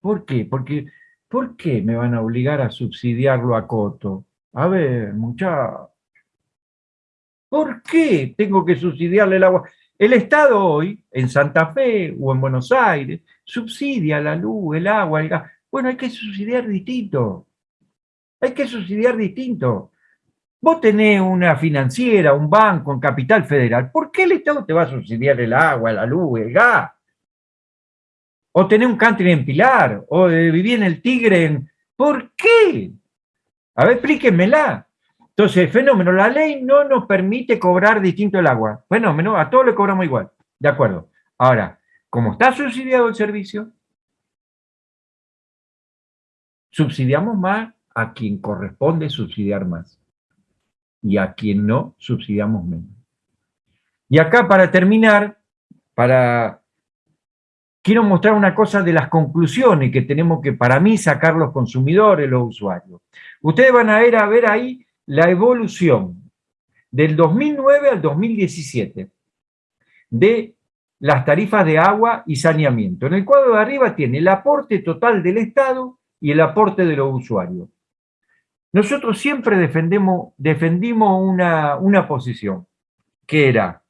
[SPEAKER 5] ¿Por qué? Porque, ¿por qué me van a obligar a subsidiarlo a Coto? A ver, muchachos. ¿Por qué tengo que subsidiarle el agua? El Estado hoy, en Santa Fe o en Buenos Aires, subsidia la luz, el agua, el gas. Bueno, hay que subsidiar distinto. Hay que subsidiar distinto. Vos tenés una financiera, un banco en capital federal. ¿Por qué el Estado te va a subsidiar el agua, la luz, el gas? O tener un country en Pilar, o vivir en el Tigre en... ¿Por qué? A ver, explíquenmela. Entonces, fenómeno, la ley no nos permite cobrar distinto el agua. Fenómeno, a todos le cobramos igual. De acuerdo. Ahora, como está subsidiado el servicio, subsidiamos más a quien corresponde subsidiar más. y a quien no subsidiamos menos. Y acá para terminar, para quiero mostrar una cosa de las conclusiones que tenemos que, para mí, sacar los consumidores, los usuarios. Ustedes van a ver, ahí la evolución del 2009 al 2017 de las tarifas de agua y saneamiento. En el cuadro de arriba tiene el aporte total del Estado y el aporte de los usuarios. Nosotros siempre defendemos, defendimos una, una posición, que era,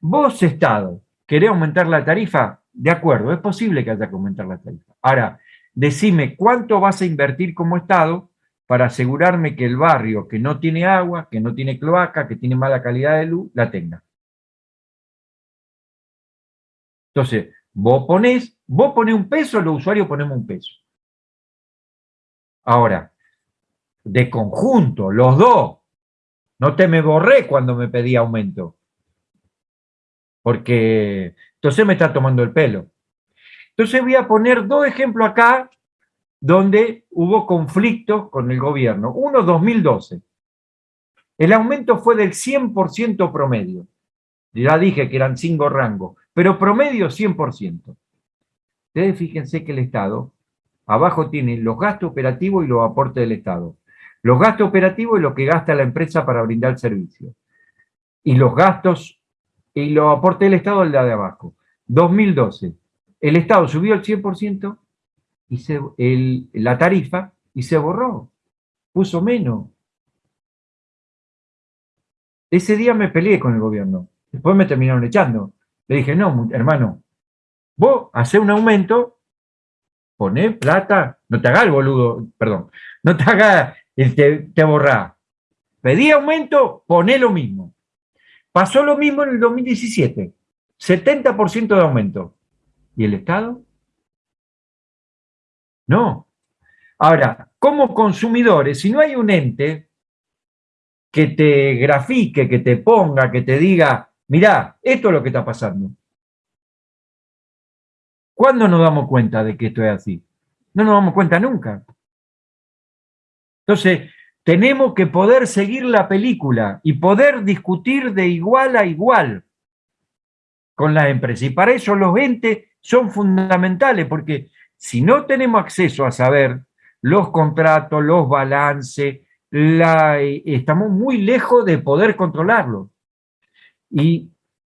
[SPEAKER 5] vos Estado, ¿querés aumentar la tarifa? De acuerdo, es posible que haya que aumentar la tarifa. Ahora, decime cuánto vas a invertir como Estado para asegurarme que el barrio que no tiene agua, que no tiene cloaca, que tiene mala calidad de luz, la tenga. Entonces, vos ponés, vos ponés un peso, los usuarios ponemos un peso. Ahora, de conjunto, los dos, no te me borré cuando me pedí aumento. Porque entonces me está tomando el pelo. Entonces voy a poner dos ejemplos acá donde hubo conflictos con el gobierno. Uno, 2012. El aumento fue del 100% promedio. Ya dije que eran cinco rangos, pero promedio 100%. Ustedes fíjense que el Estado, abajo tiene los gastos operativos y los aportes del Estado. Los gastos operativos es lo que gasta la empresa para brindar servicio. Y los gastos y los aportes del Estado, el de abajo. 2012. El Estado subió el 100% y se, la tarifa y se borró. Puso menos. Ese día me peleé con el gobierno. Después me terminaron echando. Le dije, no, hermano, vos hacés un aumento, poné plata, no te hagas el boludo, perdón, no te hagas, te, te borrá. Pedí aumento, poné lo mismo. Pasó lo mismo en el 2017, 70% de aumento. ¿Y el Estado? No. Ahora, como consumidores, si no hay un ente que te grafique, que te ponga, que te diga, mirá, esto es lo que está pasando. ¿Cuándo nos damos cuenta de que esto es así? No nos damos cuenta nunca. Entonces, tenemos que poder seguir la película y poder discutir de igual a igual con las empresas. Y para eso los entes son fundamentales, porque si no tenemos acceso a saber los contratos, los balances, estamos muy lejos de poder controlarlo. Y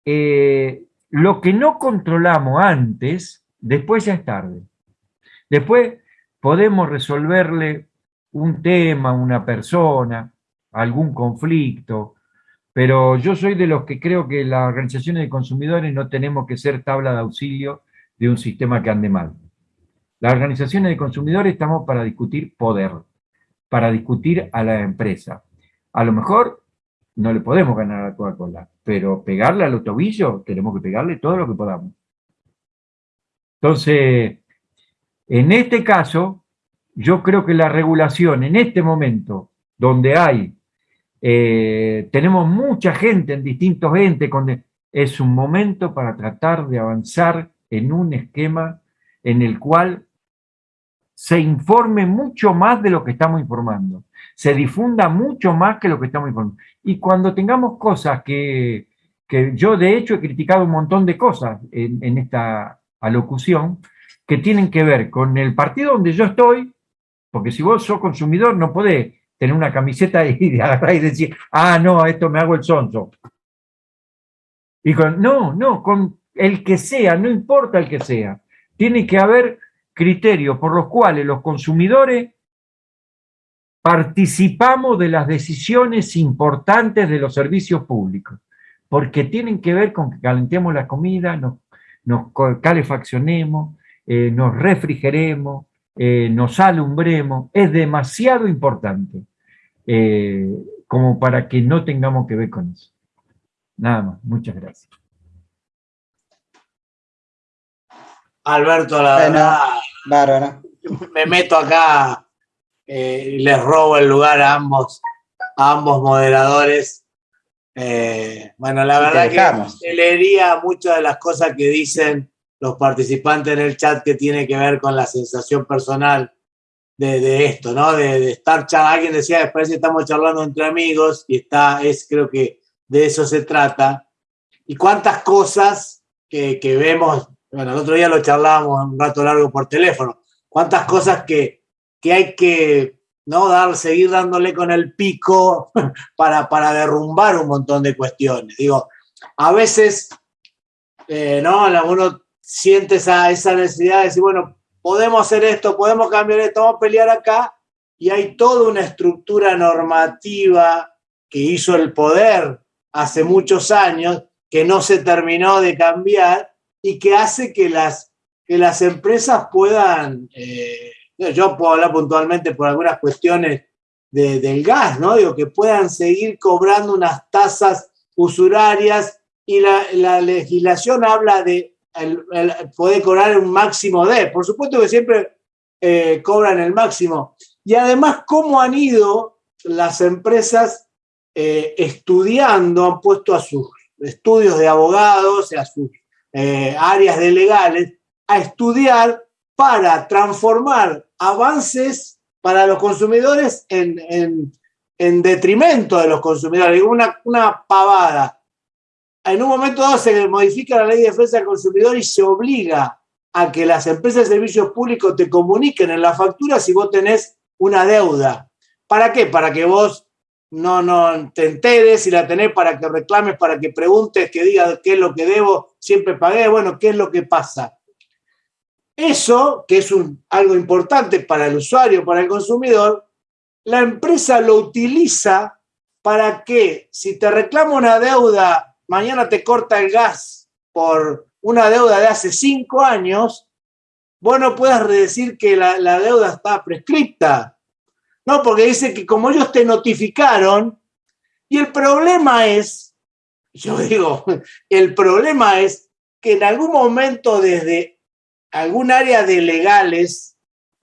[SPEAKER 5] eh, lo que no controlamos antes, después ya es tarde. Después podemos resolverle un tema, una persona, algún conflicto, pero yo soy de los que creo que las organizaciones de consumidores no tenemos que ser tabla de auxilio de un sistema que ande mal. Las organizaciones de consumidores estamos para discutir poder, para discutir a la empresa. A lo mejor no le podemos ganar a Coca-Cola, pero pegarle al tobillo, tenemos que pegarle todo lo que podamos. Entonces, en este caso, yo creo que la regulación en este momento, donde hay, eh, tenemos mucha gente en distintos entes, es un momento para tratar de avanzar en un esquema en el cual se informe mucho más de lo que estamos informando, se difunda mucho más que lo que estamos informando. Y cuando tengamos cosas que, yo de hecho he criticado un montón de cosas en, esta alocución, que tienen que ver con el partido donde yo estoy, porque si vos sos consumidor no podés tener una camiseta y, agarrar y decir, ah, no, esto me hago el sonso. Y con, no, no, con el que sea, no importa el que sea, tiene que haber criterios por los cuales los consumidores participamos de las decisiones importantes de los servicios públicos, porque tienen que ver con que calentemos la comida, nos, nos calefaccionemos, eh, nos refrigeremos, eh, nos alumbremos, es demasiado importante eh, como para que no tengamos que ver con eso. Nada más, muchas gracias.
[SPEAKER 1] Alberto, la verdad, me meto acá eh, y les robo el lugar a ambos, ambos moderadores. Eh, bueno, la verdad que leería muchas de las cosas que dicen los participantes en el chat que tiene que ver con la sensación personal de, esto, ¿no? De, estar charlando, alguien decía, después estamos charlando entre amigos y está, es, creo que de eso se trata. Y cuántas cosas que, que vemos, bueno, el otro día lo charlábamos un rato largo por teléfono, cuántas cosas que, que hay que ¿no? Dar, seguir dándole con el pico para, para derrumbar un montón de cuestiones. Digo, a veces, eh, ¿no? Uno siente esa, esa necesidad de decir, bueno, podemos hacer esto, podemos cambiar esto, vamos a pelear acá, y hay toda una estructura normativa que hizo el poder hace muchos años, que no se terminó de cambiar y que hace que las, que las empresas puedan, eh, yo puedo hablar puntualmente por algunas cuestiones del gas, ¿no? Digo, que puedan seguir cobrando unas tasas usurarias y la, legislación habla de el, poder cobrar un máximo de, por supuesto que siempre eh, cobran el máximo. Y además, cómo han ido las empresas eh, estudiando, han puesto a sus estudios de abogados, a sus eh, áreas de legales, a estudiar para transformar avances para los consumidores en, detrimento de los consumidores. Una, una pavada. En un momento dado se modifica la ley de defensa del consumidor y se obliga a que las empresas de servicios públicos te comuniquen en la factura si vos tenés una deuda. ¿Para qué? Para que vos no, no te enteres y la tenés para que reclames, para que preguntes, que digas qué es lo que debo, siempre pagué, bueno, qué es lo que pasa. Eso, que es un, algo importante para el usuario, para el consumidor, la empresa lo utiliza para que si te reclama una deuda, mañana te corta el gas por una deuda de hace cinco años, vos no puedas decir que la, deuda está prescripta. No, porque dice que como ellos te notificaron, y el problema es, yo digo, el problema es que en algún momento desde algún área de legales,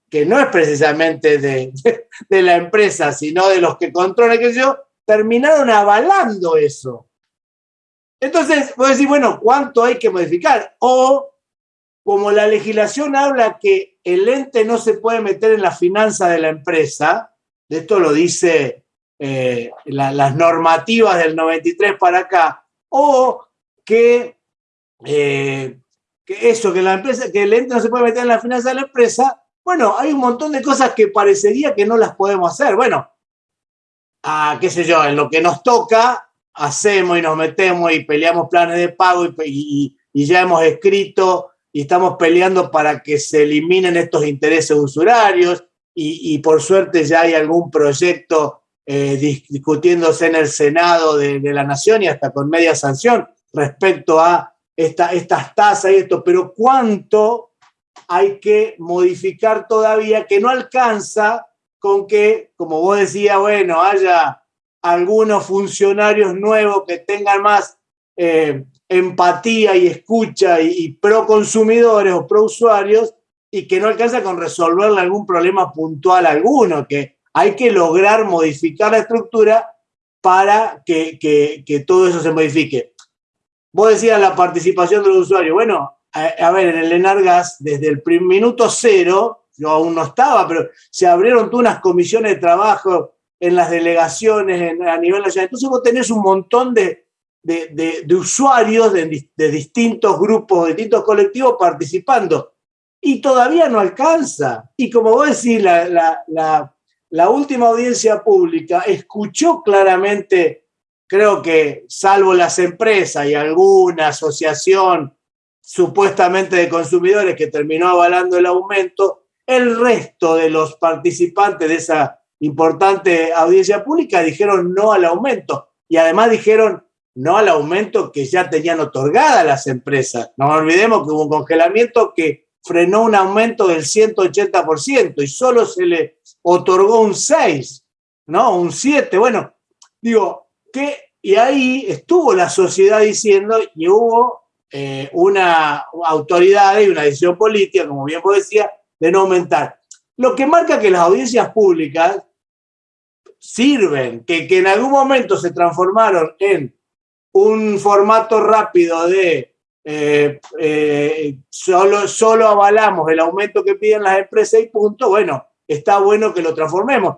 [SPEAKER 1] que no es precisamente de, de, la empresa, sino de los que controlan, que yo, terminaron avalando eso. Entonces, a decir, bueno, ¿cuánto hay que modificar? O, como la legislación habla que el ente no se puede meter en la finanza de la empresa, de esto lo dice eh, las normativas del 93 para acá, o que eh, que eso, que la empresa, que el ente no se puede meter en la finanza de la empresa, bueno, hay un montón de cosas que parecería que no las podemos hacer. Bueno, a, qué sé yo, en lo que nos toca, hacemos y nos metemos y peleamos planes de pago y, ya hemos escrito y estamos peleando para que se eliminen estos intereses usurarios y, por suerte ya hay algún proyecto eh, discutiéndose en el Senado de la Nación y hasta con media sanción respecto a estas tasas y esto, pero cuánto hay que modificar todavía que no alcanza con que, como vos decías, bueno, haya algunos funcionarios nuevos que tengan más eh, empatía y escucha y, pro consumidores o pro usuarios y que no alcanza con resolverle algún problema puntual alguno, que hay que lograr modificar la estructura para que, que todo eso se modifique. Vos decías la participación de los usuarios. Bueno, a, ver, en el Enargas, desde el minuto cero, yo aún no estaba, pero se abrieron unas comisiones de trabajo en las delegaciones a nivel nacional. Entonces vos tenés un montón de, usuarios de, distintos grupos, de distintos colectivos participando. Y todavía no alcanza. Y como vos decís, la, la última audiencia pública escuchó claramente creo que salvo las empresas y alguna asociación supuestamente de consumidores que terminó avalando el aumento, el resto de los participantes de esa importante audiencia pública dijeron no al aumento y además dijeron no al aumento que ya tenían otorgada las empresas. No olvidemos que hubo un congelamiento que frenó un aumento del 180% y solo se le otorgó un 6, ¿no? Un 7. Bueno, digo, y ahí estuvo la sociedad diciendo y hubo eh, una autoridad y una decisión política, como bien vos decía, de no aumentar. Lo que marca que las audiencias públicas sirven, que, que en algún momento se transformaron en un formato rápido de eh, eh, solo, solo avalamos el aumento que piden las empresas y punto, bueno, está bueno que lo transformemos.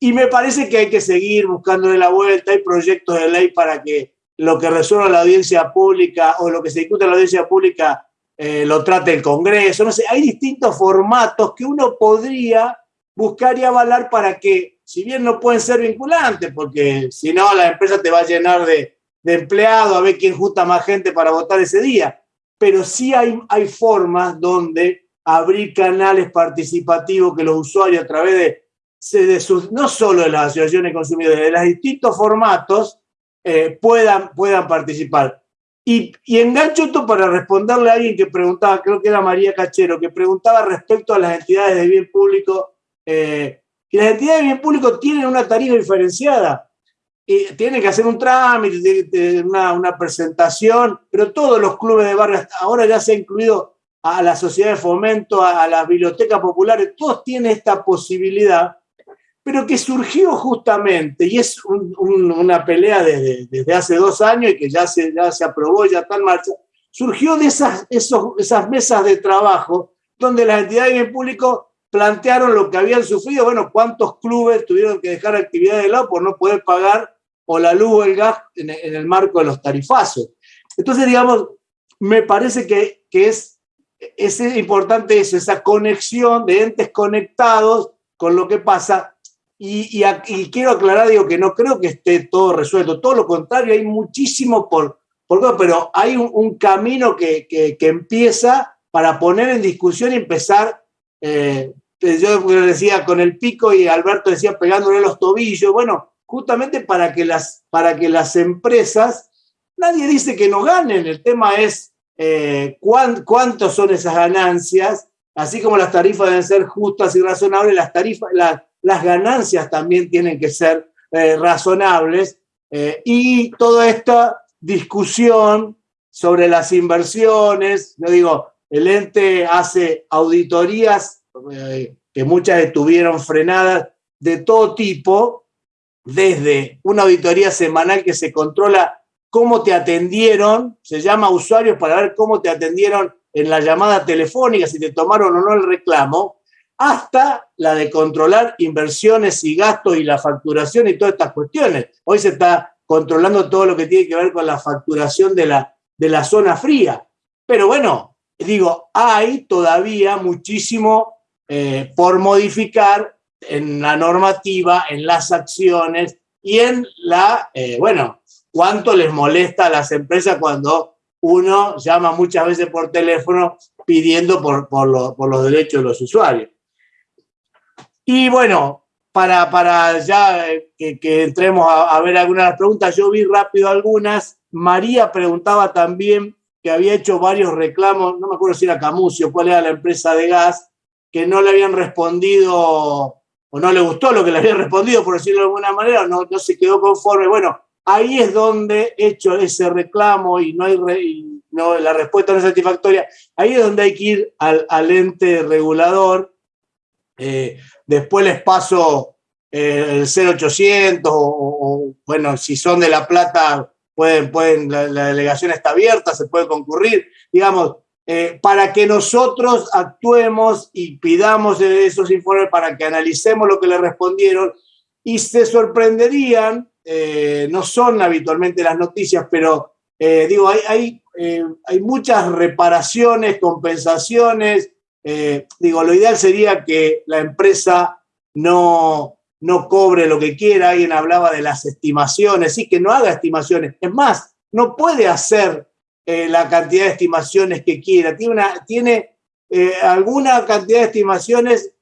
[SPEAKER 1] Y me parece que hay que seguir buscándole la vuelta. Hay proyectos de ley para que lo que resuelva la audiencia pública o lo que se discute en la audiencia pública eh, lo trate el Congreso. No sé, hay distintos formatos que uno podría buscar y avalar para que, si bien no pueden ser vinculantes, porque si no la empresa te va a llenar de, de empleados a ver quién junta más gente para votar ese día, pero sí hay, hay formas donde abrir canales participativos que los usuarios a través de, de sus, no solo de las asociaciones de consumidores, de los distintos formatos, eh, puedan, puedan participar. Y, y, engancho esto para responderle a alguien que preguntaba, creo que era María Cachero, que preguntaba respecto a las entidades de bien público, eh, que las entidades de bien público tienen una tarifa diferenciada, y tienen que hacer un trámite, una, presentación, pero todos los clubes de barrio, ahora ya se ha incluido a la sociedad de fomento, a, las bibliotecas populares, todos tienen esta posibilidad pero que surgió justamente, y es una pelea desde, hace dos años y que ya se, ya se aprobó, ya está en marcha, surgió de esas, esas mesas de trabajo donde las entidades en público plantearon lo que habían sufrido, bueno, cuántos clubes tuvieron que dejar actividad de lado por no poder pagar o la luz o el gas en, el marco de los tarifazos. Entonces, digamos, me parece que, que es, es importante eso, esa conexión de entes conectados con lo que pasa y, quiero aclarar, digo, que no creo que esté todo resuelto, todo lo contrario, hay muchísimo por, por pero hay un, camino que, que, empieza para poner en discusión y empezar, eh, yo decía con el pico y Alberto decía pegándole los tobillos, bueno, justamente para que las, para que las empresas, nadie dice que no ganen, el tema es eh, cuántos son esas ganancias, así como las tarifas deben ser justas y razonables, las tarifas, las las ganancias también tienen que ser eh, razonables. Eh, y toda esta discusión sobre las inversiones, yo digo, el ente hace auditorías que muchas estuvieron frenadas de todo tipo, desde una auditoría semanal que se controla cómo te atendieron, se llama usuarios para ver cómo te atendieron en la llamada telefónica, si te tomaron o no el reclamo, hasta la de controlar inversiones y gastos y la facturación y todas estas cuestiones. Hoy se está controlando todo lo que tiene que ver con la facturación de la, de la zona fría. Pero bueno, digo, hay todavía muchísimo eh, por modificar en la normativa, en las acciones y en la, eh, bueno, cuánto les molesta a las empresas cuando uno llama muchas veces por teléfono pidiendo por, por, por los derechos de los usuarios. Y bueno, para, para ya que, entremos a, ver algunas preguntas, yo vi rápido algunas. María preguntaba también que había hecho varios reclamos, no me acuerdo si era Camucio, cuál era la empresa de gas, que no le habían respondido o no le gustó lo que le habían respondido, por decirlo de alguna manera, no, no se quedó conforme. Bueno, ahí es donde hecho ese reclamo y no hay no, la respuesta no es satisfactoria, ahí es donde hay que ir al, al ente regulador. Eh, después les paso eh, el 0800 o, bueno, si son de La Plata, pueden, pueden, la, delegación está abierta, se puede concurrir, digamos, eh, para que nosotros actuemos y pidamos esos informes para que analicemos lo que le respondieron y se sorprenderían, no son habitualmente las noticias, pero digo, hay, hay, muchas reparaciones, compensaciones, eh, digo, lo ideal sería que la empresa no, no cobre lo que quiera. Alguien hablaba de las estimaciones, sí, que no haga estimaciones. Es más, no puede hacer eh, la cantidad de estimaciones que quiera. Tiene, tiene eh, alguna cantidad de estimaciones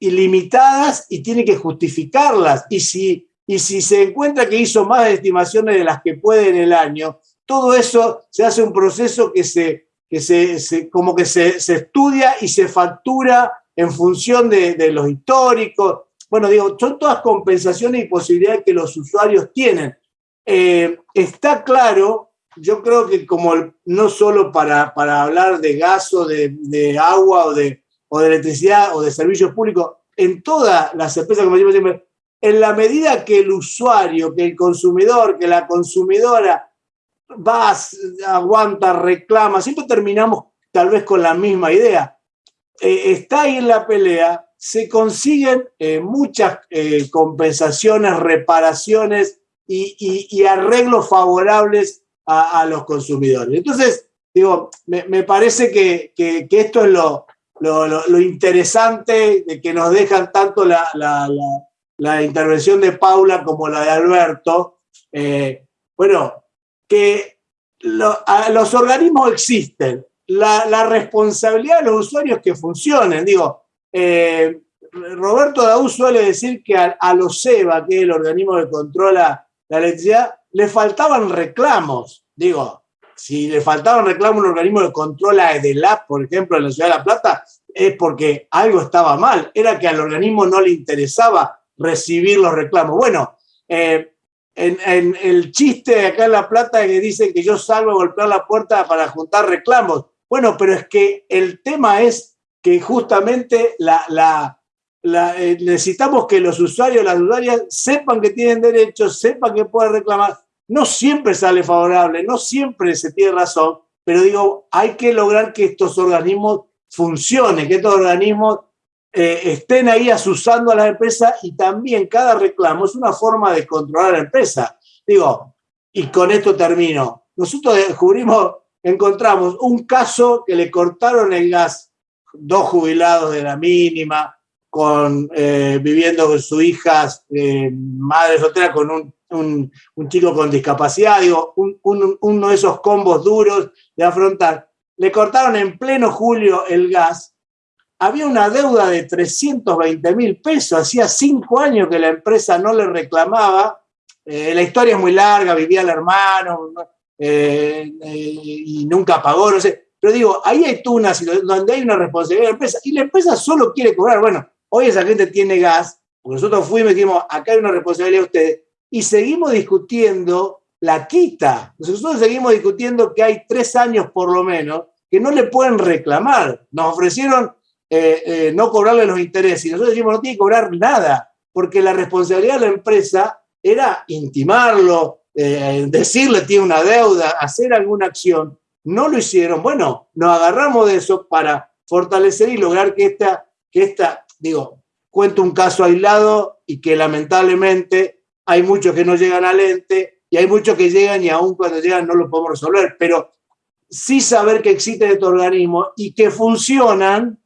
[SPEAKER 1] ilimitadas y tiene que justificarlas. Y si, y si se encuentra que hizo más estimaciones de las que puede en el año, todo eso se hace un proceso que se que se, como que se, estudia y se factura en función de, los históricos. Bueno, digo, son todas compensaciones y posibilidades que los usuarios tienen. Eh, está claro, yo creo que como no solo para, para hablar de gas o de, agua o de, o de electricidad o de servicios públicos, en todas las empresas, como decimos siempre, en la medida que el usuario, que el consumidor, que la consumidora vas, aguanta, reclama, siempre terminamos tal vez con la misma idea. Eh, está ahí en la pelea, se consiguen eh, muchas eh, compensaciones, reparaciones y, arreglos favorables a, los consumidores. Entonces, digo, me, parece que, esto es lo, lo, interesante de que nos dejan tanto la, intervención de Paula como la de Alberto. Eh, bueno, que los organismos existen, la, responsabilidad de los usuarios que funcionen. Digo, eh, Roberto Daú suele decir que a, los SEBA, que es el organismo que controla la electricidad, le faltaban reclamos. Digo, si le faltaban reclamos a un organismo que controla EDELAP, por ejemplo, en la Ciudad de La Plata, es porque algo estaba mal. Era que al organismo no le interesaba recibir los reclamos. Bueno, eh, en, el chiste acá en La Plata que dicen que yo salgo a golpear la puerta para juntar reclamos. Bueno, pero es que el tema es que justamente la, eh, necesitamos que los usuarios, las usuarias sepan que tienen derechos, sepan que pueden reclamar. No siempre sale favorable, no siempre se tiene razón, pero digo, hay que lograr que estos organismos funcionen, que estos organismos eh, estén ahí asusando a la empresa y también cada reclamo es una forma de controlar la empresa. Digo, y con esto termino. Nosotros descubrimos, encontramos un caso que le cortaron el gas, dos jubilados de la mínima, con, eh, viviendo con su hija, eh, madre soltera, con un, chico con discapacidad, digo, uno de esos combos duros de afrontar. Le cortaron en pleno julio el gas. Había una deuda de 320 mil pesos, hacía cinco años que la empresa no le reclamaba, eh, la historia es muy larga, vivía el hermano eh, y nunca pagó, no sé, pero digo, ahí hay tunas donde hay una responsabilidad de la empresa y la empresa solo quiere cobrar, bueno, hoy esa gente tiene gas, porque nosotros fuimos y dijimos, acá hay una responsabilidad de ustedes, y seguimos discutiendo la quita, nosotros seguimos discutiendo que hay tres años por lo menos que no le pueden reclamar, nos ofrecieron eh, eh, no cobrarle los intereses. Y nosotros decimos, no tiene que cobrar nada, porque la responsabilidad de la empresa era intimarlo, eh, decirle tiene una deuda, hacer alguna acción. No lo hicieron. Bueno, nos agarramos de eso para fortalecer y lograr que esta, que esta digo, cuento un caso aislado y que lamentablemente hay muchos que no llegan al ente y hay muchos que llegan y aún cuando llegan no lo podemos resolver, pero sí saber que existen estos organismos y que funcionan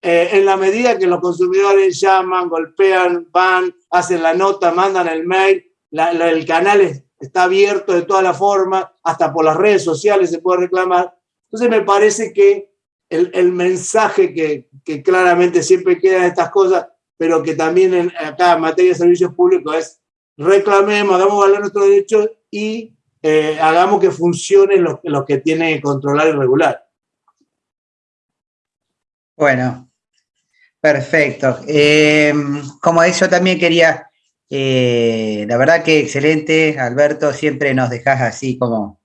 [SPEAKER 1] eh, en la medida que los consumidores llaman, golpean, van, hacen la nota, mandan el mail, el canal está abierto de todas las formas, hasta por las redes sociales se puede reclamar. Entonces me parece que el, mensaje que, claramente siempre queda en estas cosas, pero que también en, acá en materia de servicios públicos es reclamemos, hagamos valer nuestros derechos y eh, hagamos que funcione lo, lo que tiene que controlar y regular.
[SPEAKER 2] Bueno, Perfecto. Eh, como eso también quería, eh, la verdad que excelente, Alberto, siempre nos dejas así como,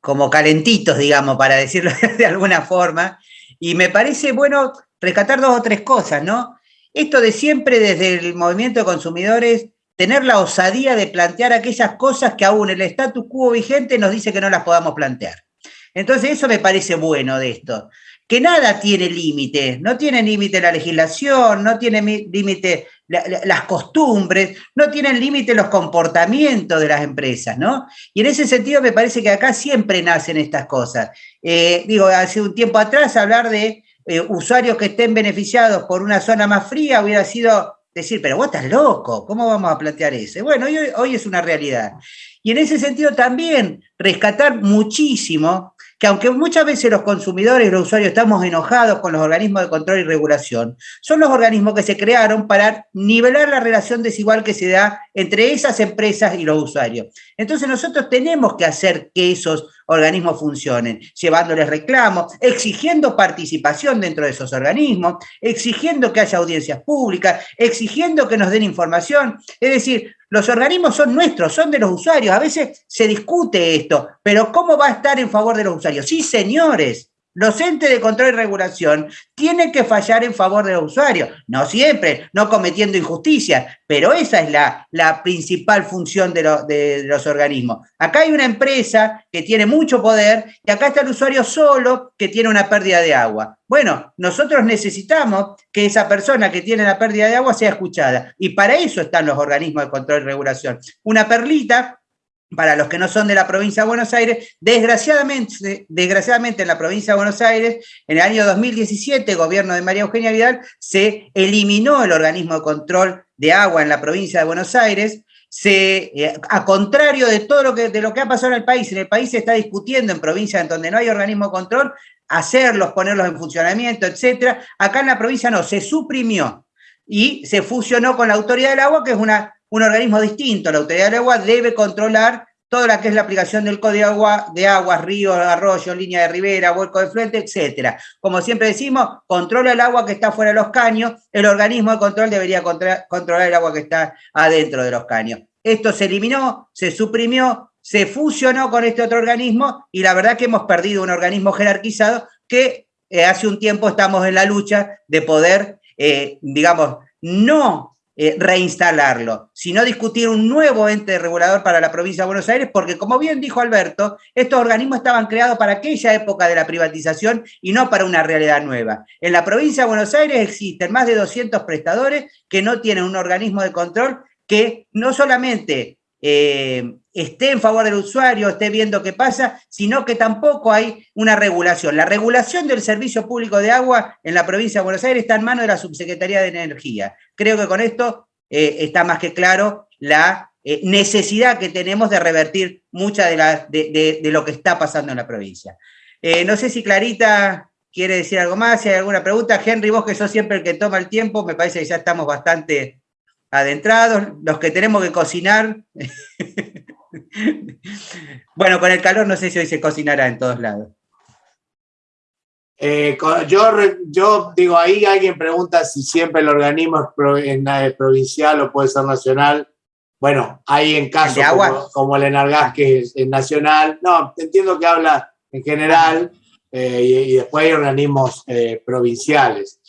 [SPEAKER 2] como calentitos, digamos, para decirlo de alguna forma. Y me parece bueno rescatar dos o tres cosas, ¿no? Esto de siempre desde el movimiento de consumidores, tener la osadía de plantear aquellas cosas que aún el status quo vigente nos dice que no las podamos plantear. Entonces eso me parece bueno de esto que nada tiene límite, no tiene límite la legislación, no tiene límite las costumbres, no tienen límite los comportamientos de las empresas, ¿no? Y en ese sentido me parece que acá siempre nacen estas cosas. Eh, digo, hace un tiempo atrás hablar de eh, usuarios que estén beneficiados por una zona más fría hubiera sido decir, pero vos estás loco, ¿cómo vamos a plantear eso? Bueno, hoy, hoy es una realidad. Y en ese sentido también rescatar muchísimo que aunque muchas veces los consumidores y los usuarios estamos enojados con los organismos de control y regulación, son los organismos que se crearon para nivelar la relación desigual que se da entre esas empresas y los usuarios. Entonces nosotros tenemos que hacer que esos organismos funcionen, llevándoles reclamos, exigiendo participación dentro de esos organismos, exigiendo que haya audiencias públicas, exigiendo que nos den información. Es decir, los organismos son nuestros, son de los usuarios. A veces se discute esto, pero ¿cómo va a estar en favor de los usuarios? Sí, señores, los entes de control y regulación tienen que fallar en favor de los usuarios. No siempre, no cometiendo injusticias, pero esa es la, principal función de, los organismos. Acá hay una empresa que tiene mucho poder y acá está el usuario solo que tiene una pérdida de agua. Bueno, nosotros necesitamos que esa persona que tiene la pérdida de agua sea escuchada y para eso están los organismos de control y regulación. Una perlita para los que no son de la provincia de Buenos Aires, desgraciadamente, desgraciadamente en la provincia de Buenos Aires, en el año 2017, gobierno de María Eugenia Vidal, se eliminó el organismo de control de agua en la provincia de Buenos Aires, se, eh, a contrario de todo lo que, lo que ha pasado en el país, en el país se está discutiendo en provincias en donde no hay organismo de control, hacerlos, ponerlos en funcionamiento, etcétera. Acá en la provincia no, se suprimió y se fusionó con la Autoridad del Agua, que es una un organismo distinto, la Autoridad del Agua, debe controlar toda la que es la aplicación del Código de, agua, de aguas, ríos, arroyos, línea de ribera, vuelco de fluente, etcétera. Como siempre decimos, controla el agua que está fuera de los caños, el organismo de control debería controlar el agua que está adentro de los caños. Esto se eliminó, se suprimió, se fusionó con este otro organismo y la verdad que hemos perdido un organismo jerarquizado que eh, hace un tiempo estamos en la lucha de poder, eh, digamos, no eh, reinstalarlo, sino discutir un nuevo ente regulador para la provincia de Buenos Aires, porque como bien dijo Alberto, estos organismos estaban creados para aquella época de la privatización y no para una realidad nueva. En la provincia de Buenos Aires existen más de 200 prestadores que no tienen un organismo de control que no solamente eh, esté en favor del usuario, esté viendo qué pasa, sino que tampoco hay una regulación. La regulación del servicio público de agua en la provincia de Buenos Aires está en manos de la Subsecretaría de Energía. Creo que con esto eh, está más que claro la eh, necesidad que tenemos de revertir mucha de, de, lo que está pasando en la provincia. no sé si Clarita quiere decir algo más, si hay alguna pregunta. Henry, vos que sos siempre el que toma el tiempo, me parece que ya estamos bastante adentrados, los que tenemos que cocinar. bueno, con el calor no sé si hoy se cocinará en todos lados.
[SPEAKER 1] Eh, yo, yo digo, ahí alguien pregunta si siempre el organismo es provincial o puede ser nacional. Bueno, hay en casos como, el Enargas, que es, nacional. No, entiendo que habla en general eh, y, después hay organismos eh, provinciales.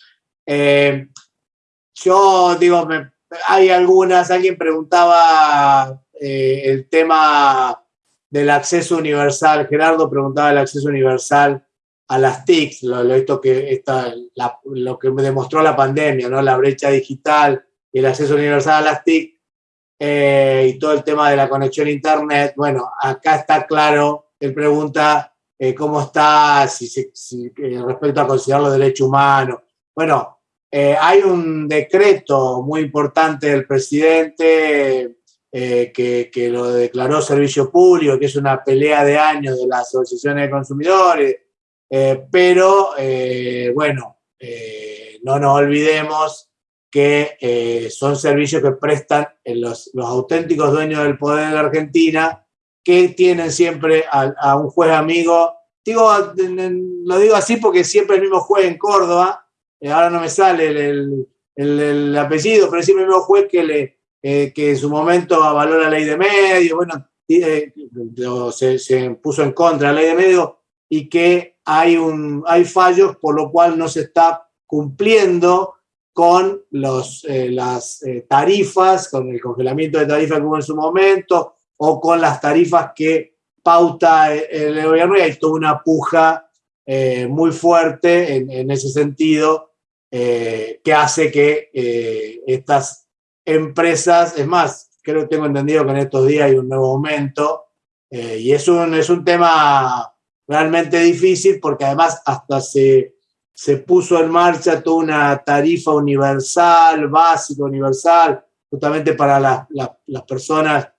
[SPEAKER 1] yo digo, me, hay algunas, alguien preguntaba eh, el tema del acceso universal, Gerardo preguntaba el acceso universal a las TICs, lo, que, está, lo que demostró la pandemia, ¿no? la brecha digital y el acceso universal a las TIC eh, y todo el tema de la conexión a Internet. Bueno, acá está claro, él pregunta eh, cómo está si, respecto a considerar los derechos humanos. Bueno, eh, hay un decreto muy importante del presidente eh, que, lo declaró servicio público, que es una pelea de años de las asociaciones de consumidores, eh, pero bueno, no nos olvidemos que son servicios que prestan los, los, auténticos dueños del poder de Argentina, que tienen siempre a, a un juez amigo. Digo, lo digo así porque siempre el mismo juez en Córdoba, eh, ahora no me sale el, apellido, pero sí el mismo juez eh, que en su momento avaló la ley de medios, bueno, eh, se, puso en contra de la ley de medios y que hay, hay fallos por lo cual no se está cumpliendo con los, las tarifas, con el congelamiento de tarifas que hubo en su momento, o con las tarifas que pauta el, gobierno, y hay toda una puja muy fuerte en, ese sentido eh, que hace que eh, estas empresas, es más, creo que tengo entendido que en estos días hay un nuevo aumento eh, y es un, es un tema realmente difícil porque además hasta se, se puso en marcha toda una tarifa universal, básica, universal, justamente para las personas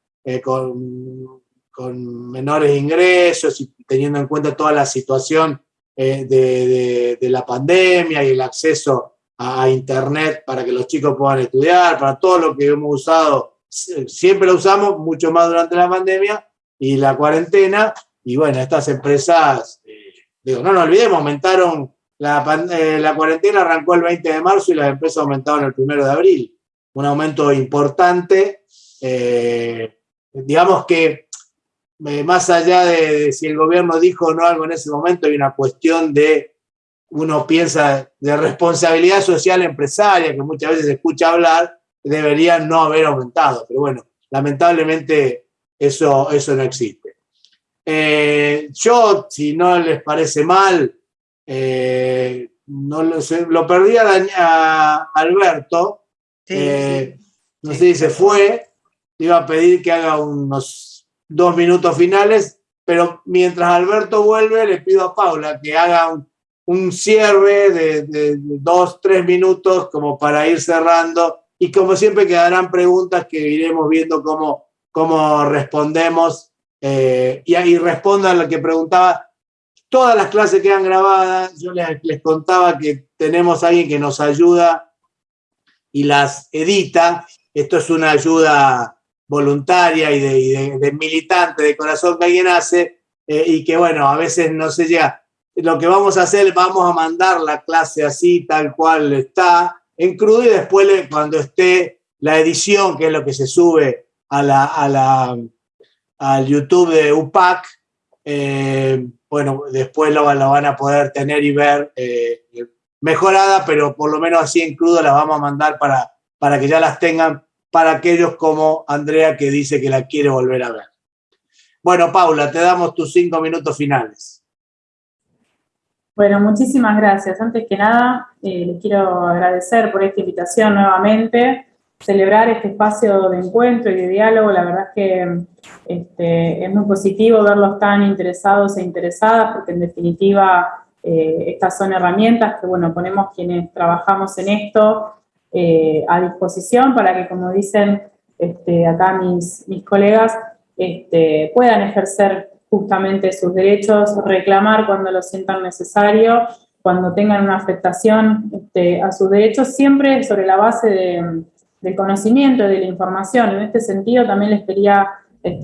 [SPEAKER 1] con, con menores ingresos y teniendo en cuenta toda la situación eh, de, la pandemia y el acceso a, Internet para que los chicos puedan estudiar, para todo lo que hemos usado, siempre lo usamos, mucho más durante la pandemia y la cuarentena. Y bueno, estas empresas, eh, digo, no nos olvidemos, aumentaron, la, eh, la cuarentena arrancó el 20 de marzo y las empresas aumentaron el 1 de abril. Un aumento importante. digamos que eh, más allá de, si el gobierno dijo o no algo en ese momento, hay una cuestión de, uno piensa, de responsabilidad social empresaria, que muchas veces se escucha hablar, debería no haber aumentado. Pero bueno, lamentablemente eso, eso no existe. Eh, yo, si no les parece mal, eh, no lo, lo perdí a, Alberto. no sé si se fue. Iba a pedir que haga unos dos minutos finales, pero mientras Alberto vuelve, le pido a Paula que haga un, cierre de, dos, tres minutos como para ir cerrando y como siempre quedarán preguntas que iremos viendo cómo, cómo respondemos eh, y ahí respondan lo que preguntaba. Todas las clases quedan grabadas, yo les, les contaba que tenemos a alguien que nos ayuda y las edita. Esto es una ayuda voluntaria y de, militante de corazón que alguien hace eh, y que bueno, a veces no se llega. Lo que vamos a hacer, vamos a mandar la clase así, tal cual está, en crudo y después cuando esté la edición, que es lo que se sube a la, a la, al YouTube de UPAC, eh, bueno, después lo, van a poder tener y ver eh, mejorada, pero por lo menos así en crudo las vamos a mandar para, para que ya las tengan para aquellos como Andrea que dice que la quiere volver a ver. Bueno, Paula, te damos tus cinco minutos finales.
[SPEAKER 3] Bueno, muchísimas gracias. Antes que nada, eh, les quiero agradecer por esta invitación nuevamente, celebrar este espacio de encuentro y de diálogo. La verdad es que este, es muy positivo verlos tan interesados e interesadas, porque en definitiva eh, estas son herramientas que, bueno, ponemos quienes trabajamos en esto eh, a disposición para que, como dicen este, acá mis, mis colegas, este, puedan ejercer justamente sus derechos, reclamar cuando lo sientan necesario, cuando tengan una afectación este, a sus derechos, siempre sobre la base de, del conocimiento y de la información. En este sentido también les quería,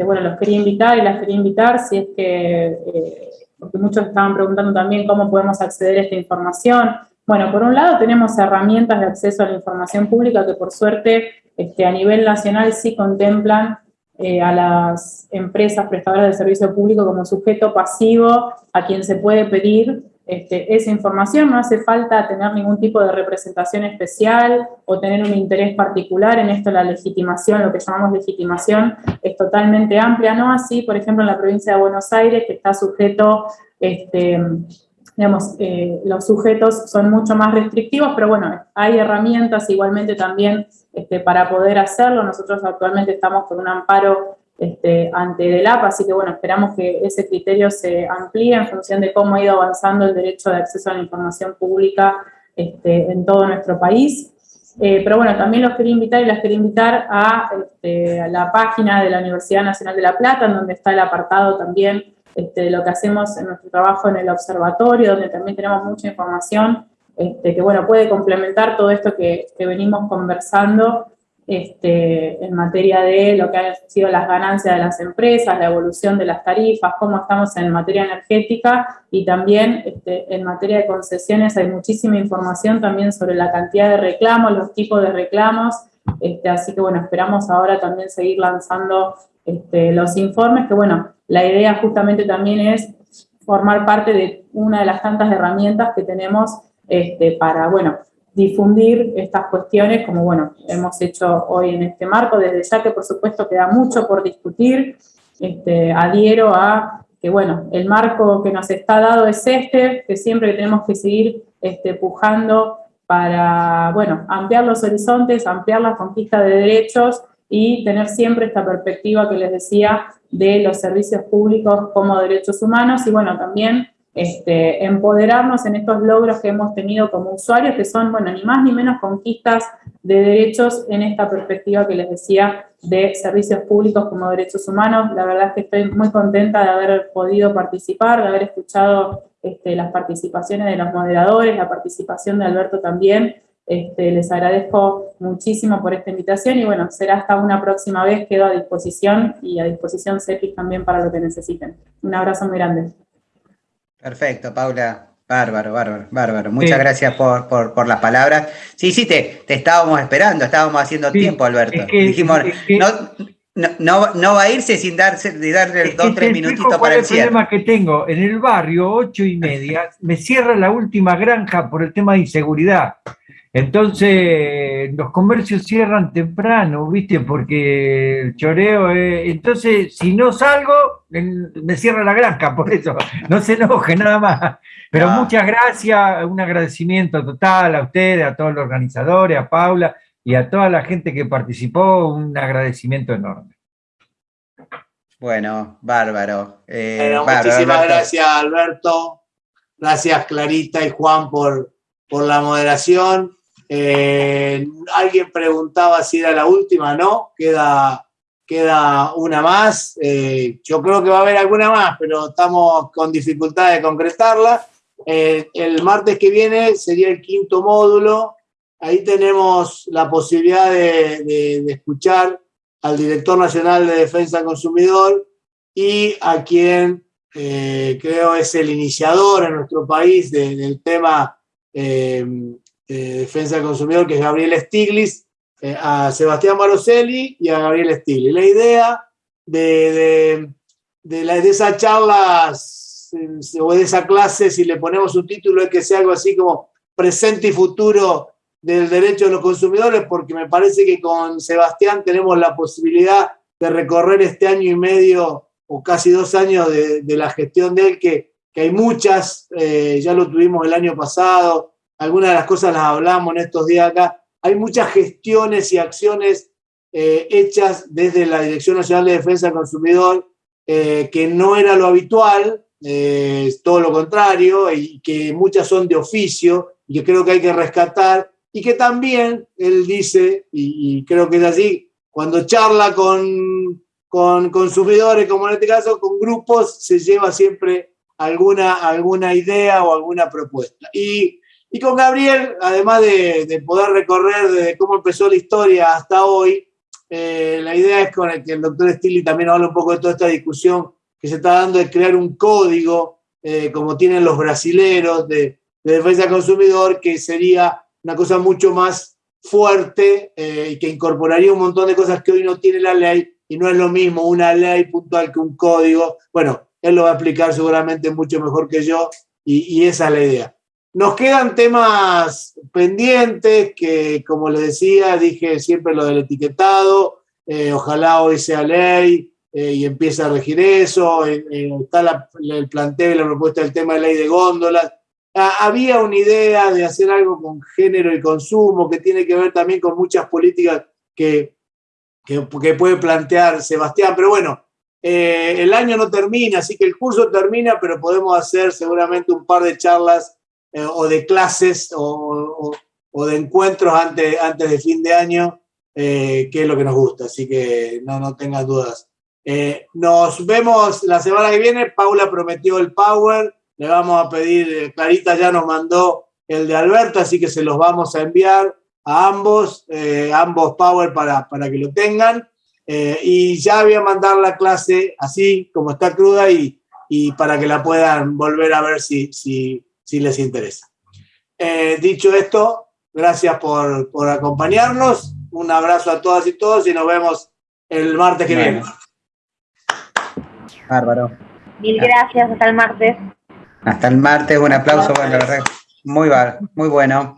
[SPEAKER 3] bueno, los quería invitar y las quería invitar si es que, eh, porque muchos estaban preguntando también cómo podemos acceder a esta información, bueno, por un lado tenemos herramientas de acceso a la información pública que por suerte este, a nivel nacional sí contemplan eh, a las empresas prestadoras de servicio público como sujeto pasivo a quien se puede pedir este, esa información. No hace falta tener ningún tipo de representación especial o tener un interés particular. En esto la legitimación, lo que llamamos legitimación, es totalmente amplia. No así, por ejemplo, en la provincia de Buenos Aires, que está sujeto... Este, digamos, eh, los sujetos son mucho más restrictivos, pero bueno, hay herramientas igualmente también este, para poder hacerlo. Nosotros actualmente estamos con un amparo este, ante DELAP, así que bueno, esperamos que ese criterio se amplíe en función de cómo ha ido avanzando el derecho de acceso a la información pública este, en todo nuestro país. Eh, pero bueno, también los quería invitar y las quería invitar a, a la página de la Universidad Nacional de La Plata, en donde está el apartado también este, lo que hacemos en nuestro trabajo en el observatorio, donde también tenemos mucha información este, que bueno, puede complementar todo esto que, venimos conversando este, en materia de lo que han sido las ganancias de las empresas, la evolución de las tarifas, cómo estamos en materia energética y también en materia de concesiones hay muchísima información también sobre la cantidad de reclamos, los tipos de reclamos, así que bueno, esperamos ahora también seguir lanzando los informes, que bueno, la idea justamente también es formar parte de una de las tantas herramientas que tenemos este, para, bueno, difundir estas cuestiones, como bueno, hemos hecho hoy en este marco, desde ya que por supuesto queda mucho por discutir, este, adhiero a que bueno, el marco que nos está dado es este, que siempre tenemos que seguir este, pujando para, bueno, ampliar los horizontes, ampliar la conquista de derechos y tener siempre esta perspectiva que les decía de los servicios públicos como derechos humanos y bueno, también este, empoderarnos en estos logros que hemos tenido como usuarios, que son, bueno, ni más ni menos conquistas de derechos en esta perspectiva que les decía de servicios públicos como derechos humanos. La verdad es que estoy muy contenta de haber podido participar, de haber escuchado este, las participaciones de los moderadores, la participación de Alberto también, este, les agradezco muchísimo por esta invitación y bueno, será hasta una próxima vez, quedo a disposición y a disposición CEPIC también para lo que necesiten. Un abrazo muy grande.
[SPEAKER 2] Perfecto, Paula. Bárbaro, bárbaro, bárbaro. Muchas gracias por, las palabras. Sí, sí, te, te estábamos esperando, estábamos haciendo tiempo, Alberto. Dijimos, no, no, va a irse sin darse, de darle dos o tres minutitos para el cierre.
[SPEAKER 5] El problema que tengo, en el barrio, ocho y media, me cierra la última granja por el tema de inseguridad. Entonces, los comercios cierran temprano, ¿viste? Porque el choreo es... Entonces, si no salgo, me cierra la granja, por eso. No se enoje, nada más. Pero muchas gracias, un agradecimiento total a ustedes, a todos los organizadores, a Paula y a toda la gente que participó, un agradecimiento enorme.
[SPEAKER 2] Bueno, bárbaro.
[SPEAKER 1] Eh, muchísimas gracias, Alberto. Gracias, Clarita y Juan, por, por la moderación. Eh, alguien preguntaba si era la última, ¿no? Queda, queda una más. Eh, yo creo que va a haber alguna más, pero estamos con dificultad de concretarla. el martes que viene sería el quinto módulo Ahí tenemos la posibilidad de, escuchar al director nacional de Defensa del Consumidor y a quien eh, creo es el iniciador en nuestro país del tema eh, de defensa del consumidor, que es Gabriel Stiglitz, eh, a Sebastián Maroselli y a Gabriel Stiglitz. La idea de, de, la, de esas charlas o de esa clase, si le ponemos un título, es que sea algo así como presente y futuro del derecho de los consumidores, porque me parece que con Sebastián tenemos la posibilidad de recorrer este año y medio o casi dos años de, la gestión de él, que, que hay muchas, eh, ya lo tuvimos el año pasado, algunas de las cosas las hablamos en estos días acá, hay muchas gestiones y acciones eh, hechas desde la Dirección Nacional de Defensa del Consumidor, eh, que no era lo habitual, todo lo contrario, y que muchas son de oficio, y que creo que hay que rescatar y que también él dice, y, creo que es así, cuando charla con, con consumidores, como en este caso, con grupos, se lleva siempre alguna, alguna idea o alguna propuesta. Y, y con Gabriel, además de, de, poder recorrer desde cómo empezó la historia hasta hoy, eh, la idea es con el que el doctor Stilly también habla un poco de toda esta discusión que se está dando de crear un código, eh, como tienen los brasileros, de, de defensa del consumidor, que sería una cosa mucho más fuerte eh, y que incorporaría un montón de cosas que hoy no tiene la ley y no es lo mismo una ley puntual que un código. Bueno, él lo va a explicar seguramente mucho mejor que yo y, esa es la idea. Nos quedan temas pendientes que, como le decía, dije siempre lo del etiquetado, eh, ojalá hoy sea ley eh, y empiece a regir eso, está el planteo y la propuesta del tema de ley de góndolas, había una idea de hacer algo con género y consumo que tiene que ver también con muchas políticas que, que, puede plantear Sebastián, pero bueno, eh, el año no termina, así que el curso termina, pero podemos hacer seguramente un par de charlas eh, o de clases o, de encuentros antes, antes de fin de año, eh, que es lo que nos gusta, así que no, no tengas dudas. nos vemos la semana que viene, Paula prometió el Power le vamos a pedir, eh, Clarita ya nos mandó el de Alberto, así que se los vamos a enviar a ambos, eh, ambos Power para, para, que lo tengan. Eh, y ya voy a mandar la clase así como está cruda y, y para que la puedan volver a ver si, si, si les interesa. dicho esto, gracias por, por, acompañarnos. Un abrazo a todas y todos y nos vemos el martes que viene.
[SPEAKER 2] Bárbaro.
[SPEAKER 6] Mil gracias, hasta el martes.
[SPEAKER 2] Hasta el martes, un aplauso, bueno, muy, muy bueno.